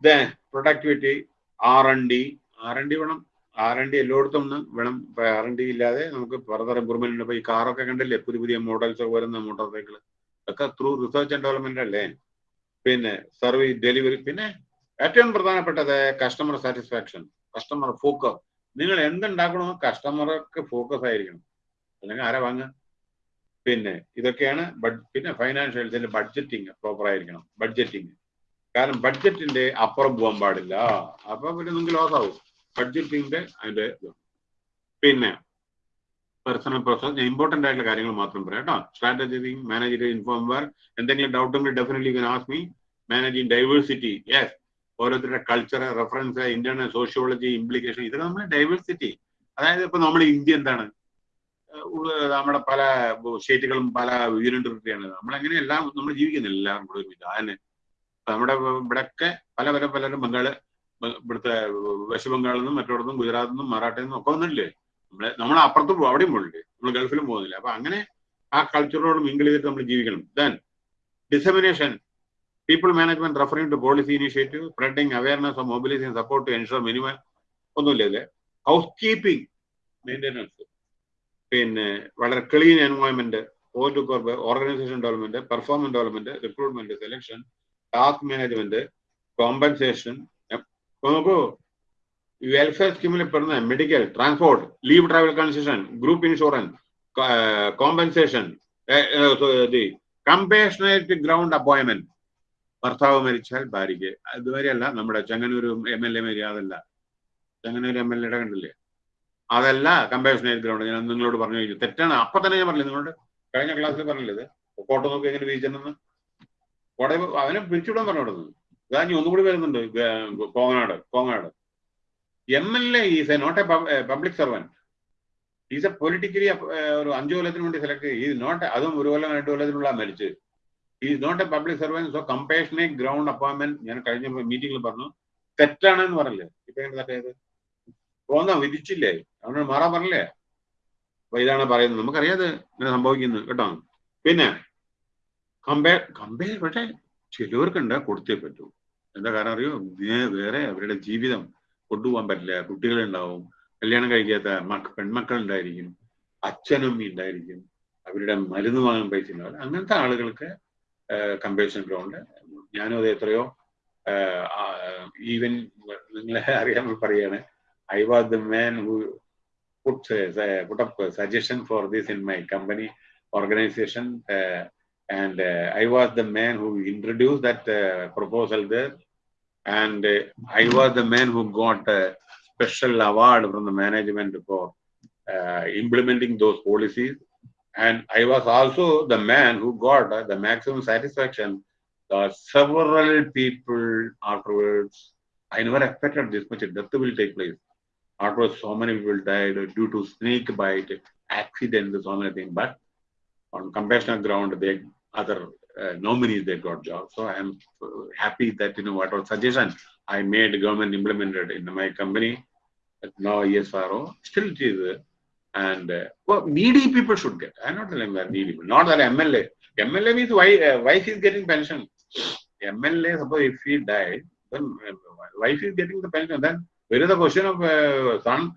[SPEAKER 1] Then productivity, R&D, R&D വേണം ആർ എൻ ഡി എല്ലായിടത്തും ഒന്ന് വേണം. ആർ എൻ ഡി ഇല്ലാതെ നമുക്ക് ഫർദർ ഇമ്പ്രൂവ്മെന്റ് ഉണ്ട്. ഇപ്പൊ ഈ കാറൊക്കെ കണ്ടില്ലേ? പുതിയ പുതിയ മോഡൽസ് വരുന്ന മോട്ടോർ സൈക്കിൾ ഒക്കെ ത്രൂ റിസർച്ച് ആൻഡ് ഡെവലപ്മെന്റ് അല്ലേ? പിന്നെ സർവീസ് ഡെലിവറി പിന്നെ ഏറ്റവും പ്രധാനപ്പെട്ടത് കസ്റ്റമർ സാറ്റിസ്ഫാക്ഷൻ കസ്റ്റമർ ഫോക്കസ് നിങ്ങൾ എന്തുണ്ടാക്കണോ കസ്റ്റമർക്ക് ഫോക്കസ് ആയിരിക്കണം. അല്ലെങ്കിൽ ആരാ വാങ്ങുക? പിന്നെ ഇതൊക്കെയാണ് പിന്നെ ഫൈനാൻഷ്യൽസിന്റെ ബഡ്ജറ്റിങ് പ്രോപ്പർ ആയിരിക്കണം. ബഡ്ജറ്റിങ് കാരണം ബഡ്ജറ്റിന്റെ അപ്പുറം പോകാൻ പാടില്ല. അപ്പൊ പിന്നെ നിങ്ങൾക്ക് ലോസ് ആവും. ബഡ്ജറ്റിന്റെ അതിന്റെ പിന്നെ പേഴ്സണൽ പ്രോസസ് ഞാൻ ഇമ്പോർട്ടന്റ് ആയിട്ടുള്ള കാര്യങ്ങൾ മാത്രം പറയാം കേട്ടോ. സ്ട്രാറ്റജി മാനേജ് ഇൻഫോം വർ എന്തെങ്കിലും ഡൗട്ട് ഉണ്ടെങ്കിൽ definitely can ask me managing diversity yes ഓരോരുത്തരുടെ culture reference internal sociology implication ഇതൊക്കെ നമ്മൾ ഡൈവേഴ്സിറ്റി അതായത് ഇപ്പൊ നമ്മൾ ഇന്ത്യ എന്താണ്? നമ്മുടെ പല സ്റ്റേറ്റുകളും പല യൂണിറ്ററിറ്റിയാണ് നമ്മളെങ്ങനെ എല്ലാം നമ്മൾ ജീവിക്കുന്നില്ല എല്ലാവരും കൂടെ ഒരുമിച്ച്. അതിന് നമ്മുടെ ഇവിടെയൊക്കെ പല പല പലരും ബംഗാൾ ഇവിടുത്തെ വെസ്റ്റ് ബംഗാളിൽ നിന്നും മറ്റോടത്തും ഗുജറാത്തിൽ നിന്നും മറാഠയിൽ നിന്നും ഒക്കെ വന്നിട്ടില്ലേ? നമ്മളെ നമ്മൾ അപ്പുറത്ത് പോകും അവിടെയും പോകുന്നില്ലേ നമ്മൾ ഗൾഫിലും പോകുന്നില്ല? അപ്പൊ അങ്ങനെ ആ കൾച്ചറിനോട് മിങ്കിൾ ചെയ്തിട്ട് നമ്മൾ ജീവിക്കണം. Then dissemination people management referring to policy initiative spreading awareness of mobilising support to ensure minimum ഒന്നുമില്ല ഇതിൽ. ഹൗസ് കീപ്പിംഗ് മെയിന്റെനൻസ് പിന്നെ വളരെ clean environment point organisation development performance development recruitment selection task management compensation നോക്കൂ വെൽഫെയർ സ്കീമിൽ പെടുന്ന medical transport leave travel concession group insurance compensation compassionate ground appointment ഭർത്താവ് മരിച്ചാൽ ഭാര്യയ്ക്ക്. അതുവരെയല്ല നമ്മുടെ ചെങ്ങന്നൂർ എം എൽ എ മരി അതല്ല. ചെങ്ങന്നൂർ എം എൽ എയുടെ കണ്ടില്ലേ? അതല്ല കമ്പേഷണേറ്റ് ഗ്രൗണ്ട് ഞാൻ നിങ്ങളോട് പറഞ്ഞു കഴിഞ്ഞു. തെറ്റാണ്. അപ്പൊ തന്നെ ഞാൻ പറഞ്ഞു നിങ്ങളോട്? കഴിഞ്ഞ ക്ലാസ്സിൽ പറഞ്ഞില്ലേ ഇത്? കോട്ട നോക്കി എങ്ങനെ വീഴ്ചെന്ന് കോടതി അവനെ പിരിച്ചുവിടാൻ പറഞ്ഞു കൊടുത്തത്. ഇനി ഒന്നുകൂടി വരുന്നുണ്ട് Kongad Kongad M L A is a not a public servant is a politically ഒരു അഞ്ചു കൊല്ലത്തിന് വേണ്ടി സെലക്ട് ഈസ് നോട്ട് അതും ഒരു കൊല്ലം രണ്ടു കൊല്ലത്തിനുള്ള മരിച്ച്. Is not a public servant so കമ്പേഷനെ ground appointment ഞാൻ കഴിഞ്ഞ മീറ്റിംഗിൽ പറഞ്ഞു തെറ്റാണെന്ന് പറഞ്ഞില്ലേ? ഇപ്പൊ എങ്ങനെ തെറ്റായത് പോന്നാ വിധിച്ചില്ലേ? അവനോട് മാറാൻ പറഞ്ഞില്ലേ? അപ്പൊ ഇതാണ് പറയുന്നത്. നമുക്കറിയാതെ ഇങ്ങനെ സംഭവിക്കുന്നു കേട്ടോ? പിന്നെ കമ്പയർ കമ്പയർ പക്ഷേ ചിലവർക്കുണ്ട് കൊടുത്തേ പറ്റൂ. എന്താ കാരണം അറിയോ? ഇതിനെ വേറെ അവരുടെ ജീവിതം കൊണ്ടുപോകാൻ പറ്റില്ല. കുട്ടികളുണ്ടാവും കല്യാണം കഴിക്കാത്ത മക്ക പെൺമക്കൾ ഉണ്ടായിരിക്കും അച്ഛനും ഉണ്ടായിരിക്കും. അവരുടെ മരുന്ന് വാങ്ങാൻ പൈസ ഉണ്ടാവില്ല അങ്ങനത്തെ ആളുകൾക്ക് കമ്പേഷൻ ഗ്രൗണ്ട് ഞാനും അത് എത്രയോ ഈവൻ നിങ്ങളെ അറിയാൻ പറയാണ് I was the man who put put up suggestion for this in my company organisation and I was the uh, who introduce that proposal who and uh, I was the man who got a special award from the management for uh, implementing those policies, and I was also the man who got uh, the maximum satisfaction. several people afterwards, I never expected this much death will take place afterwards so many people died due to snake bite accident so many things but on compassionate ground they other uh, nominees they got jobs so i am happy that you know whatever suggestion. I made government implemented in my company. Now esro still it is. And uh, well, needy people should get. I'm not telling that needy people. Not that mla mla means why uh, wife is getting pension. Mla suppose if he died then wife is getting the pension. Then where is the question of uh, son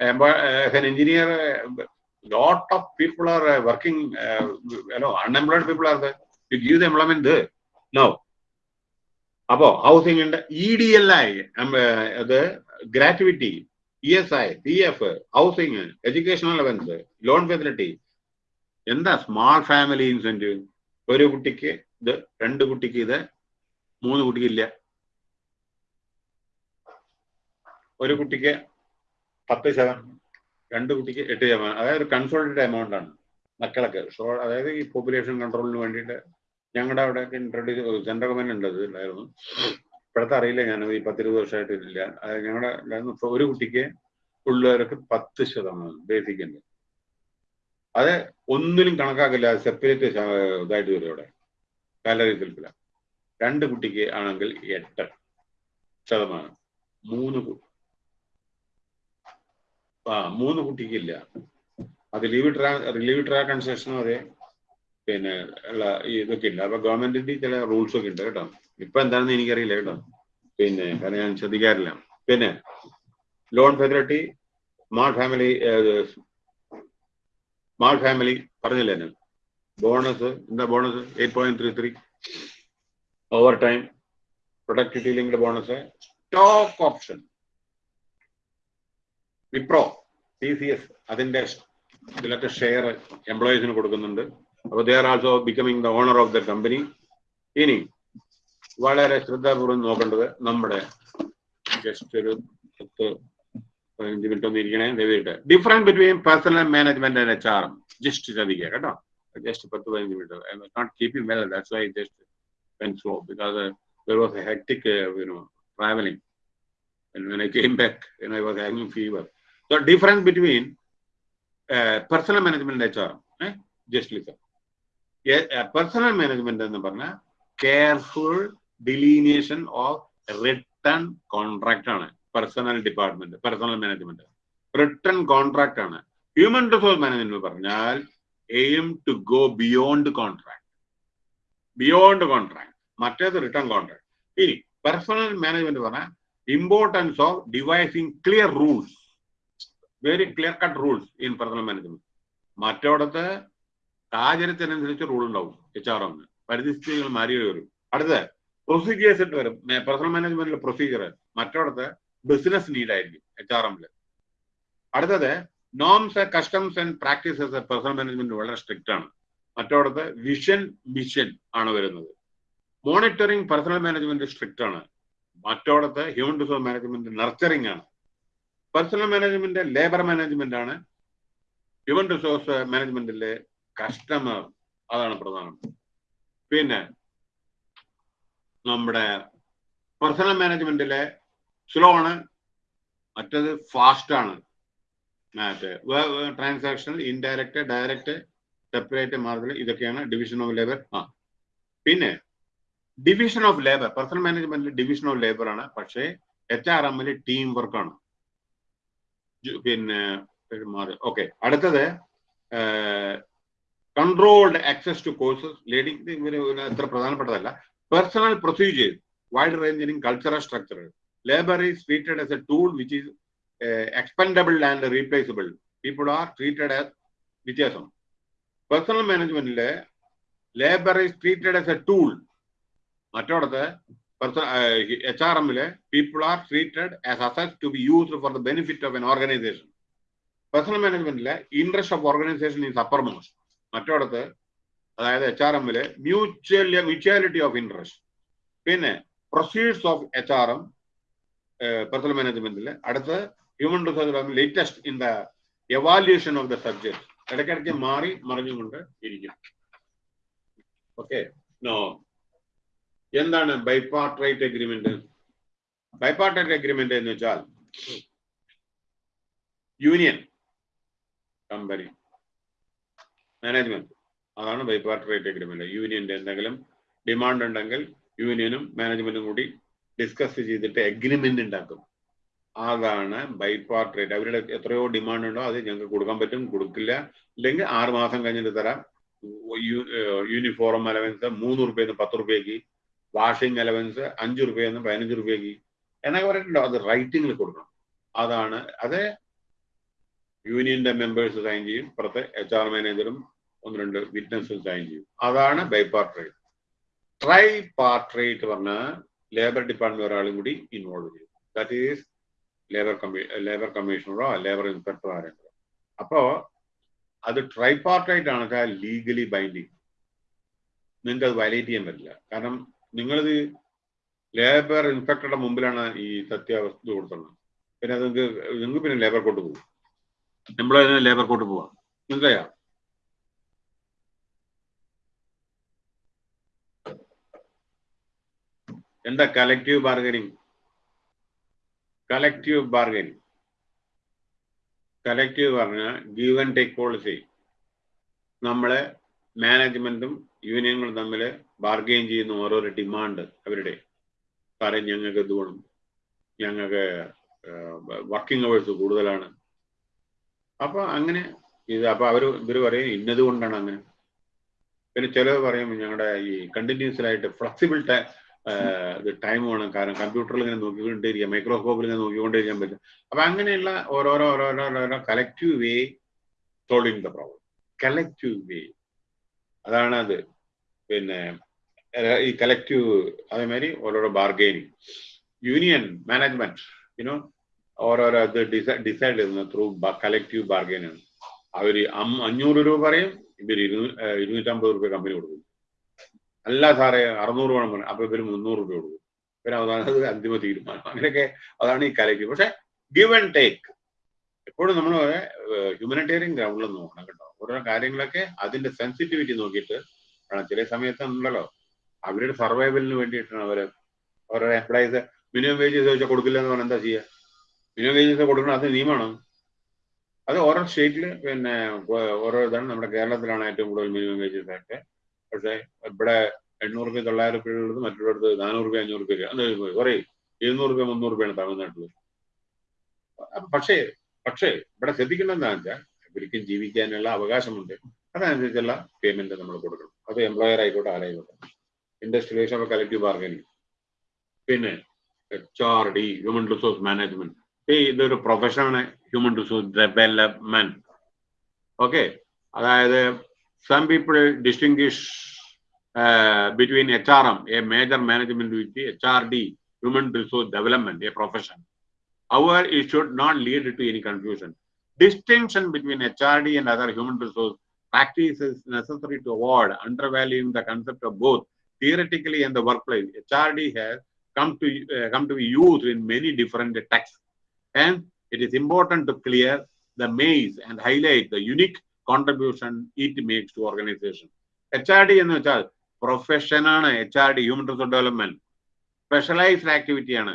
[SPEAKER 1] uh, as an engineer uh, lot of people are uh, working uh, you know unemployed people are there you give the അപ്പോ ഹൗസിംഗ് ഉണ്ട് ഇ ഡി എൽ ഐ അത് gratuity E S I P F housing educational allowance loan facility എന്താ സ്മാൾ ഫാമിലി ഇൻസെന്റീവ് ഒരു കുട്ടിക്ക് ഇത് രണ്ട് കുട്ടിക്ക് ഇത് മൂന്ന് കുട്ടിക്ക് ഇല്ല. ഒരു കുട്ടിക്ക് പത്ത് ശതമാനം രണ്ട് കുട്ടിക്ക് എട്ട് ശതമാനം. അതായത് ഒരു കൺസോൾട്ടഡ് എമൗണ്ട് ആണ് മക്കളൊക്കെ. അതായത് ഈ പോപ്പുലേഷൻ കൺട്രോളിന് വേണ്ടിയിട്ട് ഞങ്ങളുടെ അവിടെ ഇൻട്രൊഡ്യൂസ് സെൻട്രൽ ഗവൺമെന്റ് ഉണ്ട് ഉണ്ടായിരുന്നു. ഇപ്പോഴത്തെ അറിയില്ല ഞാൻ ഈ പത്തിരുപത് വർഷമായിട്ട് ഇല്ല ഞങ്ങളുടെ ഒരു കുട്ടിക്ക് ഉള്ളവർക്ക് പത്ത് ശതമാനം ബേസിക് ഉണ്ട്. അത് ഒന്നിനും കണക്കാക്കില്ല. സെപ്പറേറ്റ് ഇതായിട്ട് വരും അവിടെ. സാലറി സെൽഫില രണ്ട് കുട്ടിക്ക് ആണെങ്കിൽ എട്ട് ശതമാനം. മൂന്ന് ആ മൂന്ന് കുട്ടിക്കില്ല. അത് ലീവ് ട്രാ ലീവ് ട്രാ കൺസെഷനും അതെ. പിന്നെ ഉള്ള ഇതൊക്കെ ഇല്ല. അപ്പൊ ഗവൺമെന്റിന്റെ ചില റൂൾസ് ഒക്കെ ഉണ്ട് കേട്ടോ. ഇപ്പൊ എന്താണെന്ന് എനിക്കറിയില്ല കേട്ടോ. പിന്നെ കാരണം ഞാൻ ശ്രദ്ധിക്കാറില്ല. പിന്നെ loan facility small family small family പറഞ്ഞില്ലേ ഞാൻ? ബോണസ് എന്താ bonus eight point three three overtime productivity linked bonus stock option Wipro T C S അതിന്റെ ഇതിലൊക്കെ ഷെയർ എംപ്ലോയീസിന് കൊടുക്കുന്നുണ്ട്. അപ്പോൾ they are also becoming the owner of the company ഇനി വളരെ ശ്രദ്ധാപൂർവം നോക്കേണ്ടത് നമ്മുടെ ജസ്റ്റ് ഒരു പത്ത് പതിനഞ്ച് മിനിറ്റ് ഒന്ന് ഇരിക്കണേ ദയവായിട്ട് difference between personal management and H R M just ശ്രദ്ധിക്കുക കേട്ടോ ജസ്റ്റ് പത്ത് പതിനഞ്ച് minute I was not keeping well that's why just when slow because there was a hectic you know travelling and when I came back, and I was having fever. The difference between uh, personal management and HR, eh? just listen. Yeah, management എന്ന് പറഞ്ഞാൽ careful delineation of written contract ആണ്. Personnel department personnel management written contract ആണ്. ഹ്യൂമൻ റിസോഴ്സ് മാനേജ്മെന്റ് പറഞ്ഞാൽ aim to go beyond contract beyond contract മറ്റേത് റിട്ടേൺ കോൺട്രാക്ട് ഇനി പേഴ്സണൽ മാനേജ്മെന്റ് പറഞ്ഞാൽ importance of devising clear rules very clear cut rules in personnel management മറ്റോടത്ത് സാഹചര്യത്തിനനുസരിച്ച് റൂൾ ഉണ്ടാവും എച്ച് ആർ എമ്മിന് പരിസ്ഥിതികൾ മാറി വരും അടുത്ത പ്രൊസീജിയേഴ്സ് ഇട്ട് വരും. പേഴ്സണൽ മാനേജ്മെന്റിലെ പ്രൊസീജിയർ മറ്റോടത്ത് ബിസിനസ് നീഡ് ആയിരിക്കും എച്ച് ആർ എമ്മിൽ അടുത്തത് norms customs and practices personnel management വളരെ സ്ട്രിക്റ്റ് ആണ്. മറ്റോടത്ത് വിഷൻ മിഷൻ ആണ് വരുന്നത്. മോണിറ്ററിംഗ് പേഴ്സണൽ മാനേജ്മെന്റ് സ്ട്രിക്റ്റ് ആണ്. മറ്റോടത്ത് ഹ്യൂമൻ റിസോഴ്സ് മാനേജ്മെന്റ് നർച്ചറിംഗ് ആണ്. പേഴ്സണൽ മാനേജ്മെന്റ് ലേബർ മാനേജ്മെന്റ് ആണ് ഹ്യൂമൻ റിസോഴ്സ് മാനേജ്മെന്റിലെ കസ്റ്റമർ അതാണ് പ്രധാനം. പിന്നെ നമ്മുടെ പേഴ്സണൽ മാനേജ്മെന്റിലെ സ്ലോ ആണ് മറ്റത് ഫാസ്റ്റ് ആണ്. മറ്റേ transaction indirect direct separate margin ഇതൊക്കെയാണ് ഡിവിഷൻ ഓഫ് ലേബർ ആ. പിന്നെ ഡിവിഷൻ ഓഫ് ലേബർ പേഴ്സണൽ മാനേജ്മെന്റിൽ ഡിവിഷൻ ഓഫ് ലേബർ ആണ് പക്ഷേ എച്ച് ആർ എമ്മിൽ ടീം വർക്കാണ് പിന്നെ മാറി. ഓക്കെ അടുത്തത് controlled access to courses learning ഇങ്ങനെ അത്ര പ്രധാനപ്പെട്ടതല്ല. Personal procedures wide ranging cultural structure labour is treated as a tool which is expendable and replaceable people are treated as വ്യത്യാസം. Personal മാനേജ്മെന്റിലെ labour is treated as a tool മറ്റോടത്ത് H R എമ്മിൽ people are treated as asset to be used for the benefit of an organisation personal മാനേജ്മെന്റിലെ interest of organisation is uppermost മറ്റോടത്ത് അതായത് എച്ച് ആർ എമ്മിൽ മ്യൂച്വൽ മ്യൂച്വാലിറ്റി ഓഫ് ഇൻട്രസ്റ്റ് പിന്നെ proceeds of H R M personal മാനേജ്മെന്റിൽ അടുത്ത് human resource latest in the evolution of the subject ഇടയ്ക്കിടയ്ക്ക് മാറി മറിഞ്ഞുകൊണ്ട് ഇരിക്കും ഓക്കെ നോ എന്താണ് ബൈപാർട്ടറേറ്റ് അഗ്രിമെന്റ് ബൈപാർട്ടറേറ്റ് അഗ്രിമെന്റ് എന്ന് വെച്ചാൽ യൂണിയൻ കമ്പനി മാനേജ്മെന്റ് അതാണ് ബൈ ബൈപാർട്ടറേറ്റ് അഗ്രിമെന്റ് യൂണിയന്റെ എന്തെങ്കിലും ഡിമാൻഡ് ഉണ്ടെങ്കിൽ യൂണിയനും മാനേജ്മെന്റും കൂടി ഡിസ്കസ് ചെയ്തിട്ട് അഗ്രിമെന്റ് ഉണ്ടാക്കും. അതാണ് ബൈ പാർട്ടിറേറ്റ് അവരുടെ എത്രയോ ഡിമാൻഡ് ഉണ്ടോ അത് ഞങ്ങൾക്ക് കൊടുക്കാൻ പറ്റും. കൊടുക്കില്ല. ഇല്ലെങ്കിൽ ആറ് മാസം കഴിഞ്ഞിട്ട് തരാം. യൂണിഫോം അലവൻസ് മൂന്ന് റുപ്യെന്ന് പത്ത് റുപ്യക്ക് വാഷിംഗ് അലവൻസ് അഞ്ച് റുപ്യെന്ന് പതിനഞ്ച് റുപ്യക്ക് എന്നൊക്കെ പറഞ്ഞിട്ടുണ്ടോ. അത് റൈറ്റിംഗിൽ കൊടുക്കണം. അതാണ് അത് യൂണിയന്റെ മെമ്പേഴ്സ് സൈൻ ചെയ്യും. പുറത്തെ എച്ച് ആർ മാനേജറും ഒന്ന് രണ്ട് വിറ്റ്നസ് സൈൻ ചെയ്യും. അതാണ് ബൈപാർട്ടറേറ്റ് ട്രൈ പാർട്ടറേറ്റ് പറഞ്ഞാൽ ലേബർ ഡിപ്പാർട്ട്മെന്റ് ഒരാളും കൂടി ഇൻവോൾവ് ചെയ്യും. ദാറ്റ് ഈസ് ലേബർ കമ്മീ ലേബർ കമ്മീഷണറോ ലേബർ ഇൻസ്പെക്ടറോ ആരെങ്കിലും അപ്പോ അത് ട്രൈ ട്രൈപാർട്ടൈറ്റ് ആണ് ലീഗലി ബൈൻഡിങ് നിങ്ങൾക്ക് അത് വയലേറ്റ് ചെയ്യാൻ പറ്റില്ല. കാരണം നിങ്ങളിത് ലേബർ ഇൻസ്പെക്ടറുടെ മുമ്പിലാണ് ഈ സത്യാവസ്ഥ കൊടുത്തുള്ളത് പിന്നെ അത് നിങ്ങൾക്ക് നിങ്ങൾക്ക് പിന്നെ ലേബർ കോർട്ട് പോകും എംപ്ലോയി ലേബർ കോർട്ട് പോവാം. മനസ്സിലായോ? എന്താ collective bargaining collective bargaining collective പറഞ്ഞാൽ ഗീവ് ആൻഡ് ടേക്ക് പോളിസി നമ്മളെ മാനേജ്മെന്റും യൂണിയനുകളും തമ്മിൽ ബാർഗെയിൻ ചെയ്യുന്ന ഓരോരോ ഡിമാൻഡ് അവരുടെ. സാറേ ഞങ്ങൾക്ക് ഇത് വേണം. ഞങ്ങൾക്ക് വർക്കിംഗ് അവേഴ്സ് കൂടുതലാണ്. അപ്പൊ അങ്ങനെ ഇത് അപ്പൊ അവർ ഇവർ പറയും ഇന്നത് കൊണ്ടാണ് അങ്ങനെ. പിന്നെ ചിലവ് പറയും ഞങ്ങളുടെ ഈ കണ്ടിന്യൂസ് ആയിട്ട് ഫ്ലെക്സിബിൾ ഇത് ടൈം വേണം. കാരണം കമ്പ്യൂട്ടറിൽ ഇങ്ങനെ നോക്കിക്കൊണ്ടിരിക്കുക മൈക്രോസ്കോപ്പിൽ ഇങ്ങനെ നോക്കിക്കൊണ്ടിരിക്കാൻ പറ്റും. അപ്പൊ അങ്ങനെയുള്ള ഓരോരോ ഓരോരോ ഓരോരോ collective way solving the problem collective way അതാണ് അത്. പിന്നെ ഈ കലക്റ്റീവ് അതേമാതിരി ഓരോരോ ബാർഗെയിനിങ് യൂണിയൻ മാനേജ്മെന്റ് യുനോ ഓരോരോ ഇത് ഡിസൈഡ് ചെയ്യുന്നത് ത്രൂ കലക്റ്റീവ് ബാർഗെയിനിങ് അവർ അഞ്ഞൂറ് രൂപ പറയും ഇവർ ഇരുന്നൂ ഇരുന്നൂറ്റമ്പത് രൂപ കമ്പനി കൊടുക്കും. അല്ല സാറേ അറുന്നൂറ് വേണം പറഞ്ഞു. അപ്പൊ ഇവർ മുന്നൂറ് രൂപ കൊടുക്കും. പിന്നെ അവസാനം അന്തിമ തീരുമാനം. അങ്ങനെയൊക്കെ അതാണ് ഈ കലയ്ക്ക്. പക്ഷെ ഗിവ് ആൻഡ് ടേക്ക് എപ്പോഴും നമ്മൾ ഹ്യൂമനിറ്റേറിയൻ ഗ്രൗണ്ടിൽ നോക്കണം കേട്ടോ. ഓരോ കാര്യങ്ങളൊക്കെ അതിന്റെ സെൻസിറ്റിവിറ്റി നോക്കിയിട്ട് ചില സമയത്ത് ഉണ്ടല്ലോ അവരുടെ സർവൈവലിന് വേണ്ടിയിട്ടാണ് അവർ അവരുടെ എംപ്ലോയീസ് മിനിമം വേജസ് ചോദിച്ചാൽ കൊടുക്കില്ല എന്ന് പറഞ്ഞാൽ എന്താ ചെയ്യുക മിനിമം വേജസ് കൊടുക്കണം അത് നിയമമാണ്. അത് ഓരോ സ്റ്റേറ്റിൽ പിന്നെ ഓരോ ഇതാണ് നമ്മുടെ കേരളത്തിലാണ് ഏറ്റവും കൂടുതൽ മിനിമം വേജസ് ഒക്കെ പക്ഷേ ഇവിടെ എണ്ണൂറ് രൂപ തൊള്ളായിരം ഉള്ളത് മറ്റുള്ളടത്ത് നാനൂറ് രൂപ അഞ്ഞൂറ് രൂപ സോറി ഇരുന്നൂറ് രൂപ മുന്നൂറ് രൂപയാണ് തമിഴ്നാട്ടിൽ പക്ഷേ പക്ഷേ ഇവിടെ ശ്രദ്ധിക്കേണ്ടത് എന്താണെന്ന് വെച്ചാൽ ഇവർക്കും ജീവിക്കാനുള്ള അവകാശമുണ്ട്. അതനുസരിച്ചുള്ള പേയ്മെന്റ് നമ്മൾ കൊടുക്കണം. അത് എംപ്ലോയർ ആയിക്കോട്ടെ ആരായിക്കോട്ടെ. Industrial relation of collective bargaining പിന്നെ H R D human resource management ഈ ഇതൊരു പ്രൊഫഷനാണ് ഹ്യൂമൻ റിസോഴ്സ് ഡെവലപ്മെന്റ് ഓക്കെ അതായത് some people distinguish uh, between HRM, a major management duty, HRD, human resource development, a profession. However, it should not lead to any confusion. Distinction between HRD and other human resource practices is necessary to avoid undervaluing the concept of both theoretically and the workplace. HRD has come to uh, come to be used in many different texts, and it is important to clear the maze and highlight the unique contribution to organisation H R D എന്ന് വെച്ചാൽ പ്രൊഫഷൻ ആണ്. H R D human resource development specialised activity ആണ്.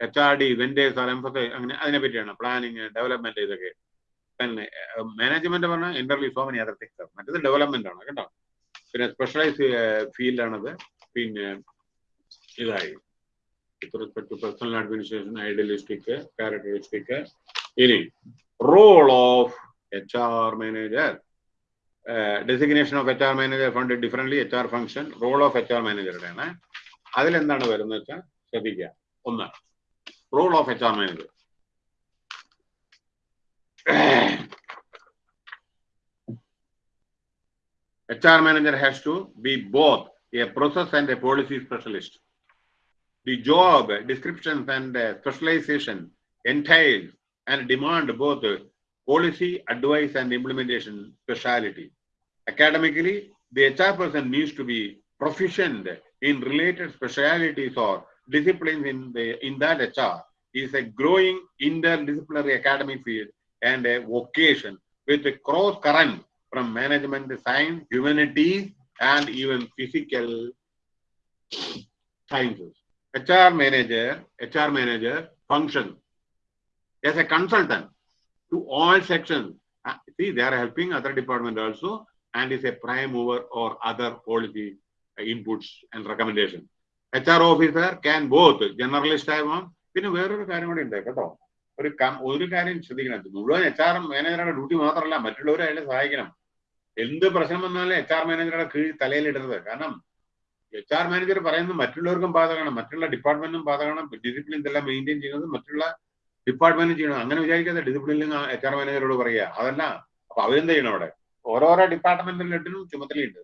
[SPEAKER 1] H R D vendors are emphasise അങ്ങനെ അതിനെ പറ്റിയാണ് പ്ലാനിങ് ഡെവലപ്മെന്റ് ഇതൊക്കെ. പിന്നെ മാനേജ്മെന്റ് പറഞ്ഞാൽ interview so many other things മറ്റേത് ഡെവലപ്മെന്റ് ആണ് കേട്ടോ. പിന്നെ സ്പെഷ്യലൈസ് ഫീൽഡാണത് പിന്നെ ഇതായി. With respect to personal administration idealistic characteristic ഇനി role of H R manager designation of H R manager fund differently H R function role of H R മാനേജറുടെയാണ് അതിലെന്താണ് വരുന്നത് വെച്ചാൽ ശ്രദ്ധിക്കുക ഒന്ന് role of H R manager HR manager has to be both a process and a policy specialist. The job descriptions and uh, specialization entails and demand both uh, policy, advice, and implementation specialty. Academically, the HR person needs to be proficient in related specialities or disciplines in the in that HR is a growing interdisciplinary academic field and a vocation with a cross current from management science, humanities, and even physical sciences. HR manager, HR manager function as a consultant to all sections. Uh, See, they are helping other department also and is a prime mover or other policy uh, inputs and recommendation. HR officer can both generalist ആവാം പിന്നെ വേറൊരു കാര്യം കൂടി ഉണ്ട് കേട്ടോ. ഒരു ഒരു കാര്യം ശ്രദ്ധിക്കണം. മുഴുവൻ എച്ച് ആർ മാനേജറുടെ ഡ്യൂട്ടി മാത്രമല്ല മറ്റുള്ളവരെ അയാളെ സഹായിക്കണം. എന്ത് പ്രശ്നം വന്നാലും എച്ച് ആർ മാനേജറുടെ കീഴിൽ തലയിലിടരുത്. കാരണം എച്ച് ആർ മാനേജർ പറയുന്നത് മറ്റുള്ളവർക്കും ബാധകമാണ്. മറ്റുള്ള ഡിപ്പാർട്ട്മെന്റിനും ബാധകമാണ്. ഡിസിപ്ലിൻ ഇതെല്ലാം മെയിന്റെയിൻ ചെയ്യുന്നത് മറ്റുള്ള ഡിപ്പാർട്ട്മെന്റും ചെയ്യണം. അങ്ങനെ വിചാരിക്കാതെ ഡിസിപ്ലിനിൽ എച്ച് ആർ മാനേജറോട് പറയുക. അതല്ല അപ്പൊ അവരെന്ത് ചെയ്യണം അവിടെ? ഓരോരോ ഡിപ്പാർട്ട്മെന്റിലും ചുമതലയുണ്ട്.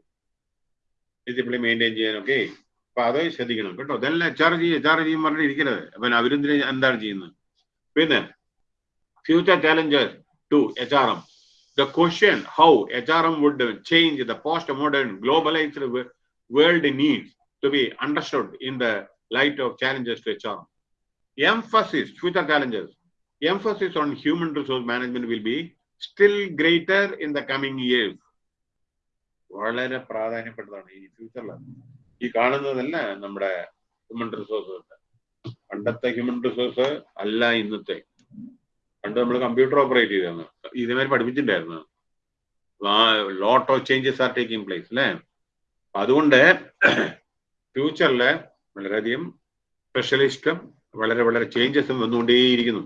[SPEAKER 1] ഡിസിപ്ലിൻ മെയിന്റെയിൻ ചെയ്യാനൊക്കെ. അപ്പൊ അത് ശ്രദ്ധിക്കണം കേട്ടോ. ഇതെല്ലാം എച്ച് ആർ ചെയ്യും എച്ച് ആർ ചെയ്യും പറഞ്ഞിട്ട് ഇരിക്കരുത്. അപ്പൊ അവരെന്തിന് എന്താണ് ചെയ്യുന്നത്? പിന്നെ future challenges to H R M the question how HRM would change the modern globalised globalized wo- world needs to be understood in the light of challenges to HRM. Emphasis, future challenges, emphasis on human resource management will be still greater in the coming years. വളരെ പ്രാധാന്യപ്പെട്ടതാണ് ഈ ഫ്യൂച്ചറിൽ ഈ കാണുന്നതല്ല നമ്മുടെ ഹ്യൂമൻ റിസോഴ്സ് പണ്ടത്തെ ഹ്യൂമൻ റിസോഴ്സ് അല്ല ഇന്നത്തെ. പണ്ട് നമ്മൾ കമ്പ്യൂട്ടർ ഓപ്പറേറ്റ് ചെയ്തിരുന്നു. ഇതേമാതിരി പഠിപ്പിച്ചിട്ടുണ്ടായിരുന്നു. Lot of changes are taking place അല്ലേ അതുകൊണ്ട് ഫ്യൂച്ചറിൽ വളരെയധികം സ്പെഷ്യലിസ്റ്റും വളരെ വളരെ ചേഞ്ചസും വന്നുകൊണ്ടേയിരിക്കുന്നു.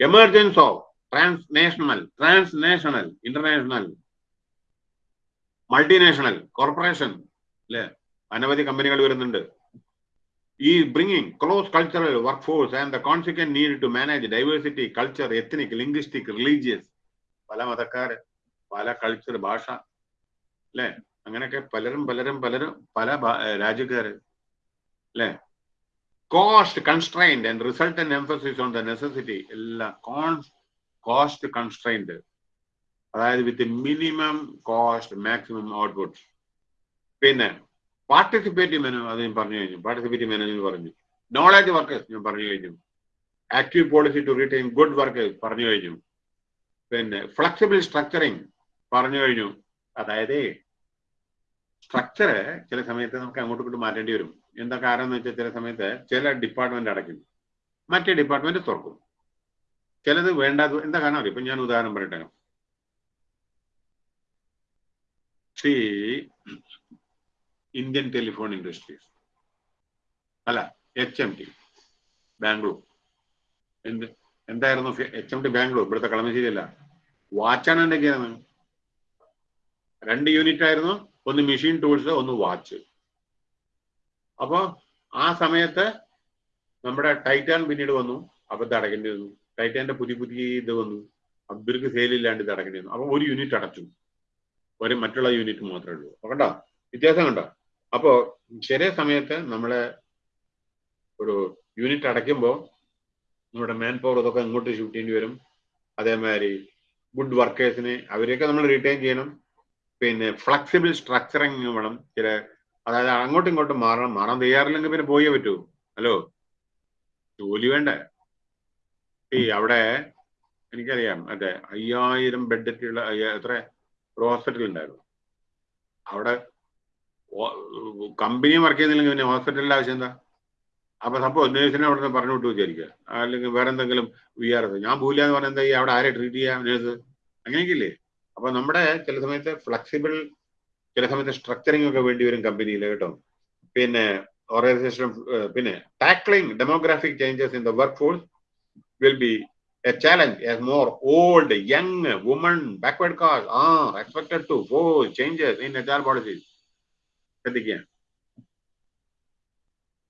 [SPEAKER 1] Emergence of transnational transnational international multinational corporation അല്ലെ അനവധി കമ്പനികൾ വരുന്നുണ്ട്. ഈ bringing close cultural workforce and the consequent need to manage diversity culture ethnic linguistic religious പല മതക്കാർ പല കൾച്ചർ ഭാഷ അല്ലെ അങ്ങനെയൊക്കെ പലരും പലരും പലരും പല രാജ്യക്കാർ അല്ലെ constrained and resultant emphasis on the necessity എല്ലാം കോസ്റ്റ് കൺസ്ട്രൈൻഡ് അതായത് with minimum cost maximum output പിന്നെ പാർട്ടിസിപ്പേറ്റീവ് മെനു അത് ഞാൻ പറഞ്ഞു കഴിഞ്ഞു. പാർട്ടിസിപ്പേറ്റീവ് മാനേജ്മെന്റ് പറഞ്ഞു. നോളജ് വർക്കേഴ്സ് ഞാൻ പറഞ്ഞു കഴിഞ്ഞു. Active policy to retain good workers പറഞ്ഞു കഴിഞ്ഞു. പിന്നെ ഫ്ലെക്സിബിൾ സ്ട്രക്ചറിങ് പറഞ്ഞു കഴിഞ്ഞു. അതായത് സ്ട്രക്ചർ ചില സമയത്ത് നമുക്ക് അങ്ങോട്ടും ഇങ്ങോട്ടും മാറ്റേണ്ടി വരും. എന്താ കാരണം എന്ന് വെച്ചാൽ ചില സമയത്ത് ചില ഡിപ്പാർട്ട്മെന്റ് അടയ്ക്കും. മറ്റേ ഡിപ്പാർട്ട്മെന്റ് തുറക്കും. ചിലത് വേണ്ടാത്ത എന്താ കാരണം അറിയാം? ഇപ്പൊ ഞാൻ ഉദാഹരണം പറയട്ടെ. See Indian Telephone Industries. അല്ല എച്ച് എം ടി ബാംഗ്ലൂർ. എന്ത് എന്തായിരുന്നു? H M T Bangalore. ഇവിടുത്തെ കളമശ്ശേരി അല്ല വാച്ചാണ് എന്തൊക്കെയാണ് രണ്ട് യൂണിറ്റ് ആയിരുന്നു. ഒന്ന് മെഷീൻ ടൂൾസ് ഒന്ന് വാച്ച് അപ്പൊ ആ സമയത്ത് നമ്മുടെ ടൈറ്റാൻ പിന്നീട് വന്നു. അപ്പൊ ഇത് അടയ്ക്കേണ്ടി വന്നു. ടൈറ്റാന്റെ പുതിയ പുതിയ ഇത് വന്നു. അവർക്ക് സെയിലില്ലാണ്ട് ഇത് അടക്കേണ്ടി വന്നു. അപ്പൊ ഒരു യൂണിറ്റ് അടച്ചു. ഒരു മറ്റുള്ള യൂണിറ്റ് മാത്രമേ ഉള്ളൂ. കണ്ടോ? വ്യത്യാസം കണ്ടോ? അപ്പോ ചെറിയ സമയത്ത് നമ്മളെ ഒരു യൂണിറ്റ് അടയ്ക്കുമ്പോൾ നമ്മുടെ മാൻ പവർ ഇതൊക്കെ ഇങ്ങോട്ട് ഷൂട്ട് ചെയ്യേണ്ടി വരും. അതേമാതിരി ഗുഡ് വർക്കേഴ്സിനെ അവരെയൊക്കെ നമ്മൾ റിട്ടേൺ ചെയ്യണം. പിന്നെ ഫ്ലെക്സിബിൾ സ്ട്രക്ചറിങ് വേണം? ചില അതായത് അങ്ങോട്ടും ഇങ്ങോട്ടും മാറണം. മാറാൻ തയ്യാറില്ലെങ്കിൽ പിന്നെ പോയേ പറ്റൂ. ഹലോ? ജോലി വേണ്ടേ. ഈ അവിടെ എനിക്കറിയാം അതെ അയ്യായിരം ബെഡൊക്കെയുള്ള എത്ര? ഒരു ഹോസ്പിറ്റൽ ഉണ്ടായിരുന്നു. അവിടെ കമ്പനി വർക്ക് ചെയ്യുന്നില്ലെങ്കിൽ പിന്നെ ഹോസ്പിറ്റലിന്റെ ആവശ്യം എന്താ? അപ്പൊ സംഭവം നേഴ്സിനെ അവിടെ നിന്ന് പറഞ്ഞു വിട്ടു വിചാരിക്കുക. അല്ലെങ്കിൽ വേറെ എന്തെങ്കിലും വി ആർ എസ് ഞാൻ എന്ന് പറഞ്ഞാൽ എന്താ ഈ അവിടെ ആരെ ട്രീറ്റ് ചെയ്യാം? നേഴ്സ് അങ്ങനെയൊക്കെ ഇല്ലേ? അപ്പൊ നമ്മുടെ ചില സമയത്ത് ഫ്ലെക്സിബിൾ ചില സമയത്ത് സ്ട്രക്ചറിങ് ഒക്കെ വേണ്ടി വരും കമ്പനിയിൽ കേട്ടോ. പിന്നെ ഓർഗനൈസേഷൻ പിന്നെ tackling demographic changes in the work force will be a as more old young woman backward caste ആ expected to go changes in H R policy ശ്രദ്ധിക്കുക.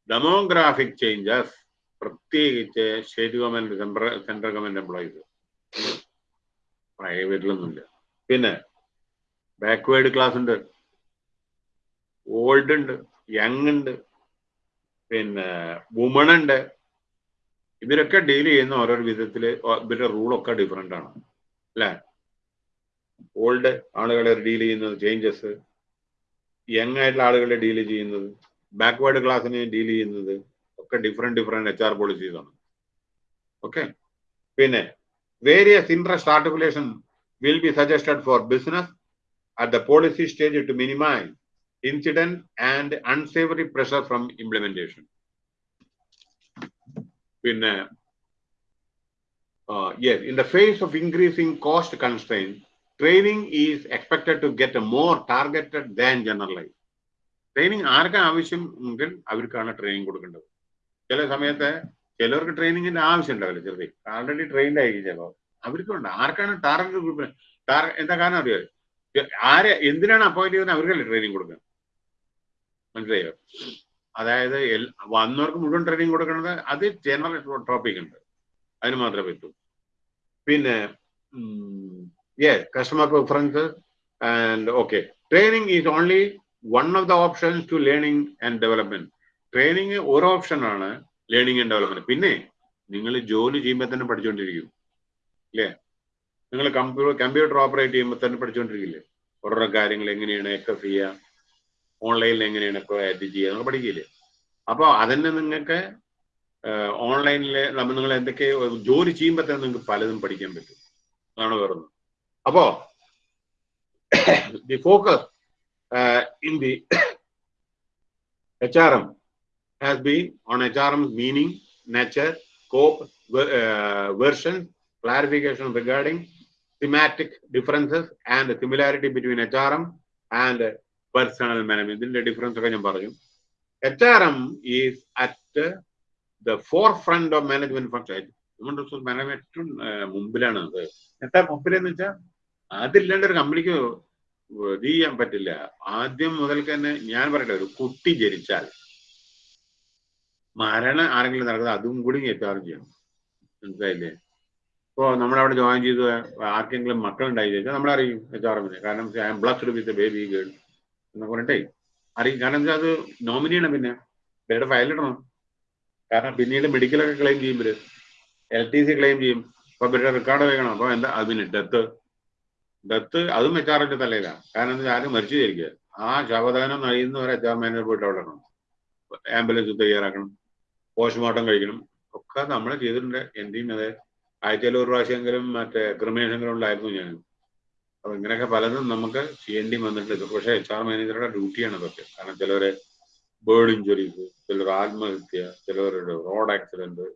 [SPEAKER 1] ഡെമോഗ്രാഫിക് ചേഞ്ചസ് പ്രത്യേകിച്ച് state government central government employees പ്രൈവറ്റിലൊന്നുമില്ല. പിന്നെ ബാക്ക്വേർഡ് ക്ലാസ് ഉണ്ട്. ഓൾഡ് ഉണ്ട് യങ് ഉണ്ട് പിന്നെ വുമൺ ഉണ്ട്. ഇവരൊക്കെ ഡീൽ ചെയ്യുന്ന ഓരോ വിധത്തിൽ ഇവരുടെ റൂളൊക്കെ ഡിഫറെന്റ് ആണ്. അല്ലേ? ഓൾഡ് ആളുകളെ ഡീൽ ചെയ്യുന്നത് ചേഞ്ചസ് യങ് ആയിട്ടുള്ള ആളുകളെ ഡീൽ ചെയ്യുന്നത് ബാക്ക്വേർഡ് ക്ലാസ്സിനെ ഡീൽ ചെയ്യുന്നത് ഒക്കെ different different H R policies ആണ്. ഓക്കെ പിന്നെ various interest articulation will be suggested for business at the policy stage to minimise incident and unsavoury pressure from implementation പിന്നെ yes in the phase of increasing cost constrain training is expected to get more targeted than generalise training ആർക്കാ ആവശ്യം എങ്കിൽ അവർക്കാണ് ട്രെയിനിങ് കൊടുക്കേണ്ടത്. ചില സമയത്ത് ചിലർക്ക് ട്രെയിനിങ്ങിന്റെ ആവശ്യം ഉണ്ടാവില്ല ചെറുതെ. ആൾറെഡി ട്രെയിൻഡ് ആയിരിക്കും ചിലപ്പോൾ അവർക്കുണ്ട് ആർക്കാണ് ടാർഗറ്റ് ഗ്രൂപ്പിന് ടാർ എന്താ കാരണം അറിയാം? ആരെ എന്തിനാണ് അപ്പോയിന്റ് ചെയ്യുന്നത്? അവർക്കല്ലേ ട്രെയിനിങ് കൊടുക്കുന്നത് മനസ്സിലായോ? അതായത് വന്നവർക്ക് മുഴുവൻ ട്രെയിനിങ് കൊടുക്കുന്നത് അത് ജനറൽ ടോപ്പിക് ഉണ്ട്. അതിന് മാത്രമേ പറ്റൂ. പിന്നെ yes customer preference and okay training is only one of the options to learning and development training ഒരു ഓപ്ഷനാണ് ലേണിംഗ് ആൻഡ് ഡെവലപ്മെന്റ് പിന്നെ നിങ്ങൾ ജോലി ചെയ്യുമ്പോൾ തന്നെ പഠിച്ചുകൊണ്ടിരിക്കും അല്ലേ നിങ്ങൾ കമ്പ്യൂട്ടർ കമ്പ്യൂട്ടർ ഓപ്പറേറ്റ് ചെയ്യുമ്പോൾ തന്നെ പഠിച്ചുകൊണ്ടിരിക്കില്ലേ ഓരോരോ കാര്യങ്ങൾ എങ്ങനെയാണ് എക്സസ് ചെയ്യുക ഓൺലൈനിൽ എങ്ങനെയാണ് ഇപ്പോൾ ആഡ് ചെയ്യുക നിങ്ങൾ പഠിക്കില്ലേ? അപ്പോൾ അതന്നെ നിങ്ങൾക്ക് ഓൺലൈനിൽ നമ്മൾ നിങ്ങൾ എന്തൊക്കെ ജോലി ചെയ്യുമ്പോൾ തന്നെ നിങ്ങൾക്ക് പലതും പഠിക്കാൻ പറ്റും. അതാണ് വേറൊന്ന്. അപ്പോ the focus in the H R M has been on H R M meaning nature cope version, clarification regarding thematic differences and similarity between HRM and personal management. ഇതിന്റെ ഡിഫറൻസ് ഒക്കെ ഞാൻ പറഞ്ഞു. H R M is at the fore of management function human resource management ഏറ്റവും മുമ്പിലാണ് അത്. എന്താ മുമ്പിലെന്ന് വെച്ചാൽ അതില്ലാണ്ട് ഒരു കമ്പനിക്ക് ഇത് ചെയ്യാൻ പറ്റില്ല. ആദ്യം മുതൽക്ക് തന്നെ ഞാൻ പറയട്ടെ ഒരു കുട്ടി ജനിച്ചാൽ മരണം ആരെങ്കിലും നടക്കുന്നത് അതും കൂടി എത്താറും ചെയ്യണം. മനസ്സിലായില്ലേ? ഇപ്പോ നമ്മളവിടെ ജോയിൻ ചെയ്ത് ആർക്കെങ്കിലും മക്കളുണ്ടായി ചോദിച്ചാൽ നമ്മളറിയും എച്ച് ആർ എമ്മിനെ കാരണം I'm blessed with baby girl എന്ന് പറഞ്ഞിട്ടേ അറിയും. കാരണം അത് നോമിനിയാണ് പിന്നെ. പേരുടെ ഫയലിടണം കാരണം പിന്നീട് മെഡിക്കലൊക്കെ ക്ലെയിം ചെയ്യുമ്പോൾ എൽ ടി സി ക്ലെയിം ചെയ്യും. അപ്പൊ ഇവരുടെ റെക്കോർഡ് വെക്കണം അപ്പൊ എന്താ? അതിന് ഡെത്ത് ഡെത്ത് അതും എച്ച് ആറിന്റെ തലയിലാണ്. കാരണം എന്താ? ആരും മരിച്ചു ചേരിക്കുക ആ ശവദാനം കഴിയുന്നവരെ എച്ച് ആർ മാനേജർ പോയിട്ട് അവിടെ ഇടണം. ആംബുലൻസ് തയ്യാറാക്കണം. പോസ്റ്റ്മോർട്ടം കഴിക്കണം. ഒക്കെ നമ്മൾ ചെയ്തിട്ടുണ്ട്. എന്തിനും ആഴ്ചയിൽ ഒരു പ്രാവശ്യമെങ്കിലും മറ്റേ ക്രിമിനേഷനെങ്കിലും ഉണ്ടായിരുന്നു ഞാൻ. അപ്പൊ ഇങ്ങനെയൊക്കെ പലതും നമുക്ക് ചെയ്യേണ്ടി വന്നിട്ടുണ്ട്. പക്ഷേ എച്ച് ആർ മാനേജറുടെ ഡ്യൂട്ടിയാണ് അതൊക്കെ. കാരണം ചിലവരെ ബേർഡ് ഇഞ്ചുറീസ് ചിലർ ആത്മഹത്യ ചിലവരുടെ റോഡ് ആക്സിഡന്റ്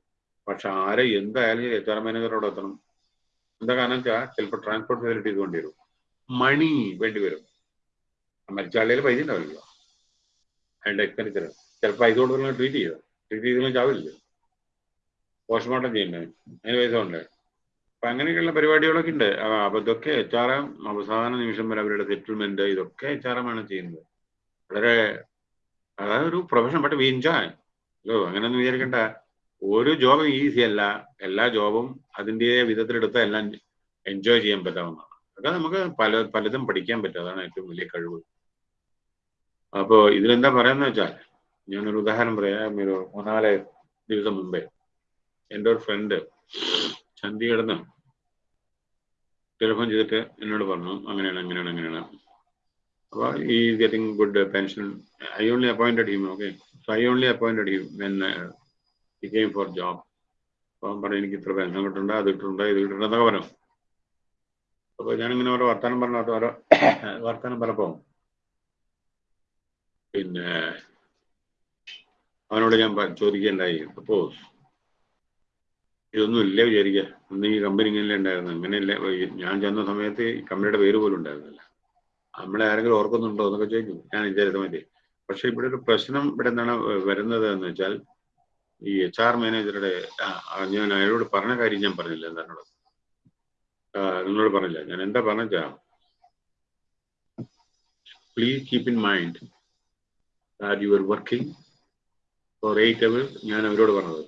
[SPEAKER 1] പക്ഷെ ആരെ എന്തായാലും എച്ച് ആർ മാനേജറോട് എത്തണം എന്താ കാരണം വെച്ചാൽ ചിലപ്പോൾ ട്രാൻസ്പോർട്ട് ഫെസിലിറ്റീസ് വേണ്ടി വരും. മണി വേണ്ടി വരും. മരിച്ചാളിയിൽ പൈസ ഉണ്ടാവില്ല അതിന്റെ എക്സ്പെൻഡിച്ചർ ചിലപ്പോൾ പൈസ കൊടുക്കുന്ന ട്രീറ്റ് ചെയ്യുക ട്രീറ്റ് ചെയ്തെങ്കിലും ചാവില്ല പോസ്റ്റ്മോർട്ടം ചെയ്യുന്നത്. അതിന് പൈസ ഉണ്ട്. അപ്പൊ അങ്ങനെയൊക്കെയുള്ള പരിപാടികളൊക്കെ ഉണ്ട്. അപ്പൊ ഇതൊക്കെ എച്ച് ആർ എം അവസാന നിമിഷം വരെ അവരുടെ സെറ്റിൽമെന്റ് ഇതൊക്കെ എച്ച് ആർ എം ആണ് ചെയ്യുന്നത്. വളരെ അതായത് ഒരു പ്രൊഫഷൻ ബട്ട് വി എൻജോയ് അല്ലോ അങ്ങനെയൊന്നും വിചാരിക്കണ്ട. ഒരു ജോബും ഈസി അല്ല. എല്ലാ ജോബും അതിന്റെ വിധത്തിലെടുത്താൽ എല്ലാം എൻജോയ് ചെയ്യാൻ പറ്റാവുന്നതാണ്. അതൊക്കെ നമുക്ക് പല പലതും പഠിക്കാൻ പറ്റും. അതാണ് ഏറ്റവും വലിയ കഴിവ്. അപ്പോ ഇതിലെന്താ പറയാന്ന് വെച്ചാൽ ഞാനൊരു ഉദാഹരണം പറയാം. ഒരു മൂന്നാൽ ദിവസം മുമ്പേ. എന്റെ ഒരു ഫ്രണ്ട് ചണ്ഡീഗഡിൽ ടെലിഫോൺ ചെയ്തിട്ട് എന്നോട് പറഞ്ഞു അങ്ങനെയാണ് അങ്ങനെയാണ് അങ്ങനെയാണ്. അപ്പോൾ ഈ getting good pension I only appointed him okay so I only appointed him when he came for job അപ്പം പറഞ്ഞു എനിക്ക് ഇത്ര പെൻഷൻ കിട്ടുന്നുണ്ട് അത് കിട്ടുന്നുണ്ട് ഇത് കിട്ടുന്നുണ്ട് എന്നൊക്കെ പറഞ്ഞു. അപ്പോൾ ഞാനിങ്ങനെ ഓരോ വർത്തമാനം പറഞ്ഞു ഓരോ വർത്തമാനം പറഞ്ഞപ്പോൾ പിന്നെ അവനോട് ഞാൻ ചോദിക്കുകയുണ്ടായി സപ്പോസ് ഇതൊന്നും ഇല്ല വിചാരിക്കുക അന്ന് ഈ കമ്പനി ഇങ്ങനെ ഉണ്ടായിരുന്നു. അങ്ങനെയല്ല ഞാൻ ചെന്ന സമയത്ത് ഈ കമ്പനിയുടെ പേര് പോലും ഉണ്ടായിരുന്നില്ല. നമ്മളെ ആരെങ്കിലും ഓർക്കുന്നുണ്ടോ എന്നൊക്കെ ചോദിക്കും. ഞാൻ വിചാരിച്ച മതി പക്ഷെ ഇവിടെ ഒരു പ്രശ്നം ഇവിടെ എന്താണ് വരുന്നത് എന്ന് വെച്ചാൽ ഈ എച്ച് ആർ മാനേജറുടെ ഞാൻ അയാളോട് പറഞ്ഞ കാര്യം ഞാൻ പറഞ്ഞില്ല എന്താണ് നിങ്ങളോട് പറഞ്ഞില്ല. ഞാൻ എന്താ പറഞ്ഞാ please keep in mind that you are working for eight hours ഞാൻ അവരോട് പറഞ്ഞത്.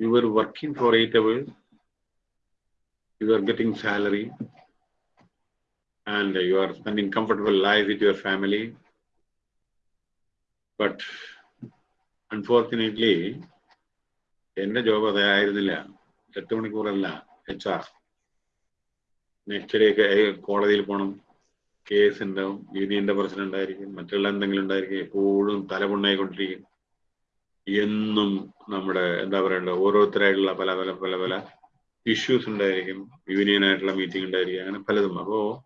[SPEAKER 1] You were working for eight hours, you are getting salary, and you are spending comfortable life with your family. But unfortunately, എന്റെ ജോബ് അതായിരുന്നില്ല എട്ട് മണിക്കൂറല്ല എച്ച് ആർ നെക്സ്റ്റ് ഡേ കോടതിയിൽ പോകണം കേസ് ഉണ്ടാവും യൂണിയന്റെ പ്രശ്നം ഉണ്ടായിരിക്കും മറ്റുള്ള എന്തെങ്കിലും ഉണ്ടായിരിക്കും എപ്പോഴും തലപുണ്ണായിക്കൊണ്ടിരിക്കും എന്നും നമ്മുടെ എന്താ പറയണ്ട ഓരോരുത്തരായിട്ടുള്ള പല പല പല പല ഇഷ്യൂസ് ഉണ്ടായിരിക്കും യൂണിയനായിട്ടുള്ള മീറ്റിംഗ് ഉണ്ടായിരിക്കും അങ്ങനെ പലതും. അപ്പോ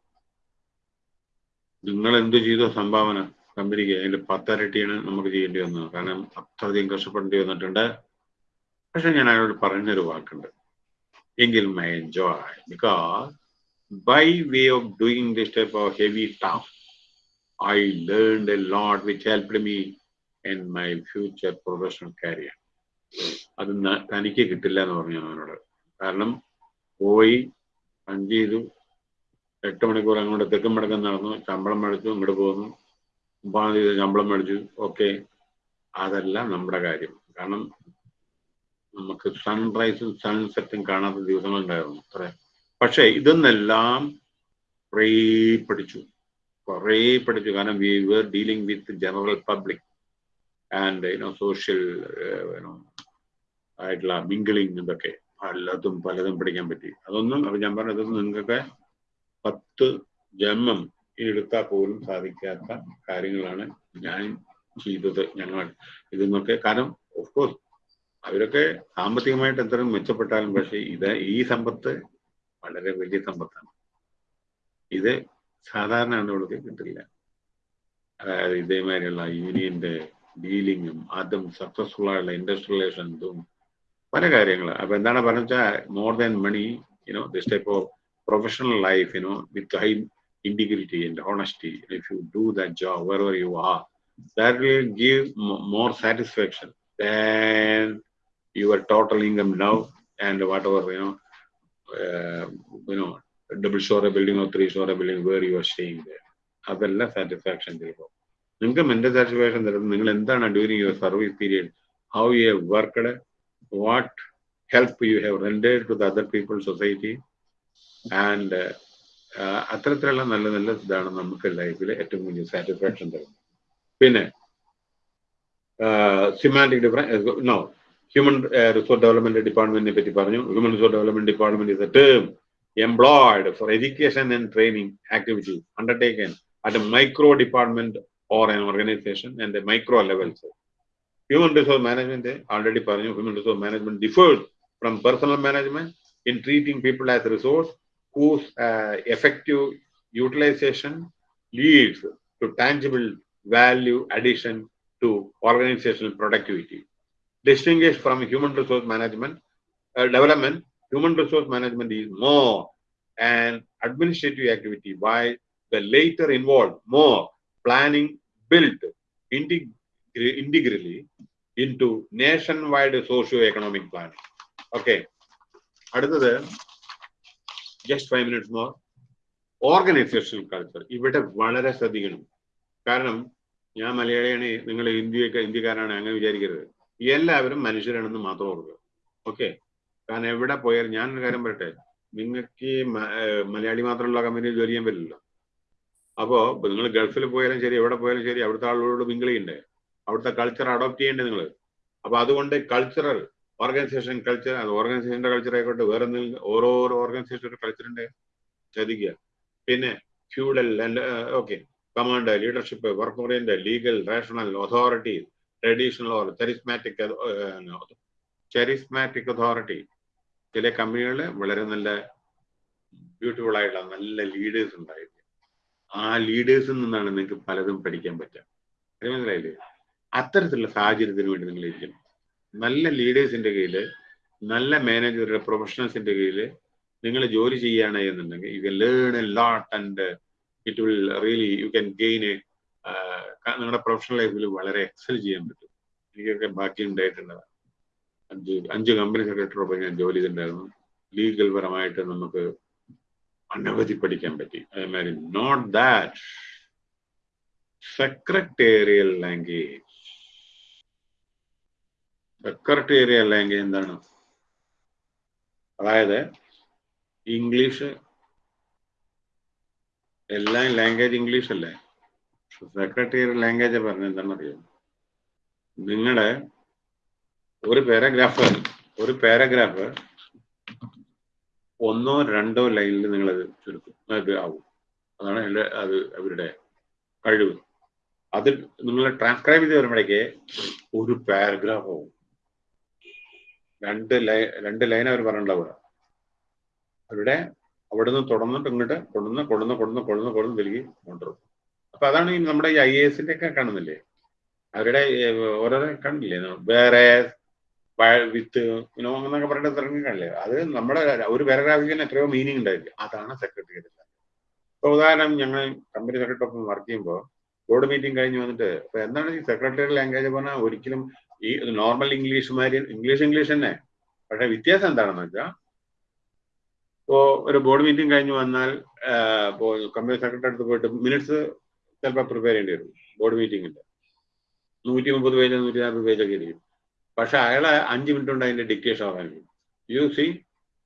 [SPEAKER 1] നിങ്ങൾ എന്ത് ചെയ്തോ സംഭാവന കമ്പനിക്ക് അതിന്റെ പത്തരട്ടിയാണ് നമുക്ക് ചെയ്യേണ്ടി വന്നത്. കാരണം അത്രയധികം കഷ്ടപ്പെടേണ്ടി വന്നിട്ടുണ്ട്. പക്ഷെ ഞാൻ അയാളോട് പറഞ്ഞൊരു വാക്കുണ്ട്. എങ്കിൽ my enjoy because by way of doing this type of heavy task I learn a lot which helped me in my future professional career അത് തനിക്ക് കിട്ടില്ല എന്ന് പറഞ്ഞു അവനോട്. കാരണം പോയി പഞ്ച് ചെയ്തു എട്ട് മണിക്കൂർ അങ്ങോട്ട് തെക്കും മടക്കം നടന്നു ശമ്പളം മേടിച്ചു ഇങ്ങോട്ട് പോന്നു ഒമ്പതാം തീയതി ശമ്പളം മേടിച്ചു. ഓക്കെ. അതല്ല നമ്മുടെ കാര്യം. കാരണം നമുക്ക് സൺറൈസും സൺസെറ്റും കാണാത്ത ദിവസങ്ങളുണ്ടായിരുന്നു അത്ര. പക്ഷെ ഇതെന്നെല്ലാം കുറേ പഠിച്ചു. കുറേ പഠിച്ചു. കാരണം we were dealing with general public and you know social ആയിട്ടുള്ള മിങ്കിളിങ് ഇതൊക്കെ പലതും പലതും പഠിക്കാൻ പറ്റി. അതൊന്നും അപ്പൊ ഞാൻ പറഞ്ഞത് നിങ്ങൾക്കൊക്കെ പത്ത് ജന്മം എടുത്താൽ പോലും സാധിക്കാത്ത കാര്യങ്ങളാണ് ഞാൻ ചെയ്തത് ഞങ്ങൾ ഇതെന്നൊക്കെ കാരണം ഓഫ് കോഴ്സ് അവരൊക്കെ സാമ്പത്തികമായിട്ട് എത്ര മെച്ചപ്പെട്ടാലും പക്ഷെ ഇത് ഈ സമ്പത്ത് വളരെ വലിയ സമ്പത്താണ്. ഇത് സാധാരണ ആളുകൾക്ക് കിട്ടില്ല. അതായത് ഇതേമാതിരിയുള്ള യൂണിയന്റെ ഡീലിങ്ങും അതും സക്സസ്ഫുൾ ആയുള്ള ഇൻഡസ്ട്രിയലൈസേഷൻസും പല കാര്യങ്ങൾ അപ്പൊ എന്താണ് പറഞ്ഞാൽ more than money you know this type of professional life you know with high integrity and honesty if you do that job wherever you are that will give more satisfaction than your total income now and whatever you know uh, you know double story building or three story building where you are staying there അതല്ല സാറ്റിസ്ഫാക്ഷൻ ചിലപ്പോൾ നിങ്ങൾക്ക് മെന്റൽ സാറ്റിസ്ഫാക്ഷൻ തരുന്നത് നിങ്ങൾ എന്താണ് during your service period how you have worked what help you have rendered to the other people society and അത്തരത്തിലുള്ള നല്ല നല്ല ഇതാണ് നമുക്ക് ലൈഫിൽ ഏറ്റവും വലിയ സാറ്റിസ്ഫാക്ഷൻ തരുന്നത്. പിന്നെ semantic difference no human resource development ഡിപ്പാർട്ട്മെന്റിനെ പറ്റി പറഞ്ഞു. Human resource development department is a term employed for education and training activities undertaken at micro department Or an organization and the micro levels. Human resource management, already പറഞ്ഞു, human resource management differs from personal management in treating people as a resource whose uh, effective utilization leads to tangible value addition to organizational productivity. Distinguished from human resource management uh, development, human resource management is more an administrative activity, while the later involved more planning built integ integrally into nationwide socio-economic planning. Okay. അടുത്തത് just five minutes more organisational culture ഇവിടെ വളരെ ശ്രദ്ധിക്കണം. കാരണം ഞാൻ മലയാളിയാണ് നിങ്ങൾ ഇന്ത്യയൊക്കെ ഇന്ത്യക്കാരാണ് അങ്ങനെ വിചാരിക്കരുത്. എല്ലാവരും മനുഷ്യരാണെന്ന് മാത്രം ഓർക്കുക. ഓക്കെ കാരണം എവിടെ പോയാലും ഒരു കാര്യം പറയട്ടെ. നിങ്ങൾക്ക് മലയാളി മാത്രമുള്ള കമ്പനിയിൽ ജോലി ചെയ്യാൻ പറ്റില്ലല്ലോ. അപ്പോ നിങ്ങൾ ഗൾഫിൽ പോയാലും ശരി എവിടെ പോയാലും ശരി അവിടുത്തെ ആളുകളോട് മിങ്കിൾ ചെയ്യണ്ടേ അവിടുത്തെ കൾച്ചർ അഡോപ്റ്റ് ചെയ്യണ്ടേ നിങ്ങൾ അപ്പൊ അതുകൊണ്ട് കൾച്ചറൽ ഓർഗനൈസേഷൻ കൾച്ചർ ഓർഗനൈസേഷന്റെ കൾച്ചർ ആയിക്കോട്ടെ വേറെ എന്തെങ്കിലും ഓരോരോ ഓർഗനൈസേഷന്റെ കൾച്ചറിന്റെ ചതിക്കുക പിന്നെ feudal okay command leadership work orient legal rational authority traditional charismatic charismatic authority ചില കമ്പനികളിൽ വളരെ നല്ല ബ്യൂട്ടിഫുൾ ആയിട്ടുള്ള നല്ല ലീഡേഴ്സ് ഉണ്ടായിരിക്കും ആ ലീഡേഴ്സിൽ നിന്നാണ് നിങ്ങൾക്ക് പലതും പഠിക്കാൻ പറ്റുക. അത് മനസ്സിലായില്ലേ? അത്തരത്തിലുള്ള സാഹചര്യത്തിന് വേണ്ടി നിങ്ങൾ ഇരിക്കണം നല്ല ലീഡേഴ്സിന്റെ കീഴിൽ നല്ല മാനേജറുടെ പ്രൊഫഷണൽസിന്റെ കീഴിൽ നിങ്ങൾ ജോലി ചെയ്യുകയാണ് എന്നുണ്ടെങ്കിൽ you can learn a lot and it will really you can gain a നിങ്ങളുടെ പ്രൊഫഷണൽ ലൈഫിൽ വളരെ എക്സൽ ചെയ്യാൻ പറ്റും. എനിക്കൊക്കെ ബാക്കി ഉണ്ടായിട്ടുള്ളതാണ് അഞ്ച് അഞ്ച് കമ്പനി സെക്രട്ടറിയൊപ്പം ഞാൻ ജോലി ചെയ്തിട്ടുണ്ടായിരുന്നു. ലീഗൽ പരമായിട്ട് നമുക്ക് അനവധി പഠിക്കാൻ പറ്റി. അതേമാതിരി note that secretarial language secretarial language എന്താണ്? അതായത് ഇംഗ്ലീഷ് എല്ലാ ലാംഗ്വേജ് ഇംഗ്ലീഷ് അല്ലേ? സെക്രട്ടേറിയൽ ലാംഗ്വേജ് പറഞ്ഞ എന്താണെന്നറിയോ? നിങ്ങളുടെ ഒരു പാരഗ്രാഫ് ഒരു പാരഗ്രാഫ് ഒന്നോ രണ്ടോ ലൈനിൽ നിങ്ങൾ അത് ചുരുക്കും. അത് ആവും. അതാണ് എന്റെ അത് അവരുടെ കഴിവ്. അത് നിങ്ങൾ ട്രാൻസ്ക്രൈബ് ചെയ്ത് വരുമ്പോഴേക്ക് ഒരു പാരഗ്രാഫ് ആവും. രണ്ട് ലൈൻ രണ്ട് ലൈൻ അവർ പറഞ്ഞിട്ടുണ്ടാവുക. അവരുടെ അവിടെ നിന്ന് തുടർന്നിട്ട് ഇങ്ങോട്ട് കൊണ്ടുവന്ന് കൊണ്ടുവന്ന് കൊണ്ടുവന്ന് കൊണ്ടുവന്ന് കൊണ്ടുവന്ന് തിരികെ കൊണ്ടുവരും. അപ്പൊ അതാണ് നമ്മുടെ ഈ ഐ എസിന്റെ ഒക്കെ കാണുന്നില്ലേ? അവരുടെ ഓരോരോ കണ്ടില്ലേ? വേറെ വിത്ത് ഇനോ എന്നൊക്കെ തിരഞ്ഞു കാണില്ലേ അത് നമ്മുടെ ഒരു പാരഗ്രാഫിൽ തന്നെ എത്രയോ മീനിങ് ഉണ്ടായിരിക്കും അതാണ് സെക്രട്ടേറിയറ്റ് ഇപ്പൊ ഉദാഹരണം ഞങ്ങൾ കമ്പനി സെക്രട്ടറി വർക്ക് ചെയ്യുമ്പോൾ ബോർഡ് മീറ്റിംഗ് കഴിഞ്ഞ് വന്നിട്ട് അപ്പൊ എന്താണ് ഈ സെക്രട്ടറി ലാംഗ്വേജ് പറഞ്ഞാൽ ഒരിക്കലും ഈ നോർമൽ ഇംഗ്ലീഷ് മാതിരി ഇംഗ്ലീഷ് ഇംഗ്ലീഷ് തന്നെ. പക്ഷെ വ്യത്യാസം എന്താണെന്ന് വെച്ചാൽ ഇപ്പോ ഒരു ബോർഡ് മീറ്റിംഗ് കഴിഞ്ഞ് വന്നാൽ ഇപ്പോ കമ്പനി സെക്രട്ടറി അടുത്ത് പോയിട്ട് മിനിറ്റ്സ് ചിലപ്പോൾ പ്രിപ്പയർ ചെയ്യേണ്ടി വരും. ബോർഡ് മീറ്റിംഗിന്റെ നൂറ്റി മുപ്പത് പേജ് നൂറ്റി നാൽപ്പത് പേജൊക്കെ ഇരിക്കും. പക്ഷെ അയാളെ അഞ്ച് മിനിറ്റ് കൊണ്ട് അതിന്റെ ഡിക്റ്റേഷൻ പറഞ്ഞു you see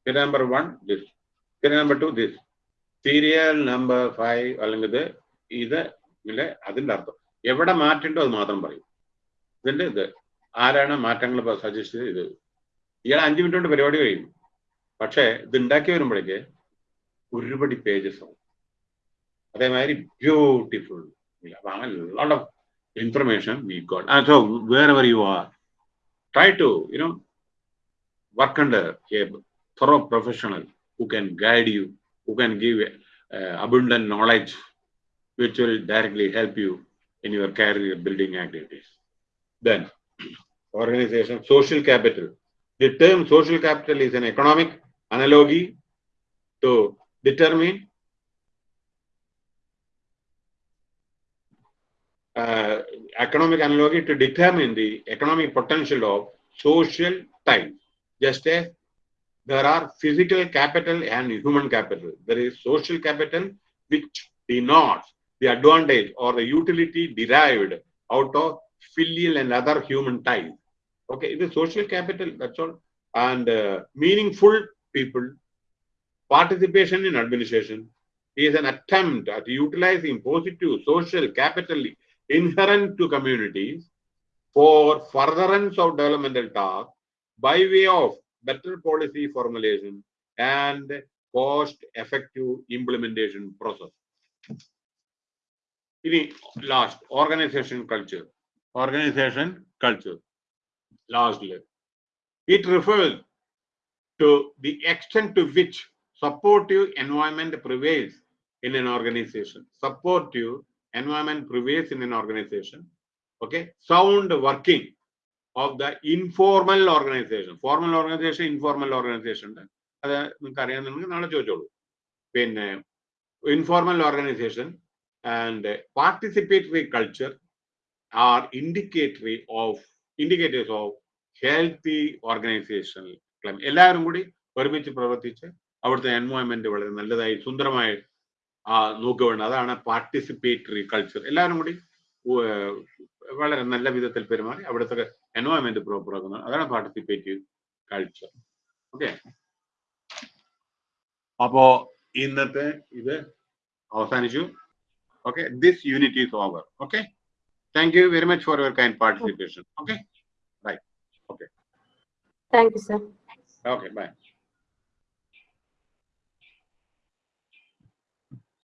[SPEAKER 1] number one this number two this serial number five അല്ലെങ്കിൽ ഇത് ഇത് ഇല്ലേ അതിന്റെ അർത്ഥം. എവിടെ മാറ്റണ്ടോ അത് മാത്രം പറയും. ഇതിന്റെ ഇത്. ആരാണ് മാറ്റങ്ങൾ സജസ്റ്റ് ചെയ്ത് ഇത്. ഇയാൾ അഞ്ച് മിനിറ്റ് കൊണ്ട് പരിപാടി കഴിയും പക്ഷേ ഇത് ഉണ്ടാക്കി വരുമ്പോഴേക്ക് ഒരുപടി പേജസ് ആവും. അതേമാതിരി ബ്യൂട്ടിഫുൾ അപ്പൊ അങ്ങനെ lot of information we got so wherever you are try to you know work under a thorough professional who can guide you who can give uh, abundant knowledge which will directly help you in your career building activities. Then organization social capital. The term social capital is an economic analogy to determine uh, economic analogy to determine the economic potential of social type. Just as there are physical capital and human capital, there is social capital which denotes the advantage or the utility derived out of filial and other human ties. Okay, it is social capital, that's all. And uh, meaningful people, participation in administration is an attempt at utilizing positive social capital inherent to communities for furtherance of developmental tasks by way of better policy formulation and cost-effective implementation process. ഇനി last organization culture organization culture ലാസ്റ്റില് it refers to the extent to which supportive environment prevails in an organization supportive environment prevails in an organization. Okay, sound working of the informal organization. Formal organization, informal organization. അത് നിങ്ങൾക്ക് അറിയാമെന്നുണ്ടെങ്കിൽ നാളെ ചോദിച്ചോളൂ പിന്നെ informal organisation and participatory culture are indicatory of indicators of healthy organisation എല്ലാവരും കൂടി ഒരുമിച്ച് പ്രവർത്തിച്ച് അവിടുത്തെ എൻവയോൺമെന്റ് വളരെ നല്ലതായി സുന്ദരമായി നോക്കുക വേണം അതാണ് പാർട്ടിസിപ്പേറ്ററി കൾച്ചർ എല്ലാവരും കൂടി വളരെ നല്ല വിധത്തിൽ പെരുമാറി അവിടുത്തെ എൻവയോൺമെന്റ് പ്രോപ്പർ ആക്കുന്നത്. അതാണ് പാർട്ടിസിപ്പേറ്റീവ് കൾച്ചർ ഓക്കെ അപ്പോ ഇന്നത്തെ ഇത് അവസാനിച്ചു. Okay this unit is over okay thank you very much for your kind participation okay bye okay
[SPEAKER 2] thank you sir
[SPEAKER 1] okay bye